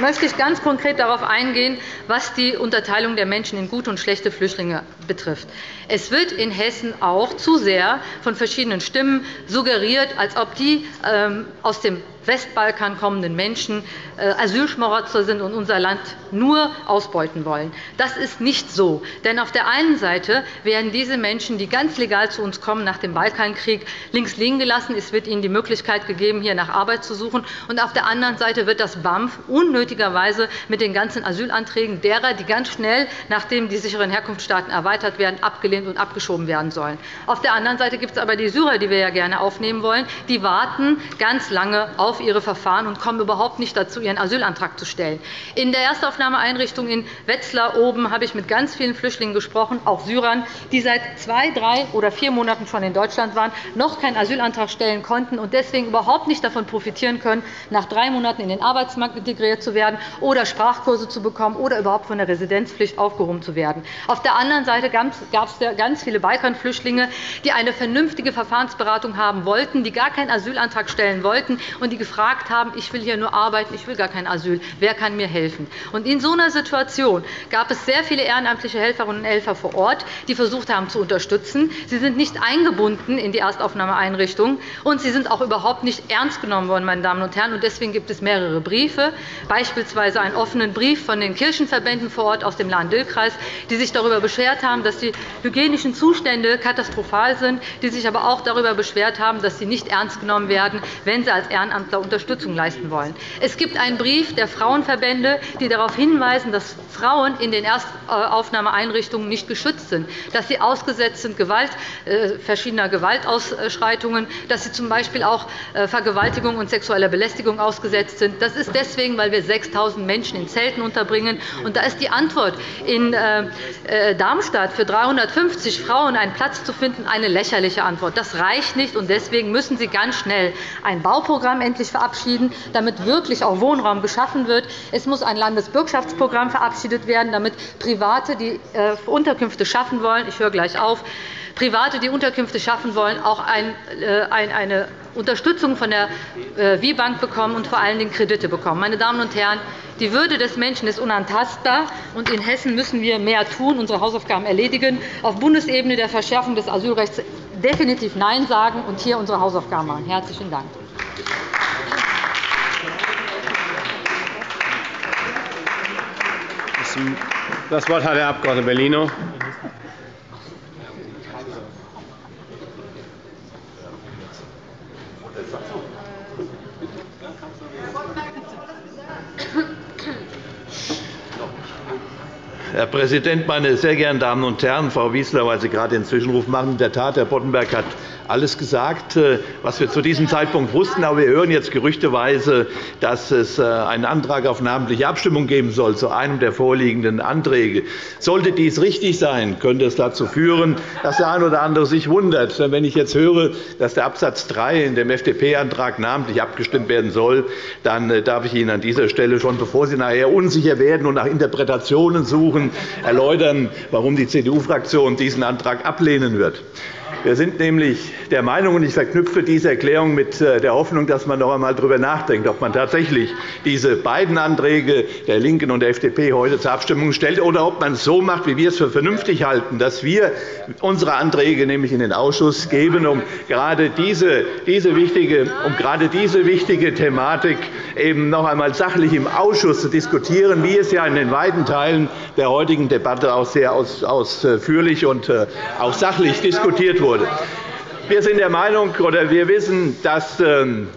möchte ich ganz konkret darauf eingehen, was die Unterteilung der Menschen in gute und schlechte Flüchtlinge betrifft. Es wird in Hessen auch zu sehr von verschiedenen Stimmen suggeriert, als ob die ähm, aus dem Westbalkan kommenden Menschen äh, Asylschmarotzer sind und unser Land nur ausbeuten wollen. Das ist nicht so. Denn auf der einen Seite werden diese Menschen, die ganz legal zu uns kommen nach dem Balkankrieg, links liegen gelassen. Es wird ihnen die Möglichkeit gegeben, hier nach Arbeit zu suchen. Und auf der anderen Seite wird das BAMF unnötigerweise mit den ganzen Asylanträgen derer, die ganz schnell, nachdem die sicheren Herkunftsstaaten erweitert werden, abgelehnt und abgeschoben werden sollen. Auf der anderen Seite gibt es aber die Syrer, die wir ja gerne aufnehmen wollen. Die warten ganz lange auf ihre Verfahren und kommen überhaupt nicht dazu, ihren Asylantrag zu stellen. In der Erstaufnahmeeinrichtung in Wetzlar oben habe ich mit ganz vielen Flüchtlingen gesprochen, auch Syrern, die seit zwei, drei oder vier Monaten schon in Deutschland waren, noch keinen Asylantrag stellen konnten und deswegen überhaupt nicht davon profitieren können, nach drei Monaten in den Arbeitsmarkt integriert zu werden oder Sprachkurse zu bekommen oder überhaupt von der Residenzpflicht aufgehoben zu werden. Auf der anderen Seite gab es ganz viele Balkanflüchtlinge, die eine vernünftige Verfahrensberatung haben wollten, die gar keinen Asylantrag stellen wollten und die gefragt haben, ich will hier nur arbeiten, ich will gar kein Asyl, wer kann mir helfen? Und in so einer Situation gab es sehr viele ehrenamtliche Helferinnen und Helfer vor Ort, die versucht haben zu unterstützen. Sie sind nicht eingebunden in die Erstaufnahmeeinrichtungen, und sie sind auch überhaupt nicht ernst genommen worden. Meine Damen und Herren. Deswegen gibt es mehrere Briefe, beispielsweise einen offenen Brief von den Kirchenverbänden vor Ort aus dem Lahn-Dill-Kreis, die sich darüber beschwert haben, dass die hygienischen Zustände katastrophal sind, die sich aber auch darüber beschwert haben, dass sie nicht ernst genommen werden, wenn sie als Ehrenamtler Unterstützung leisten wollen. Es gibt einen Brief der Frauenverbände, die darauf hinweisen, dass Frauen in den Erstaufnahmeeinrichtungen nicht geschützt sind, dass sie ausgesetzt sind Gewalt, äh, verschiedener Gewaltausschreitungen, dass sie z.B. auch äh, Vergewaltigung und sexueller Belästigung ausgesetzt sind. Das ist deswegen, weil wir 6.000 Menschen in Zelten unterbringen. Und da ist die Antwort, in äh, Darmstadt für 350 Frauen einen Platz zu finden, eine lächerliche Antwort. Das reicht nicht, und deswegen müssen Sie ganz schnell ein Bauprogramm endlich endlich verabschieden, damit wirklich auch Wohnraum geschaffen wird. Es muss ein Landesbürgschaftsprogramm verabschiedet werden, damit Private, die äh, Unterkünfte schaffen wollen, ich höre gleich auf, Private, die Unterkünfte schaffen wollen, auch äh, eine Unterstützung von der äh, WIBank bekommen und vor allen Dingen Kredite bekommen. Meine Damen und Herren, die Würde des Menschen ist unantastbar, und in Hessen müssen wir mehr tun, unsere Hausaufgaben erledigen, auf Bundesebene der Verschärfung des Asylrechts definitiv Nein sagen und hier unsere Hausaufgaben machen. – Herzlichen Dank. Das Wort hat der Abg. Bellino. Herr Präsident, meine sehr geehrten Damen und Herren! Frau Wieseler, weil Sie gerade den Zwischenruf machen, in der Tat, Herr Boddenberg hat alles gesagt, äh, was wir zu diesem Zeitpunkt wussten. Aber wir hören jetzt gerüchteweise, dass es äh, einen Antrag auf namentliche Abstimmung geben soll zu einem der vorliegenden Anträge. Sollte dies richtig sein, könnte es dazu führen, dass der eine oder andere sich wundert. Denn wenn ich jetzt höre, dass der Absatz 3 in dem FDP-Antrag namentlich abgestimmt werden soll, dann äh, darf ich Ihnen an dieser Stelle schon, bevor Sie nachher unsicher werden und nach Interpretationen suchen, erläutern, warum die CDU-Fraktion diesen Antrag ablehnen wird. Wir sind nämlich der Meinung, und ich verknüpfe diese Erklärung mit äh, der Hoffnung, dass man noch einmal darüber nachdenkt, ob man tatsächlich diese beiden Anträge der LINKEN und der FDP heute zur Abstimmung stellt, oder ob man es so macht, wie wir es für vernünftig halten, dass wir unsere Anträge nämlich in den Ausschuss geben, um gerade diese, diese, wichtige, um gerade diese wichtige Thematik eben noch einmal sachlich im Ausschuss zu diskutieren, wie es ja in den weiten Teilen der heutigen Debatte auch sehr ausführlich und äh, auch sachlich diskutiert wurde wurde. Wir sind der Meinung oder wir wissen, dass ähm,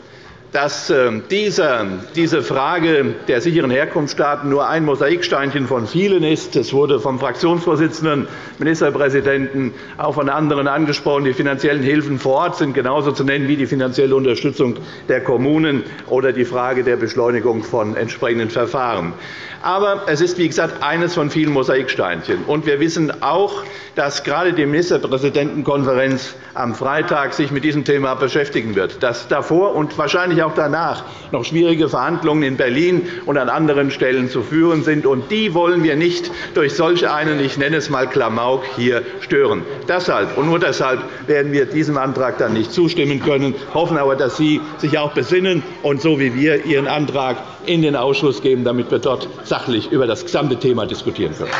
dass ähm, diese Frage der sicheren Herkunftsstaaten nur ein Mosaiksteinchen von vielen ist. Es wurde vom Fraktionsvorsitzenden, Ministerpräsidenten, auch von anderen angesprochen. Die finanziellen Hilfen vor Ort sind genauso zu nennen wie die finanzielle Unterstützung der Kommunen oder die Frage der Beschleunigung von entsprechenden Verfahren. Aber es ist, wie gesagt, eines von vielen Mosaiksteinchen. Und wir wissen auch, dass gerade die Ministerpräsidentenkonferenz am Freitag sich mit diesem Thema beschäftigen wird, dass davor und wahrscheinlich auch danach noch schwierige Verhandlungen in Berlin und an anderen Stellen zu führen sind. Und die wollen wir nicht durch solch einen, ich nenne es einmal Klamauk, hier stören. Deshalb und nur deshalb werden wir diesem Antrag dann nicht zustimmen können, hoffen aber, dass Sie sich auch besinnen und so wie wir Ihren Antrag in den Ausschuss geben, damit wir dort sachlich über das gesamte Thema diskutieren können.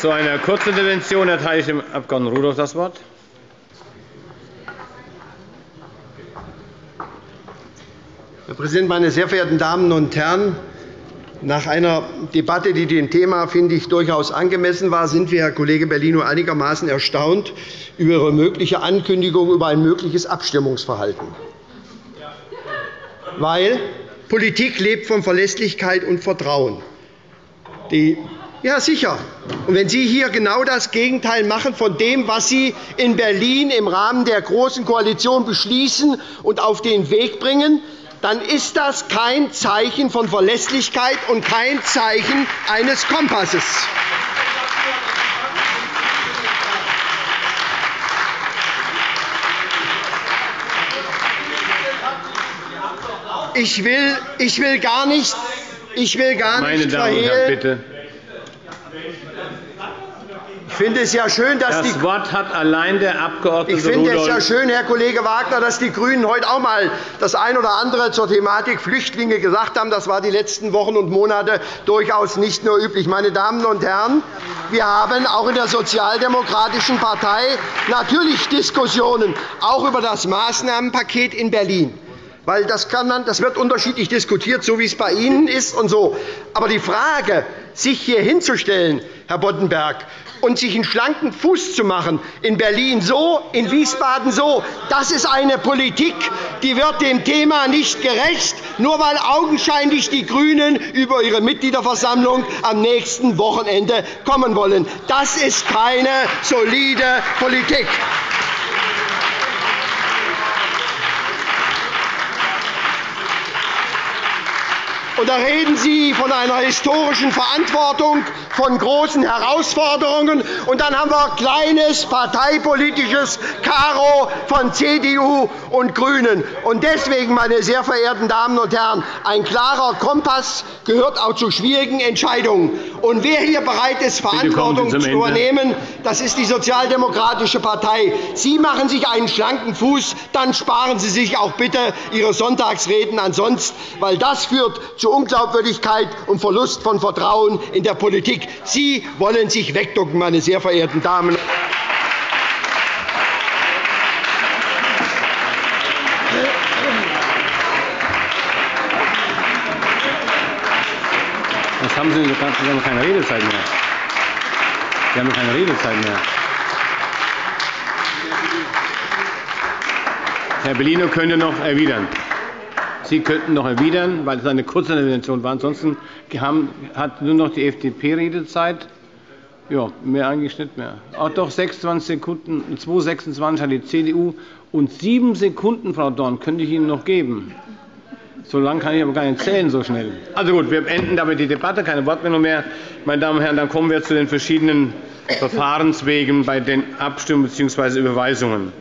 Zu einer Kurzintervention erteile ich dem Abg. Rudolph das Wort. Herr Präsident, meine sehr verehrten Damen und Herren! Nach einer Debatte, die dem Thema, finde ich, durchaus angemessen war, sind wir, Herr Kollege Bellino, einigermaßen erstaunt über Ihre mögliche Ankündigung über ein mögliches Abstimmungsverhalten. Weil Politik lebt von Verlässlichkeit und Vertrauen. Die ja, sicher. Und wenn Sie hier genau das Gegenteil machen von dem, was Sie in Berlin im Rahmen der Großen Koalition beschließen und auf den Weg bringen, dann ist das kein Zeichen von Verlässlichkeit und kein Zeichen eines Kompasses. Ich will, ich will gar nicht, ich will gar Meine nicht Damen und Herren, bitte. Ich finde es ja schön, dass das Wort hat allein der Abg. Ich finde es ja schön, Herr Kollege Wagner, dass die GRÜNEN heute auch einmal das eine oder andere zur Thematik Flüchtlinge gesagt haben. Das war die letzten Wochen und Monate durchaus nicht nur üblich. Meine Damen und Herren, wir haben auch in der Sozialdemokratischen Partei natürlich Diskussionen, auch über das Maßnahmenpaket in Berlin. Weil das, kann man, das wird unterschiedlich diskutiert, so wie es bei Ihnen ist. Und so. Aber die Frage, sich hier hinzustellen, Herr Boddenberg, und sich einen schlanken Fuß zu machen, in Berlin so, in Wiesbaden so, das ist eine Politik, die wird dem Thema nicht gerecht, nur weil augenscheinlich die GRÜNEN über ihre Mitgliederversammlung am nächsten Wochenende kommen wollen. Das ist keine solide Politik. Und da reden Sie von einer historischen Verantwortung, von großen Herausforderungen. Und dann haben wir kleines parteipolitisches Karo von CDU und GRÜNEN. Und deswegen, meine sehr verehrten Damen und Herren, ein klarer Kompass gehört auch zu schwierigen Entscheidungen. Und wer hier bereit ist, Verantwortung zu übernehmen, das ist die Sozialdemokratische Partei. Sie machen sich einen schlanken Fuß, dann sparen Sie sich auch bitte Ihre Sonntagsreden ansonsten, weil das führt zu Unglaubwürdigkeit und Verlust von Vertrauen in der Politik. Sie wollen sich wegducken, meine sehr verehrten Damen Das haben Sie, Sie haben keine Redezeit mehr. Sie haben keine Redezeit mehr. Herr Bellino könnte noch erwidern. Sie könnten noch erwidern, weil es eine kurze Intervention war. Ansonsten hat nur noch die FDP Redezeit. Ja, mehr eigentlich nicht mehr. Auch doch 26 Sekunden, 2,26 hat die CDU und sieben Sekunden, Frau Dorn, könnte ich Ihnen noch geben. So lange kann ich aber gar nicht zählen, so schnell. Also gut, wir beenden damit die Debatte, keine Wortmeldung mehr. Meine Damen und Herren, dann kommen wir zu den verschiedenen Verfahrenswegen bei den Abstimmungen bzw. Überweisungen.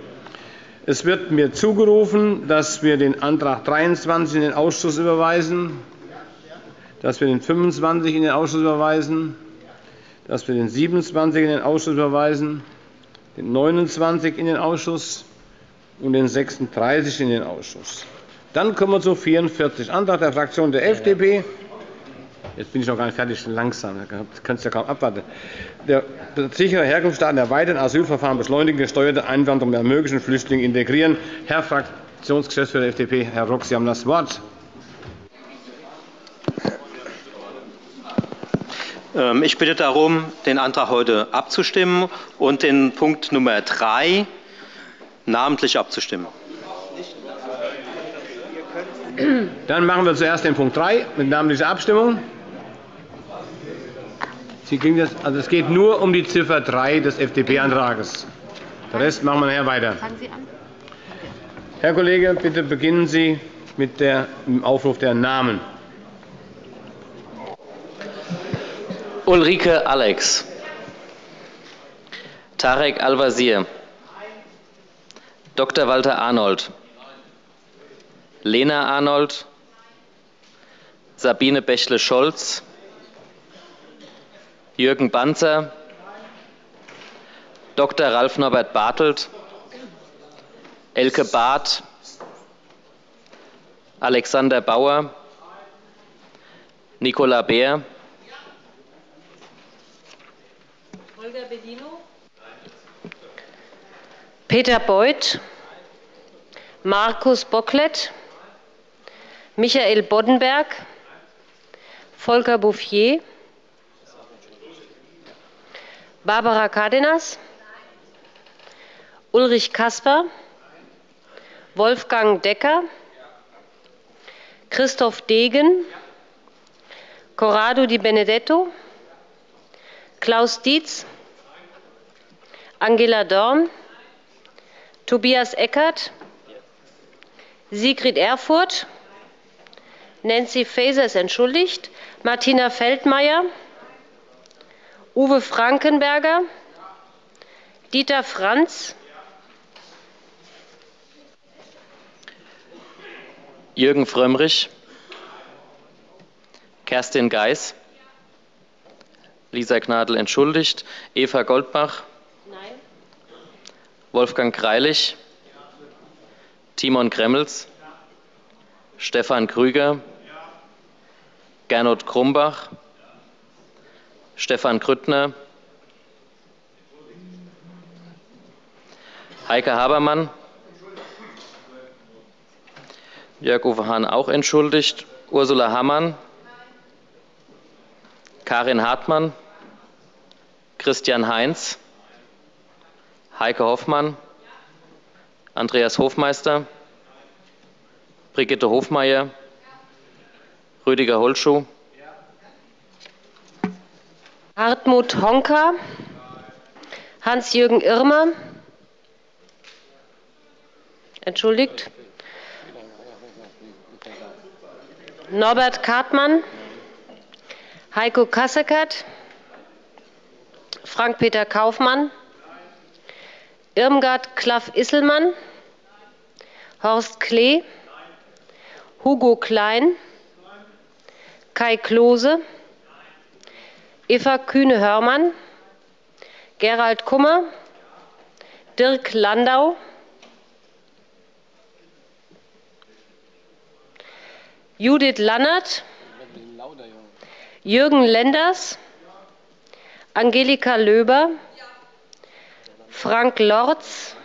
Es wird mir zugerufen, dass wir den Antrag 23 in den Ausschuss überweisen, dass wir den 25 in den Ausschuss überweisen, dass wir den 27 in den Ausschuss überweisen, den 29 in den Ausschuss und den 36 in den Ausschuss. Dann kommen wir zu 44, Antrag der Fraktion der FDP. Jetzt bin ich noch gar nicht fertig, langsam. Das kannst du ja kaum abwarten. Der sichere Herkunftsstaaten erweitern, Asylverfahren beschleunigen, gesteuerte Einwanderung der möglichen Flüchtlinge integrieren. Herr Fraktionsgeschäftsführer der FDP, Herr Rock, Sie haben das Wort. Ähm, ich bitte darum, den Antrag heute abzustimmen und den Punkt Nummer 3 namentlich abzustimmen. Dann machen wir zuerst den Punkt 3 mit namentlicher Abstimmung. Das, also es geht nur um die Ziffer 3 des FDP-Antrags. Den Rest machen wir nachher weiter. Herr Kollege, bitte beginnen Sie mit dem Aufruf der Namen. Ulrike Alex, Tarek Al-Wazir, Dr. Walter Arnold, Lena Arnold, Sabine Bächle-Scholz, Jürgen Banzer, Dr. Ralf Norbert Bartelt, Elke Barth, Alexander Bauer, Nicola Beer, Holger Bedino, Peter Beuth, Markus Bocklet, Michael Boddenberg, Volker Bouffier, Barbara Cardenas, Ulrich Kasper, Wolfgang Decker, Christoph Degen, Corrado Di Benedetto, Klaus Dietz, Angela Dorn, Tobias Eckert, Sigrid Erfurth, Nancy Faeser ist entschuldigt, Martina Feldmayer, Uwe Frankenberger, Dieter Franz, Jürgen Frömmrich, Kerstin Geis, Lisa Gnadl entschuldigt, Eva Goldbach, Nein. Wolfgang Greilich, Timon Gremmels, Stefan Krüger, Gernot Krumbach, Stefan Grüttner, Heike Habermann, Jörg-Uwe Hahn auch entschuldigt, Ursula Hammann, Karin Hartmann, Christian Heinz, Heike Hoffmann, Andreas Hofmeister, Brigitte Hofmeier, Rüdiger Holschuh, Hartmut Honka, Hans-Jürgen Irmer, entschuldigt, Norbert Kartmann, Heiko Kasseckert, Frank-Peter Kaufmann, Irmgard Klaff-Isselmann, Horst Klee, Hugo Klein, Kai Klose, Eva Kühne-Hörmann, Gerald Kummer, Dirk Landau, Judith Lannert, Jürgen Lenders, Angelika Löber, Frank Lorz,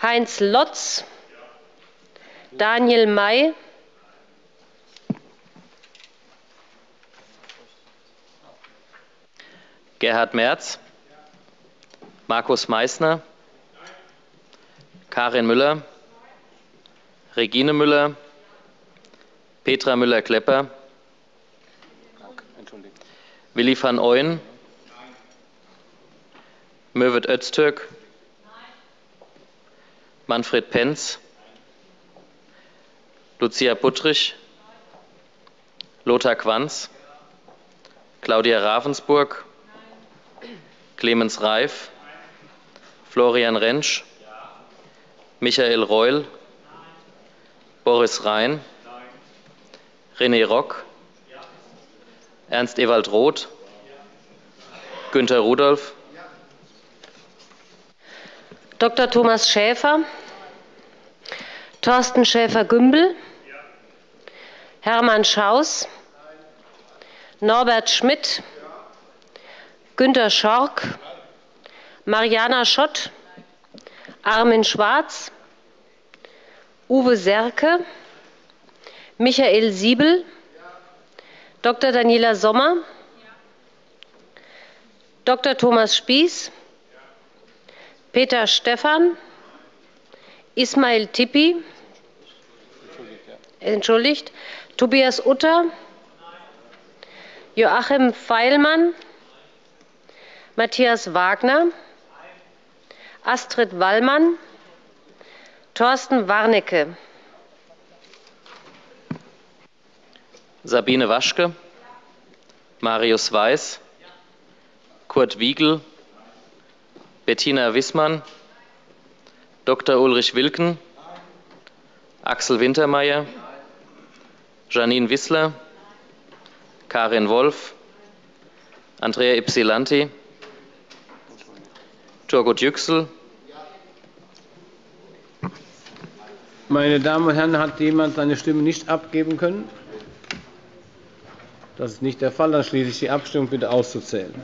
Heinz Lotz, Daniel May, Gerhard Merz, Markus Meysner, Karin Müller, Regine Müller, Petra Müller-Klepper, Willi van Ooyen, Mürvet Öztürk, Manfred Penz, Lucia Puttrich, Lothar Quanz, Claudia Ravensburg, Clemens Reif, Florian Rentsch, Michael Reul, Boris Rhein, René Rock, Ernst Ewald Roth, Günter Rudolph, Dr. Thomas Schäfer, Thorsten Schäfer-Gümbel, Hermann Schaus, Norbert Schmidt, Günter Schork, Mariana Schott, Armin Schwarz, Uwe Serke, Michael Siebel, Dr. Daniela Sommer, Dr. Thomas Spieß, Peter Stephan, Ismail Tippi, entschuldigt, Tobias Utter, Joachim Feilmann, Matthias Wagner, Astrid Wallmann, Thorsten Warnecke, Sabine Waschke, Marius Weiß, Kurt Wiegel, Bettina Wissmann, Dr. Ulrich Wilken, Axel Wintermeyer, Janine Wissler, Karin Wolf, Andrea Ypsilanti, Turgut Yüksel, Meine Damen und Herren, hat jemand seine Stimme nicht abgeben können? Das ist nicht der Fall. Dann schließe ich die Abstimmung bitte auszuzählen.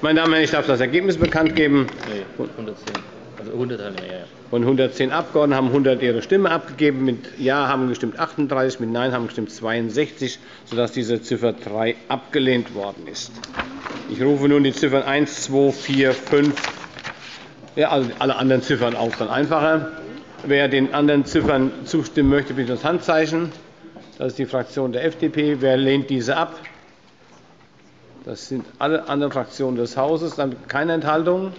Meine Damen und Herren, ich darf das Ergebnis bekannt geben. Nee, 110. Also 100 haben wir, ja. Von 110 Abgeordneten haben 100 ihre Stimme abgegeben. Mit Ja haben gestimmt 38, mit Nein haben gestimmt 62, sodass diese Ziffer 3 abgelehnt worden ist. Ich rufe nun die Ziffern 1, 2, 4, 5, ja, also alle anderen Ziffern auf, dann einfacher. Wer den anderen Ziffern zustimmen möchte, bitte das Handzeichen. Das ist die Fraktion der FDP. Wer lehnt diese ab? Das sind alle anderen Fraktionen des Hauses. Dann keine Enthaltungen?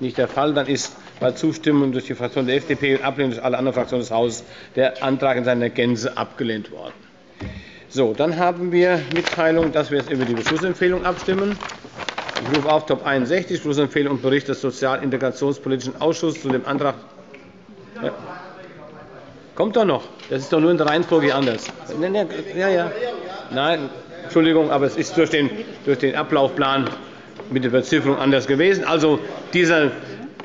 Nicht der Fall. Dann ist bei Zustimmung durch die Fraktion der FDP und Ablehnung durch alle anderen Fraktionen des Hauses der Antrag in seiner Gänze abgelehnt worden. So, dann haben wir Mitteilung, dass wir jetzt über die Beschlussempfehlung abstimmen. Ich rufe auf Top 61, Beschlussempfehlung und Bericht des Sozial-Integrationspolitischen Ausschusses zu dem Antrag. Ja. Kommt doch noch. Das ist doch nur in der Reihenfolge anders. Ja, ja. Nein, Entschuldigung, aber es ist durch den, durch den Ablaufplan mit der Bezifferung anders gewesen. Also diese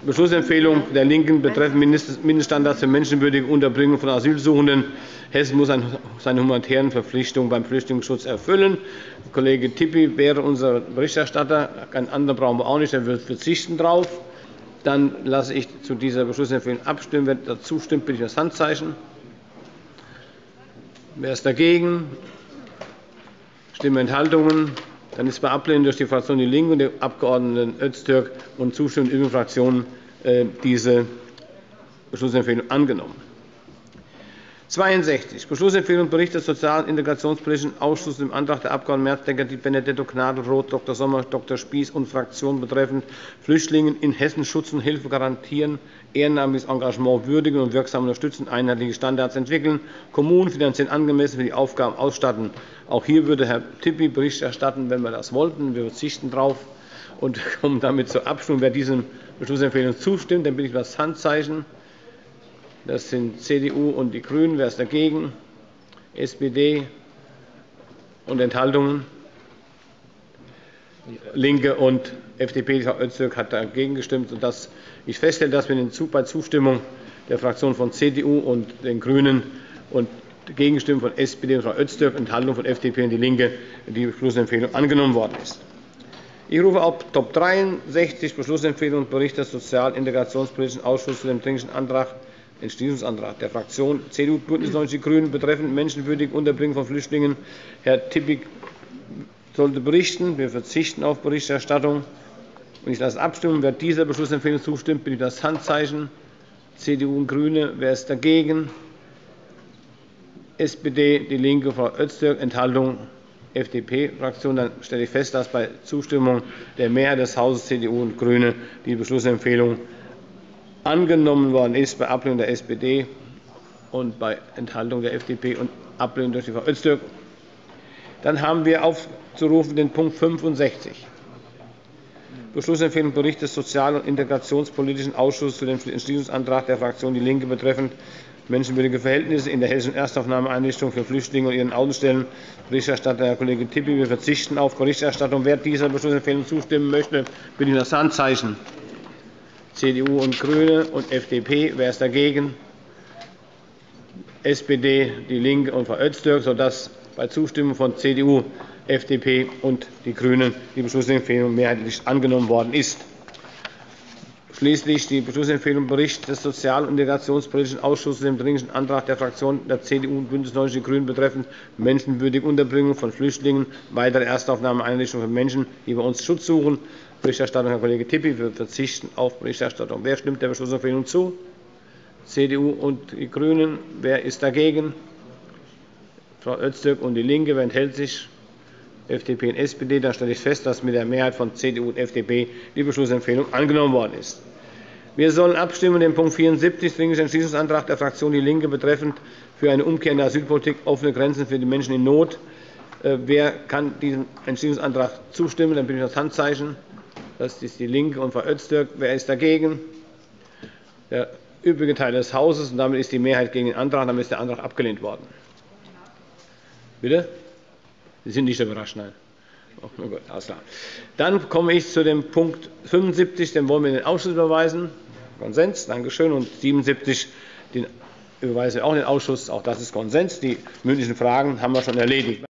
Beschlussempfehlung der LINKEN betreffend Mindeststandards für menschenwürdige Unterbringung von Asylsuchenden. Hessen muss seine humanitären Verpflichtungen beim Flüchtlingsschutz erfüllen. Kollege Tippi wäre unser Berichterstatter. Einen anderen brauchen wir auch nicht, er wird verzichten darauf. Dann lasse ich zu dieser Beschlussempfehlung abstimmen. Wer dazu stimmt, bitte ich das Handzeichen. Wer ist dagegen? Stimmenthaltungen? Dann ist bei Ablehnung durch die Fraktion DIE LINKE und den Abg. Öztürk und Zustimmung übrigen Fraktionen äh, diese Beschlussempfehlung angenommen. 62. Beschlussempfehlung Bericht des Sozial- und Integrationspolitischen Ausschusses im Antrag der Abg. Merzdecker, Benedetto Gnadl-Roth, Dr. Sommer, Dr. Spies und Fraktion betreffend Flüchtlingen in Hessen Schutz und Hilfe garantieren, ehrenamtliches Engagement würdigen und wirksam unterstützen, einheitliche Standards entwickeln, Kommunen finanziell angemessen für die Aufgaben ausstatten. Auch hier würde Herr Tippi Bericht erstatten, wenn wir das wollten. Wir verzichten darauf und kommen damit zur Abstimmung. Wer dieser Beschlussempfehlung zustimmt, dann bitte ich um das Handzeichen. Das sind CDU und die GRÜNEN. Wer ist dagegen? SPD und Enthaltungen? LINKE und FDP. Frau Öztürk hat dagegen gestimmt, ich feststelle, dass wir bei Zustimmung der Fraktionen von CDU und den GRÜNEN und Gegenstimmen von SPD und Frau Öztürk, Enthaltung von FDP und DIE LINKE die Beschlussempfehlung angenommen worden ist. Ich rufe auf Top 63 Beschlussempfehlung Bericht des Sozial- und Integrationspolitischen Ausschusses zu dem Dringlichen Antrag Entschließungsantrag der Fraktionen CDU, BÜNDNIS 90 die GRÜNEN betreffend menschenwürdige Unterbringung von Flüchtlingen. Herr Tippig sollte berichten. Wir verzichten auf Berichterstattung. Ich lasse abstimmen. Wer dieser Beschlussempfehlung zustimmt, bitte das Handzeichen. CDU und GRÜNE. Wer ist dagegen? SPD, DIE LINKE, Frau Öztürk. Enthaltung FDP-Fraktion. Dann stelle ich fest, dass bei Zustimmung der Mehrheit des Hauses CDU und GRÜNE die Beschlussempfehlung angenommen worden ist bei Ablehnung der SPD und bei Enthaltung der FDP und Ablehnung durch die Frau Öztürk. Dann haben wir aufzurufen den Punkt 65. Beschlussempfehlung Bericht des Sozial- und Integrationspolitischen Ausschusses zu dem Entschließungsantrag der Fraktion DIE LINKE betreffend menschenwürdige Verhältnisse in der Hessischen Erstaufnahmeeinrichtung für Flüchtlinge und ihren Außenstellen. Berichterstatter Herr Kollege Tippi. Wir verzichten auf Berichterstattung. Wer dieser Beschlussempfehlung zustimmen möchte, bitte ich das Handzeichen. CDU und GRÜNE und FDP. Wer ist dagegen? SPD, DIE LINKE und Frau Öztürk, sodass bei Zustimmung von CDU, FDP und die GRÜNEN die Beschlussempfehlung mehrheitlich angenommen worden ist. Schließlich die Beschlussempfehlung Bericht des Sozial- und Integrationspolitischen Ausschusses dem Dringlichen Antrag der Fraktionen der CDU und BÜNDNIS 90 die GRÜNEN betreffend menschenwürdige Unterbringung von Flüchtlingen, weitere Erstaufnahmeeinrichtungen für Menschen, die bei uns Schutz suchen. Berichterstattung Herr Kollege Tippi. Wir verzichten auf Berichterstattung. Wer stimmt der Beschlussempfehlung zu? CDU und die GRÜNEN. Wer ist dagegen? Frau Öztürk und DIE LINKE. Wer enthält sich? FDP und SPD. Dann stelle ich fest, dass mit der Mehrheit von CDU und FDP die Beschlussempfehlung angenommen worden ist. Wir sollen abstimmen den Punkt 74, Dringlicher Entschließungsantrag der Fraktion DIE LINKE betreffend für eine Umkehr in der Asylpolitik offene Grenzen für die Menschen in Not. Äh, wer kann diesem Entschließungsantrag zustimmen? Dann bitte ich das Handzeichen. Das ist DIE LINKE und Frau Öztürk. Wer ist dagegen? Der übrige Teil des Hauses. Und damit ist die Mehrheit gegen den Antrag. Damit ist der Antrag abgelehnt worden. Bitte? Sie sind nicht überrascht, nein. Oh, gut, alles klar. Dann komme ich zu dem Punkt 75. Den wollen wir in den Ausschuss überweisen. Konsens. Danke schön. Und 77. Den überweisen wir auch in den Ausschuss. Auch das ist Konsens. Die mündlichen Fragen haben wir schon erledigt.